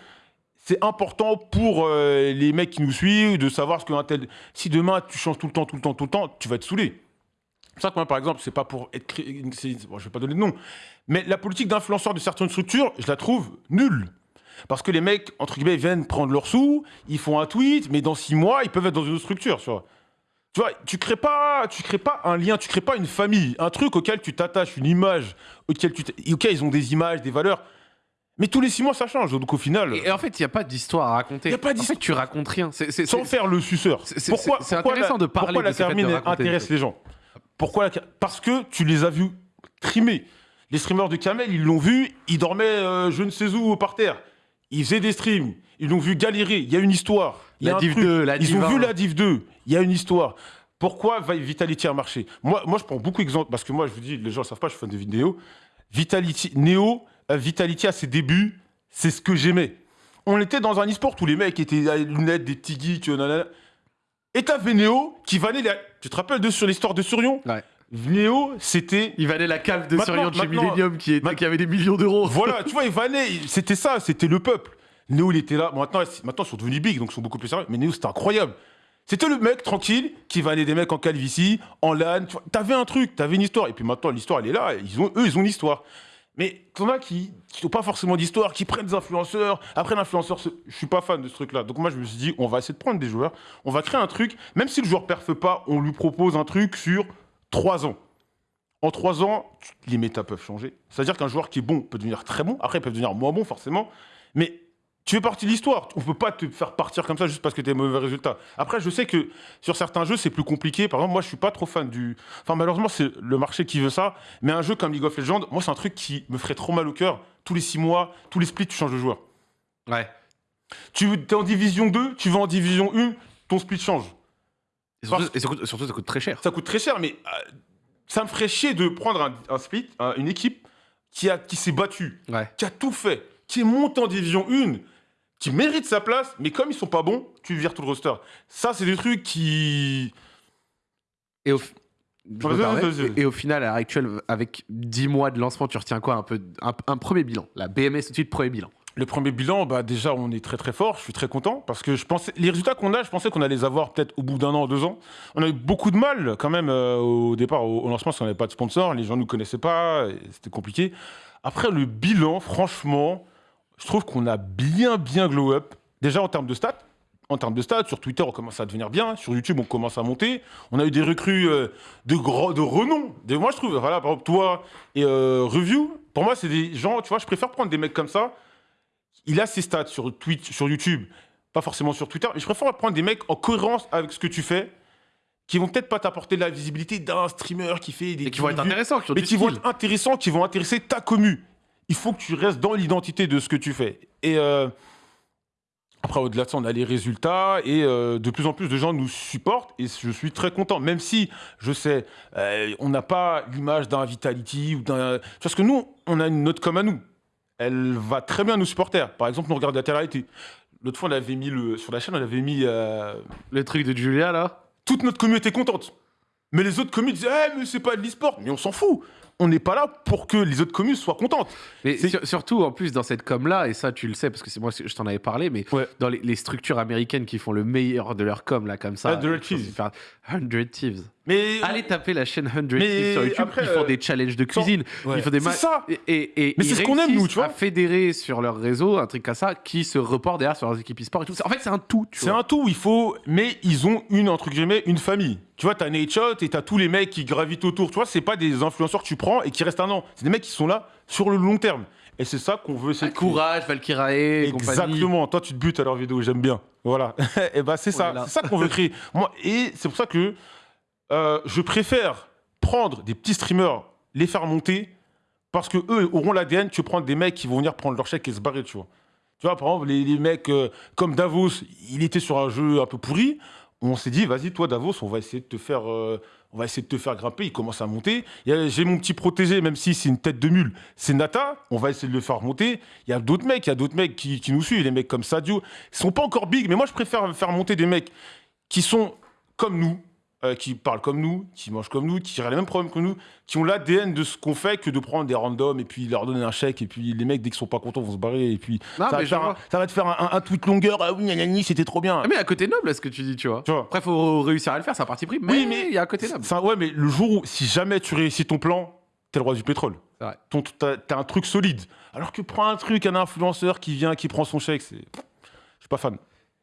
c'est important pour euh, les mecs qui nous suivent de savoir ce qu'un tel. Si demain tu changes tout le temps, tout le temps, tout le temps, tu vas être saoulé. C'est pour ça que moi, par exemple, c'est pas pour être. cré- Bon, je vais pas donner de nom. Mais la politique d'influenceur de certaines structures, je la trouve nulle. Parce que les mecs, entre guillemets, viennent prendre leurs sous, ils font un tweet, mais dans six mois, ils peuvent être dans une autre structure, tu. Tu vois, tu crées pas, tu crées pas un lien, tu crées pas une famille, un truc auquel tu t'attaches, une image, auquel tu, ok, ils ont des images, des valeurs, mais tous les six mois ça change. Donc au final, Et en fait, il n'y a pas d'histoire à raconter. Y a pas En d'histoire. fait, tu racontes rien. C'est- c'est- sans faire le suceur. Pourquoi c'est intéressant la- de parler Pourquoi de la des intéresse les gens? Pourquoi la Parce que tu les as vus trimer. Les streamers de Kamel, ils l'ont vu, ils dormaient euh, je ne sais où par terre. Ils faisaient des streams, ils l'ont vu galérer. Il y a une histoire. Il y a La Div truc. 2, la Ils Div ont 1. vu la Div 2. Il y a une histoire. Pourquoi Vi- Vitality a marché? Moi, moi, je prends beaucoup d'exemples parce que moi, je vous dis, les gens ne savent pas, je suis fan de vidéos. Vitality, Neo, euh, Vitality à ses débuts, c'est ce que j'aimais. On était dans un e-sport où les mecs étaient à lunettes, des petits geeks, nanana. Et t'avais Neo qui vanait les... Tu te rappelles de sur l'histoire de Surion? Ouais. Néo, c'était... Il valait la cave de Surion chez Millennium qui, était- qui avait des millions d'euros. Voilà, [laughs] tu vois, il vannait, il- c'était ça, c'était le peuple. Néo, il était là. Bon, maintenant, ils- maintenant, ils sont devenus big, donc ils sont beaucoup plus sérieux. Mais Néo, c'était incroyable. C'était le mec tranquille qui vannait des mecs en calvitie, en LAN. Tu vois, t'avais un truc, t'avais une histoire. Et puis maintenant, l'histoire, elle est là. Ils ont, eux, ils ont une histoire. Mais t'en as qui n'ont pas forcément d'histoire, qui prennent des influenceurs. Après, l'influenceur, je suis pas fan de ce truc-là. Donc moi, je me suis dit, on va essayer de prendre des joueurs. On va créer un truc. Même si le joueur perfe pas, on lui propose un truc sur trois ans. En trois ans, les méta peuvent changer. C'est-à-dire qu'un joueur qui est bon peut devenir très bon. Après, il peut devenir moins bon, forcément. Mais tu fais partie de l'histoire. On peut pas te faire partir comme ça juste parce que tu as mauvais résultats. Après, je sais que sur certains jeux, c'est plus compliqué. Par exemple, moi, je suis pas trop fan du. Enfin, malheureusement, c'est le marché qui veut ça. Mais un jeu comme League of Legends, moi, c'est un truc qui me ferait trop mal au cœur. Tous les six mois, tous les splits, tu changes de joueur. Ouais. Tu es en division 2, tu vas en division 1, ton split change. Et surtout, Parce- et surtout- surtout, ça coûte très cher. Ça coûte très cher, mais euh, ça me ferait chier de prendre un, un split, un- une équipe qui, a, qui s'est battue, Ouais. qui a tout fait, qui est montée en division 1, qui mérite sa place, mais comme ils sont pas bons, tu vires tout le roster. Ça, c'est des trucs qui. Et au, je me Vas-y, permets. vas-y, vas-y. Et- et au final, à l'heure actuelle, avec 10 mois de lancement, tu retiens quoi? Un, peu, un, un premier bilan La BMS tout de suite, premier bilan. Le premier bilan, bah déjà, on est très très fort. Je suis très content parce que je pensais les résultats qu'on a, je pensais qu'on allait les avoir peut-être au bout d'un an, deux ans. On a eu beaucoup de mal quand même euh, au départ, au, lancement, parce qu'on n'avait pas de sponsor, les gens ne nous connaissaient pas, c'était compliqué. Après le bilan, franchement, je trouve qu'on a bien bien glow up. Déjà en termes de stats. En termes de stats, sur Twitter, on commence à devenir bien. Sur YouTube, on commence à monter. On a eu des recrues euh, de, gros, de renom. Moi, je trouve, voilà, par exemple, toi et euh, Review, pour moi, c'est des gens, tu vois, je préfère prendre des mecs comme ça. Il a ses stats sur, Twitch, sur YouTube, pas forcément sur Twitter, mais je préfère prendre des mecs en cohérence avec ce que tu fais, qui vont peut-être pas t'apporter de la visibilité d'un streamer qui fait des. Et qui vont être intéressants, qui ont mais qui vont être intéressants, qui vont intéresser ta commu. Il faut que tu restes dans l'identité de ce que tu fais. Et euh, après, au-delà de ça, on a les résultats et euh, de plus en plus de gens nous supportent et je suis très content. Même si, je sais, euh, on n'a pas l'image d'un Vitality ou d'un. Parce que nous, on a une note comme à nous. Elle va très bien à nos supporters. Par exemple, nous regardons la télé L'autre fois, on avait mis le, sur la chaîne, on avait mis euh, Le truc de Julia, là toute notre communauté contente. Mais les autres communes disaient, Eh, mais c'est pas de l'e-sport. Mais on s'en fout. On n'est pas là pour que les autres communes soient contentes. Mais sur- surtout, en plus, dans cette com-là, et ça, tu le sais, parce que c'est moi, je t'en avais parlé, mais Ouais. dans les, les structures américaines qui font le meilleur de leur com, là, comme ça. Ah, 100 il faut Thieves. se faire 100 Thieves. Mais Allez taper la chaîne 100 Mais Thieves sur YouTube. après, ils font euh, des challenges de cuisine. Ouais. Ils font des C'est ma- ça. Et, et, et Mais c'est ce qu'on aime, nous, tu vois. À fédérer sur leur réseau un truc comme ça qui se reporte derrière sur leurs équipes e-sport et tout. En fait, c'est un tout. Tu C'est un tout, il faut. Mais ils ont une, entre guillemets, une famille. Tu vois, t'as Nate Shot et t'as tous les mecs qui gravitent autour. Tu vois, c'est pas des influenceurs que tu prends et qui restent un an. C'est des mecs qui sont là sur le long terme. Et c'est ça qu'on veut essayer créer. Courage, Valkyrae. Exactement. Toi, tu te butes à leur vidéo, j'aime bien. Voilà. [laughs] et bah, c'est On ça. C'est ça qu'on veut créer. Moi, et c'est pour ça que euh, je préfère prendre des petits streamers, les faire monter, parce que eux auront l'ADN, tu prends des mecs qui vont venir prendre leur chèque et se barrer, tu vois. Tu vois, par exemple, les, les mecs euh, comme Davos, il était sur un jeu un peu pourri. On s'est dit, vas-y, toi, Davos, on va essayer de te faire, euh, grimper. Il commence à monter. J'ai mon petit protégé, même si c'est une tête de mule, c'est Nata. On va essayer de le faire monter. Il y a d'autres mecs, il y a d'autres mecs qui, nous suivent, les mecs comme Sadio. Ils sont pas encore big, mais moi, je préfère faire monter des mecs qui sont comme nous, euh, qui parlent comme nous, qui mangent comme nous, qui ont les mêmes problèmes que nous, qui ont l'ADN de ce qu'on fait que de prendre des randoms et puis leur donner un chèque et puis les mecs dès qu'ils sont pas contents vont se barrer et puis Non, ça, va te faire un, vois. ça va te faire un, un tweet longueur ah oui nanani, c'était trop bien Ah, mais à côté noble, ce que tu dis, tu vois? Tu vois. Après, faut réussir à le faire, c'est un parti pris. Mais Oui, mais- il y a un côté noble. Ça, ouais mais le jour où si jamais tu réussis ton plan t'es le roi du pétrole t'as un truc solide alors que prends un truc un influenceur qui vient qui prend son chèque c'est je suis pas fan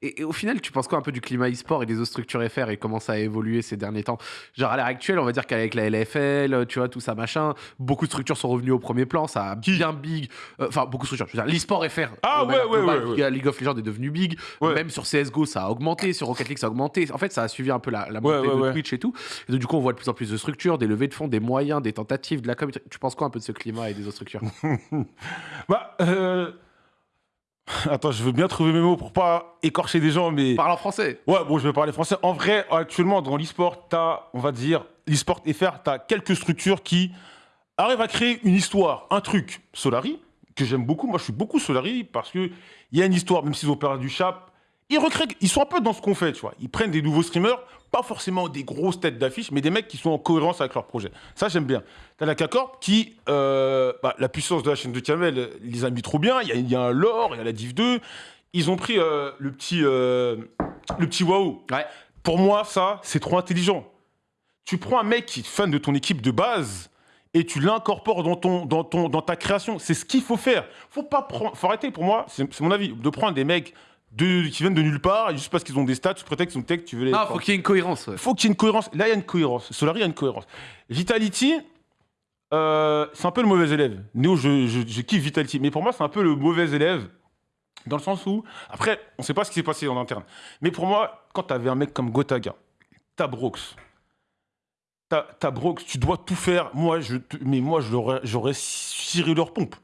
Et, et au final, tu penses quoi un peu du climat e-sport et des autres structures FR et comment ça a évolué ces derniers temps? Genre à l'heure actuelle, on va dire qu'avec la LFL, tu vois, tout ça machin, beaucoup de structures sont revenues au premier plan, ça a bien big. euh, Enfin, beaucoup de structures. Je veux dire, l'e-sport FR. Ah, ouais, ouais, globale, ouais, ouais. League of Legends est devenu big. Ouais. Même sur CSGO, ça a augmenté. Sur Rocket League, ça a augmenté. En fait, ça a suivi un peu la, la montée de. Twitch et tout. Et donc, du coup, on voit de plus en plus de structures, des levées de fonds, des moyens, des tentatives, de la com. Tu penses quoi un peu de ce climat et des autres structures? [laughs] Bah euh... [laughs] attends je veux bien trouver mes mots pour pas écorcher des gens mais Parle en français. Ouais, bon, je vais parler français. En vrai, actuellement, dans l'e-sport, t'as, on va dire, l'e-sport FR, t'as quelques structures qui arrivent à créer une histoire, un truc. Solari, que j'aime beaucoup. Moi, je suis beaucoup Solari parce que il y a une histoire, même s'ils ont perdu Chap. Ils recréent, ils sont un peu dans ce qu'on fait, tu vois. Ils prennent des nouveaux streamers, pas forcément des grosses têtes d'affiche, mais des mecs qui sont en cohérence avec leur projet. Ça, j'aime bien. T'as la K-Corp qui, euh, bah, la puissance de la chaîne de Kamel, ils les a mis trop bien. Il y a, y a un lore, il y a la Div 2. Ils ont pris euh, le petit, euh, le petit Waouh. Ouais. Pour moi, ça, c'est trop intelligent. Tu prends un mec qui est fan de ton équipe de base et tu l'incorpores dans, ton, dans, ton, dans ta création. C'est ce qu'il faut faire. Faut pas prendre, faut arrêter, pour moi, c'est mon avis, de prendre des mecs de, qui viennent de nulle part et juste parce qu'ils ont des stats, sous prétexte qu'ils ont tech, tu veux les. Non, faut qu'il y ait une cohérence. ouais. faut qu'il y ait une cohérence. Là, il y a une cohérence. Solari, il y a une cohérence. Vitality, euh, c'est un peu le mauvais élève. Néo, je, je, je kiffe Vitality, mais pour moi, c'est un peu le mauvais élève. Dans le sens où, après, on sait pas ce qui s'est passé en interne. Mais pour moi, quand tu avais un mec comme Gotaga, t'as Brox, t'as Brox, tu dois tout faire. Moi, je, mais moi, j'aurais ciré leur pompe.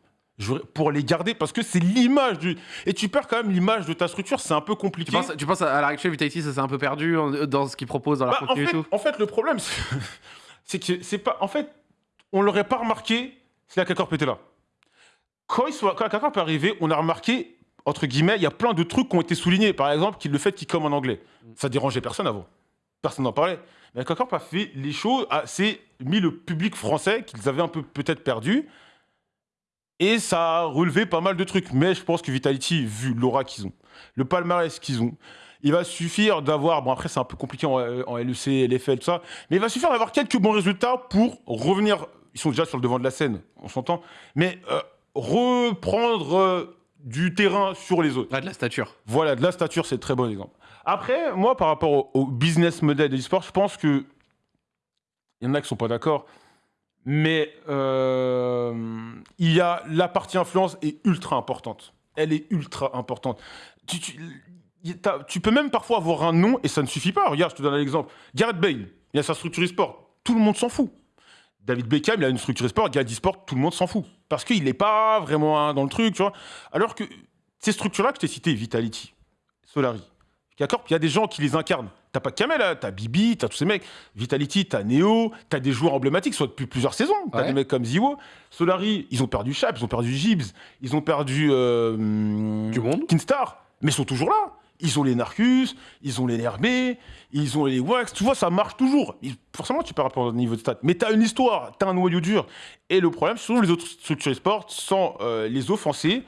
Pour les garder, parce que c'est l'image du. Et tu perds quand même l'image de ta structure, c'est un peu compliqué. Tu penses, tu penses à l'heure actuelle, Vitality, ça s'est un peu perdu dans ce qu'ils proposent dans leur Bah, en, contenu fait, et tout en fait, le problème, [laughs] c'est- que c'est pas. En fait, on l'aurait pas remarqué si la K-Corp était là. Quand, ils sont, quand la K-Corp est arrivée, on a remarqué, entre guillemets, il y a plein de trucs qui ont été soulignés. Par exemple, le fait qu'ils comme en anglais. Ça dérangeait personne avant. Personne n'en parlait. Mais la K-Corp a fait les choses, a- c'est mis le public français qu'ils avaient un peu peut-être perdu. Et ça a relevé pas mal de trucs. Mais je pense que Vitality, vu l'aura qu'ils ont, le palmarès qu'ils ont, il va suffire d'avoir, bon après c'est un peu compliqué en, en LEC, LFL, tout ça, mais il va suffire d'avoir quelques bons résultats pour revenir, ils sont déjà sur le devant de la scène, on s'entend, mais euh, reprendre euh, du terrain sur les autres. Ouais, de la stature. Voilà, de la stature, c'est un très bon exemple. Après, moi, par rapport au, au business model de l'e-sport, je pense que il y en a qui sont pas d'accord, mais euh, il y a la partie influence est ultra importante. Elle est ultra importante. Tu, peux même parfois avoir un nom et ça ne suffit pas. Regarde, je te donne un exemple. Gareth Bale, il a sa structure e-sport. Tout le monde s'en fout. David Beckham, il a une structure e-sport. Gareth e-sport, tout le monde s'en fout. Parce qu'il n'est pas vraiment dans le truc, tu vois. Alors que ces structures-là que je t'ai citées, Vitality, Solari, il y a des gens qui les incarnent. T'as pas que Kamel, hein, t'as Bibi, t'as tous ces mecs. Vitality, t'as Neo, t'as des joueurs emblématiques, soit depuis plusieurs saisons. T'as Ouais. des mecs comme Ziwo. Solari, ils ont perdu Chap, ils ont perdu Gibbs, ils ont perdu euh, Du monde. Kinstar, mais ils sont toujours là. Ils ont les Narcus, ils ont les NRB, ils ont les Wax, tu vois, ça marche toujours. Forcément, tu perds rapport au niveau de stats. Mais t'as une histoire, t'as un noyau dur. Et le problème, c'est toujours les autres structures e-sport, sans euh, les offenser,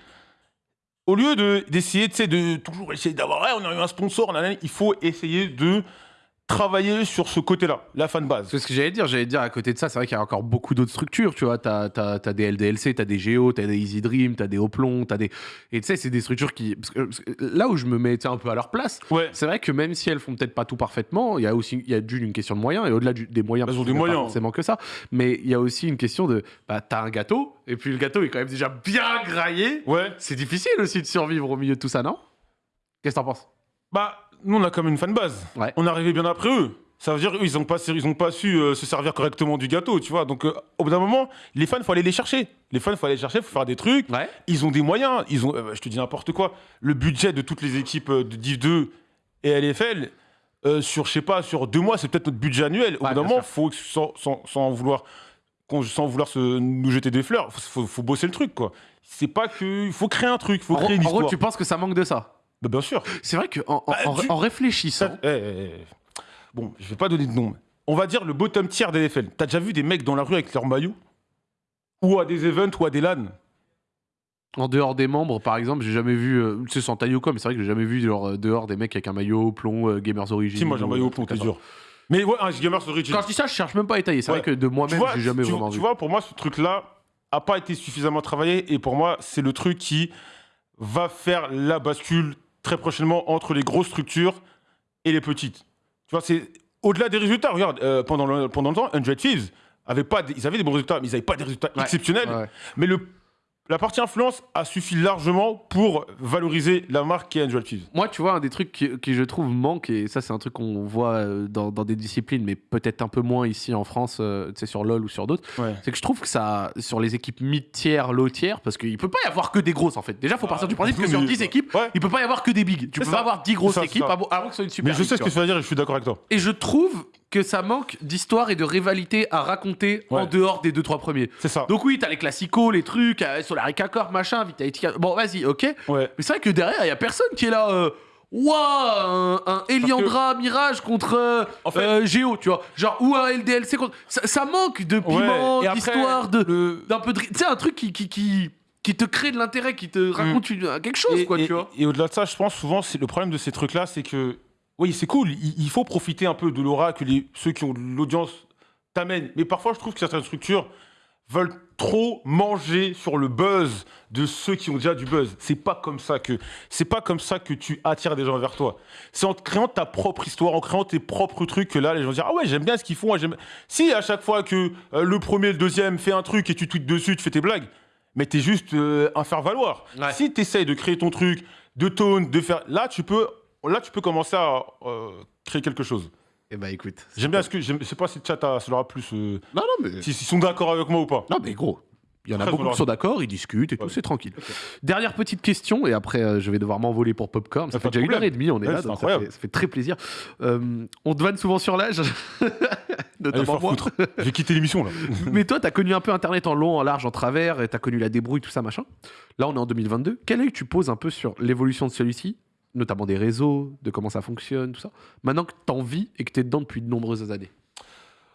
au lieu de- d'essayer sais, de toujours essayer d'avoir, ouais, on a eu un sponsor, il faut essayer de travailler sur ce côté-là, la fanbase. C'est ce que j'allais dire. J'allais dire, à côté de ça, c'est vrai qu'il y a encore beaucoup d'autres structures. Tu vois, t'as as, des LDLC, t'as des Géo, t'as des Easy Dream, t'as des Hoplon, t'as des. Et tu sais, c'est des structures qui. parce que- parce que là où je me mets un peu à leur place, Ouais, c'est vrai que même si elles font peut-être pas tout parfaitement, il y a aussi il y a d'une une question de moyens et au-delà des moyens, Elles ont des a pas moyens. forcément que ça, mais il y a aussi une question de bah t'as un gâteau et puis le gâteau est quand même déjà bien graillé. ouais. C'est difficile aussi de survivre au milieu de tout ça, non? Qu'est-ce que t'en penses? Bah, nous, on a quand même une fanbase. Ouais. On est arrivé bien après eux. Ça veut dire qu'ils n'ont pas, ils ont pas su euh, se servir correctement du gâteau, tu vois. Donc, euh, au bout d'un moment, les fans, il faut aller les chercher. Les fans, il faut aller les chercher, il faut faire des trucs. Ouais. Ils ont des moyens. Ils ont, euh, je te dis n'importe quoi. Le budget de toutes les équipes de Div 2 et LFL, sur, je sais pas, sur deux mois, c'est peut-être notre budget annuel. Au Ouais, bout d'un moment, faut, sans, sans, sans vouloir, sans vouloir se, nous jeter des fleurs, faut, faut, faut bosser le truc, quoi. C'est pas que. Il faut créer un truc, il faut En, gros- créer une en gros, histoire. tu penses que ça manque de ça? Bah, bien sûr. C'est vrai qu'en en, Bah, en- tu- en réfléchissant. Eh, eh, eh. Bon, je vais pas donner de nom. mais On va dire le bottom tier des NFL. T'as déjà vu des mecs dans la rue avec leur maillot Ou à des events ou à des LAN? En dehors des membres, par exemple, j'ai jamais vu. euh, C'est sans taille ou quoi, mais c'est vrai que j'ai jamais vu genre, euh, dehors des mecs avec un maillot au plomb, euh, Gamers Origin. Si, moi j'ai un ou maillot au plomb, truc t'es comme ça. dur. Mais ouais, un Gamers Origin. Quand je dis ça, je cherche même pas à étayer. C'est Ouais. vrai que de tu moi-même, vois, j'ai jamais tu- vraiment tu vu. vois, pour moi, ce truc-là a pas été suffisamment travaillé et pour moi, c'est le truc qui va faire la bascule très prochainement entre les grosses structures et les petites. Tu vois, c'est au-delà des résultats. Regarde, euh, pendant, le, pendant le temps, 100 Thieves avait pas des- ils avaient des bons résultats, mais ils n'avaient pas des résultats Ouais. exceptionnels. Ouais. Mais le, la partie influence a suffi largement pour valoriser la marque qui est Angel Thieves. Moi, tu vois, un des trucs qui, qui, je trouve manque, et ça, c'est un truc qu'on voit euh, dans, dans des disciplines, mais peut-être un peu moins ici en France, euh, tu sais, sur LoL ou sur d'autres, Ouais. c'est que je trouve que ça, sur les équipes mid-tiers, low-tiers, parce qu'il peut pas y avoir que des grosses en fait. Déjà, faut partir du principe que sur mais- 10 équipes, Ouais. il peut pas y avoir que des bigs. Tu peux pas avoir 10 grosses ça, équipes avant, que ce soit une super Mais je sais ce que tu vas dire et je suis d'accord avec toi. Et je trouve que ça manque d'histoire et de rivalité à raconter en dehors des deux trois premiers. C'est ça. Donc oui, t'as les classicos, les trucs, euh, Solarica Corp, machin, Vitality. Bon, vas-y, ok. Ouais. Mais c'est vrai que derrière, il y a personne qui est là. Euh, Ouah, un, un Eliandra Mirage contre euh, En fait- euh, Géo, tu vois. Genre, ou un LDLC contre. Ça, ça manque de piment, Ouais, d'histoire, le- d'un peu de. Tu sais, un truc qui, qui, qui, qui te crée de l'intérêt, qui te raconte une- quelque chose, Mm. et, quoi, et- tu vois. et au-delà de ça, je pense souvent, le problème de ces trucs-là, c'est que oui, c'est cool, il, il faut profiter un peu de l'aura que les, ceux qui ont l'audience t'amènent. Mais parfois, je trouve que certaines structures veulent trop manger sur le buzz de ceux qui ont déjà du buzz. C'est pas comme ça que c'est pas comme ça que tu attires des gens vers toi. C'est en créant ta propre histoire, en créant tes propres trucs que là les gens dire ah ouais j'aime bien ce qu'ils font. ah, j'aime- Si à chaque fois que euh, le premier, le deuxième fait un truc et tu tweets dessus, tu fais tes blagues, mais t'es juste euh, un faire valoir. Ouais. Si tu essayes de créer ton truc, de tone, de faire là tu peux là tu peux commencer à euh, créer quelque chose. Eh bah écoute. J'aime bien ce que je sais pas si le chat a, ça leur a plus euh, Non, non, mais. s'ils sont d'accord avec moi ou pas. Non, mais gros. Il y en a beaucoup qui sont d'accord, ils discutent et tout, c'est tranquille. Dernière petite question, et après euh, je vais devoir m'envoler pour Popcorn. Ça fait déjà une heure et demie, on est Ouais, là, c'est donc ça incroyable. fait, ça fait très plaisir. Euh, on te vanne souvent sur l'âge, [laughs] Allez, notamment faire moi. J'ai quitté l'émission là. [laughs] Mais toi, t'as connu un peu Internet en long, en large, en travers, et t'as connu la débrouille, tout ça, machin. Là, on est en 2022. Quel œil tu poses un peu sur l'évolution de celui-ci, notamment des réseaux, de comment ça fonctionne, tout ça, maintenant que t'en vis et que t'es dedans depuis de nombreuses années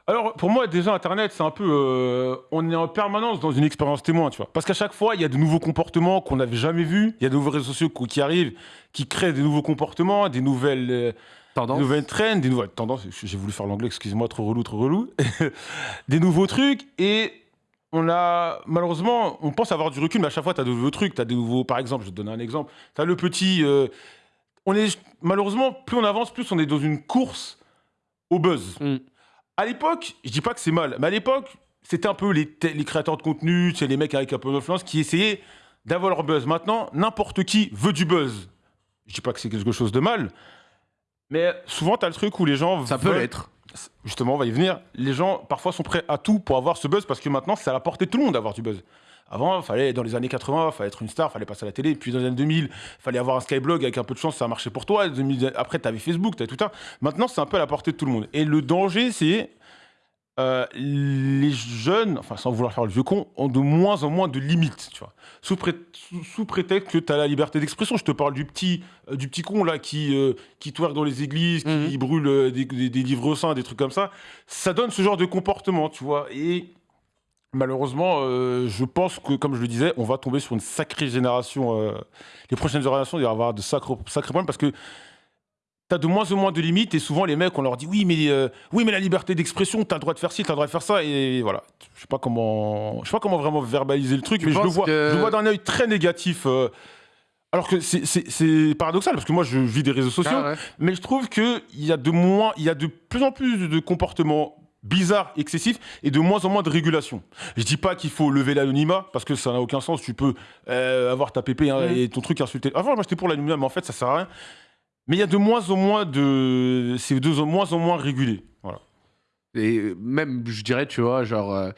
Alors, pour moi, déjà, Internet, c'est un peu. euh, on est en permanence dans une expérience témoin, tu vois. Parce qu'à chaque fois, il y a de nouveaux comportements qu'on n'avait jamais vus. Il y a de nouveaux réseaux sociaux qui arrivent, qui créent des nouveaux comportements, des nouvelles, euh, Tendance des nouvelles trends, des nouvelles tendances. J'ai voulu faire l'anglais, excusez-moi, trop relou, trop relou. [laughs] des nouveaux trucs. Et on a, malheureusement, on pense avoir du recul, mais à chaque fois, tu as de nouveaux trucs. Tu as des nouveaux. Par exemple, je vais te donner un exemple. Tu as le petit. euh, on est, malheureusement, plus on avance, plus on est dans une course au buzz. Mm. À l'époque, je dis pas que c'est mal, mais à l'époque, c'était un peu les, te- les créateurs de contenu, c'est les mecs avec un peu d'influence qui essayaient d'avoir leur buzz. Maintenant, n'importe qui veut du buzz. Je dis pas que c'est quelque chose de mal, mais souvent, tu as le truc où les gens. Ça peut veulent- l'être. Justement, on va y venir. Les gens, parfois, sont prêts à tout pour avoir ce buzz parce que maintenant, c'est à la portée de tout le monde d'avoir du buzz. Avant, fallait, dans les années 80, il fallait être une star, fallait passer à la télé. Puis dans les années 2000, fallait avoir un skyblog avec un peu de chance, ça a marché pour toi. 2000 Après, tu avais Facebook, tu avais tout ça. Maintenant, c'est un peu à la portée de tout le monde. Et le danger, c'est. euh, les jeunes, enfin sans vouloir faire le vieux con, ont de moins en moins de limites, tu vois. Sous, pré- sous- sous prétexte que tu as la liberté d'expression. Je te parle du petit, euh, du petit con là qui, euh, qui twerk dans les églises, qui Mhm. brûle euh, des, des- des livres saints, des trucs comme ça. Ça donne ce genre de comportement, tu vois. Et malheureusement, euh, je pense que, comme je le disais, on va tomber sur une sacrée génération. euh, les prochaines générations, il va y avoir de sacrés, sacrés problèmes parce que T'as de moins en moins de limites et souvent les mecs on leur dit oui mais euh, oui mais la liberté d'expression t'as le droit de faire ci t'as le droit de faire ça et voilà je sais pas comment je sais pas comment vraiment verbaliser le truc Tu mais je le vois que- je le vois d'un œil très négatif alors que c'est- paradoxal parce que moi je vis des réseaux sociaux Ah ouais. mais je trouve que il y a de moins il y a de plus en plus de comportements bizarres, excessifs et de moins en moins de régulation. Je dis pas qu'il faut lever l'anonymat parce que ça n'a aucun sens. Tu peux euh, avoir ta pépé hein, et ton truc insulté. Avant, moi j'étais pour l'anonymat, mais en fait ça sert à rien. Mais il y a de moins en moins de. C'est de moins en moins régulé. Voilà. Et même, je dirais, tu vois, genre. euh,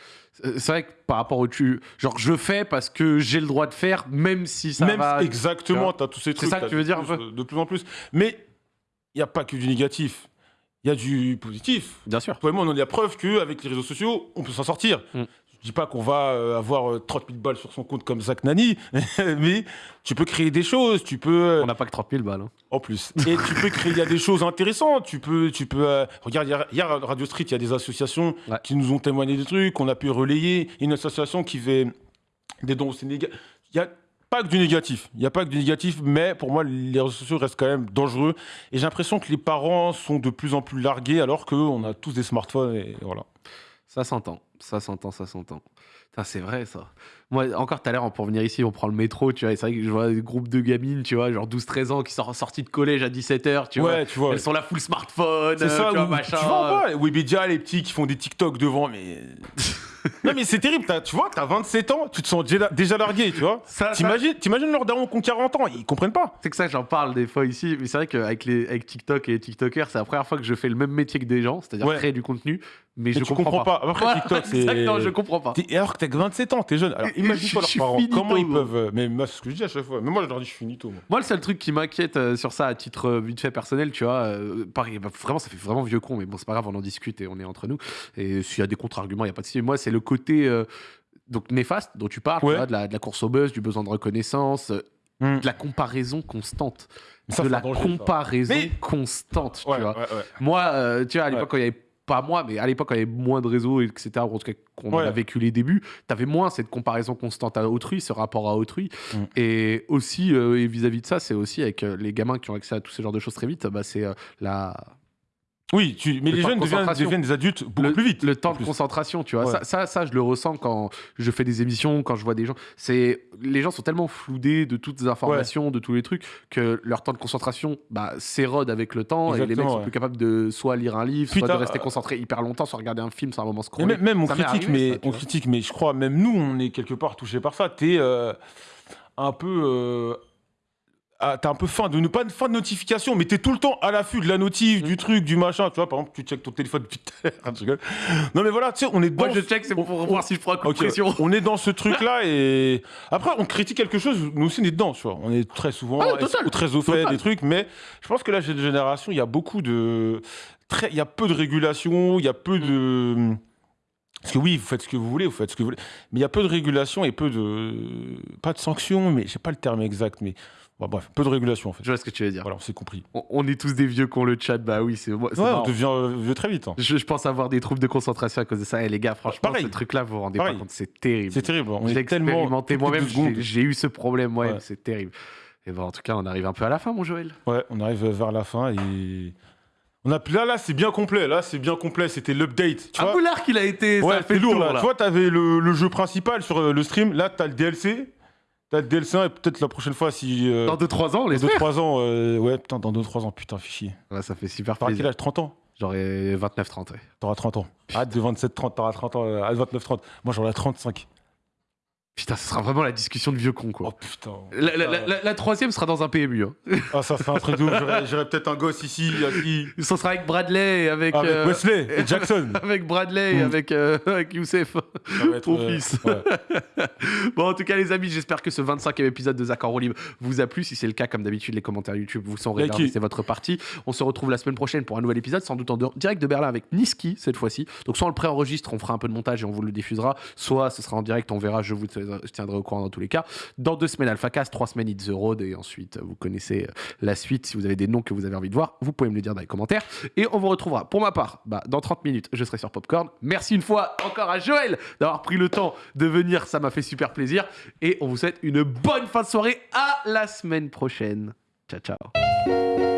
c'est vrai que par rapport au tu. Genre, je fais parce que j'ai le droit de faire, même si ça Même va. exactement, tu as tous ces trucs. ça que tu veux de dire peu De plus en plus. Mais il n'y a pas que du négatif. Il y a du positif. Bien sûr. Et moi, on a la preuve qu'avec les réseaux sociaux, on peut s'en sortir. Mm. Je dis pas qu'on va euh, avoir euh, 30 000 balles sur son compte comme Zach Nani, [laughs] mais tu peux créer des choses, tu peux... euh, On n'a pas que 30 000 balles. hein. En plus. Et tu peux créer, il y a des choses intéressantes. Tu peux, tu peux. euh, regarde, hier, à Radio Street, il y a des associations Ouais. qui nous ont témoigné des trucs, on a pu relayer. Une association qui fait des dons au Sénégal. Il n'y a pas que du négatif. Il n'y a pas que du négatif, mais pour moi, les réseaux sociaux restent quand même dangereux. Et j'ai l'impression que les parents sont de plus en plus largués, alors qu'on a tous des smartphones. Et voilà. Ça s'entend, ça s'entend, ça s'entend. Putain, C'est vrai ça. Moi, encore tout à l'heure, pour venir ici, on prend le métro, tu vois. et C'est vrai que je vois des groupes de gamines, tu vois, genre 12-13 ans qui sont sortis de collège à 17h, tu vois. ouais, tu vois. Elles sont là full smartphone, C'est euh, ça, tu vois, ou- machin. tu vois pas Webedia, les petits qui font des TikTok devant, mais. [laughs] non, mais c'est terrible, tu vois, t'as 27 ans, tu te sens déjà, déjà largué, tu vois. Ça- ça- T'imagines, t'imagines leurs darons qui ont 40 ans, ils comprennent pas. C'est que ça, j'en parle des fois ici, mais c'est vrai qu'avec les, avec TikTok et les TikTokers, c'est la première fois que je fais le même métier que des gens, c'est-à-dire Ouais. créer du contenu, mais, Mais je comprends, comprends pas. Après, Voilà, [laughs] TikTok, c'est- je comprends pas. Et alors que t'as que 27 ans, t'es jeune. Alors je suis leurs parents. finito, Comment ils peuvent. euh, Mais moi, c'est ce que je dis à chaque fois. Mais moi, je leur dis, je suis finito. Moi. Moi, le seul truc qui m'inquiète euh, sur ça, à titre euh, vite fait personnel, tu vois, euh, pareil, bah, vraiment, ça fait vraiment vieux con, mais bon, c'est pas grave, on en discute et on est entre nous. Et s'il y a des contre-arguments, il n'y a pas de souci. Moi, c'est le côté euh, donc néfaste dont tu parles, tu vois, de, la, de la course au buzz, du besoin de reconnaissance, euh, Hmm. de la comparaison constante. Ça, de la danger, comparaison Mais- constante, tu Ouais, vois. ouais, ouais. Moi, euh, tu vois, à l'époque, Ouais. quand il y avait pas moi, mais à l'époque, y avait moins de réseaux, etc., en tout cas qu'on Ouais. a vécu les débuts, t'avais moins cette comparaison constante à autrui, ce rapport à autrui. Mm. Et aussi, euh, et vis-à-vis de ça, c'est aussi avec euh, les gamins qui ont accès à tous ces genres de choses très vite, bah, c'est euh, la, Oui, tu... mais Le les de jeunes deviennent, des adultes beaucoup le, plus vite. le temps de concentration, tu vois. Ouais. Ça, ça, ça, je le ressens quand je fais des émissions, quand je vois des gens. C'est les gens sont tellement floudés de toutes les informations, de tous les trucs, que leur temps de concentration bah, s'érode avec le temps et les mecs sont ouais. plus capables de soit lire un livre, soit de rester concentrés hyper longtemps, soit regarder un film, soit un moment scroller. même, même on critique, arrivé, mais ça, on critique, mais je crois même nous, on est quelque part touché par ça. T'es euh, un peu. euh, ah, t'as un peu faim de pas de fin de notification, mais t'es tout le temps à l'affût de la notif, Mm. du truc, du machin. Tu vois, par exemple, tu checkes ton téléphone depuis tout à l'heure. Je rigole. Non, mais voilà, tu sais, on est dans. Moi, je check, c'est pour on- voir si je prends un coup Ok, de pression. On est dans ce [laughs] truc-là et après on critique quelque chose, nous aussi on est dedans, tu vois. On est très souvent Ah, total. ou très au fait Total. des trucs, mais je pense que là cette génération, il y a beaucoup de très, il y a peu de régulation, il y a peu de parce que oui, vous faites ce que vous voulez, vous faites ce que vous voulez, mais il y a peu de régulation et peu de pas de sanctions, mais je sais pas le terme exact, mais bon, bref, peu de régulation en fait. Je vois ce que tu veux dire. Voilà, on s'est compris. On, on est tous des vieux qu'on le chat, bah oui, c'est moi. Ouais, on devient euh, vieux très vite. hein. Je, je pense avoir des troubles de concentration à cause de ça. Et les gars, franchement, Pareil. ce truc-là, vous vous rendez Pareil. pas compte, c'est terrible. C'est terrible. On tellement expérimenté moi-même, j'ai j'ai eu ce problème moi-même, Ouais. c'est terrible. Et bon, en tout cas, on arrive un peu à la fin, mon Joël. Ouais, on arrive vers la fin et on a là là c'est bien complet. Là c'est bien complet. C'était l'update. Un peu l'art qu'il a été, Ouais, ça fait lourd tour, là. là. Tu vois, t'avais le, le jeu principal sur euh, le stream. Là, t'as le DLC. T'as le DLC 1 et peut-être la prochaine fois si. euh, Dans 2-3 ans, les dans 2-3 ans. euh, ouais, putain, dans 2-3 ans, putain, fichier. Ouais, ça fait super T'auras quel plaisir. âge? 30 ans? J'aurais 29-30. ouais. T'auras 30 ans. Hâte de 27-30, t'auras 30 ans. euh, Hâte de 29-30. Moi, j'aurai 35. Putain, ce sera vraiment la discussion de vieux con, quoi. Oh putain. La, la- la- la- la troisième sera dans un PMU. hein. Ah, ça, c'est un truc ouf. J'aurais- peut-être un gosse ici, qui Ça sera avec Bradley et avec, Avec euh, Wesley et Jackson. [laughs] avec Bradley et avec, euh, avec Youssef. Mon euh, fils. ouais. [laughs] Bon, en tout cas, les amis, j'espère que ce 25e épisode de Zach en roue libre vous a plu. Si c'est le cas, comme d'habitude, les commentaires YouTube vous sont réservés. C'est votre partie. On se retrouve la semaine prochaine pour un nouvel épisode, sans doute en direct de Berlin avec Niski cette fois-ci. Donc, soit on le préenregistre, on fera un peu de montage et on vous le diffusera, soit ce sera en direct, on verra. Je vous tiendrai au courant dans tous les cas. Dans deux semaines, AlphaCast, trois semaines, It's the Road. Et ensuite, vous connaissez euh, la suite. Si vous avez des noms que vous avez envie de voir, vous pouvez me le dire dans les commentaires. Et on vous retrouvera, pour ma part, bah, dans 30 minutes, je serai sur Popcorn. Merci une fois encore à Joël d'avoir pris le temps de venir. Ça m'a fait super plaisir. Et on vous souhaite une bonne fin de soirée. À la semaine prochaine. Ciao, ciao.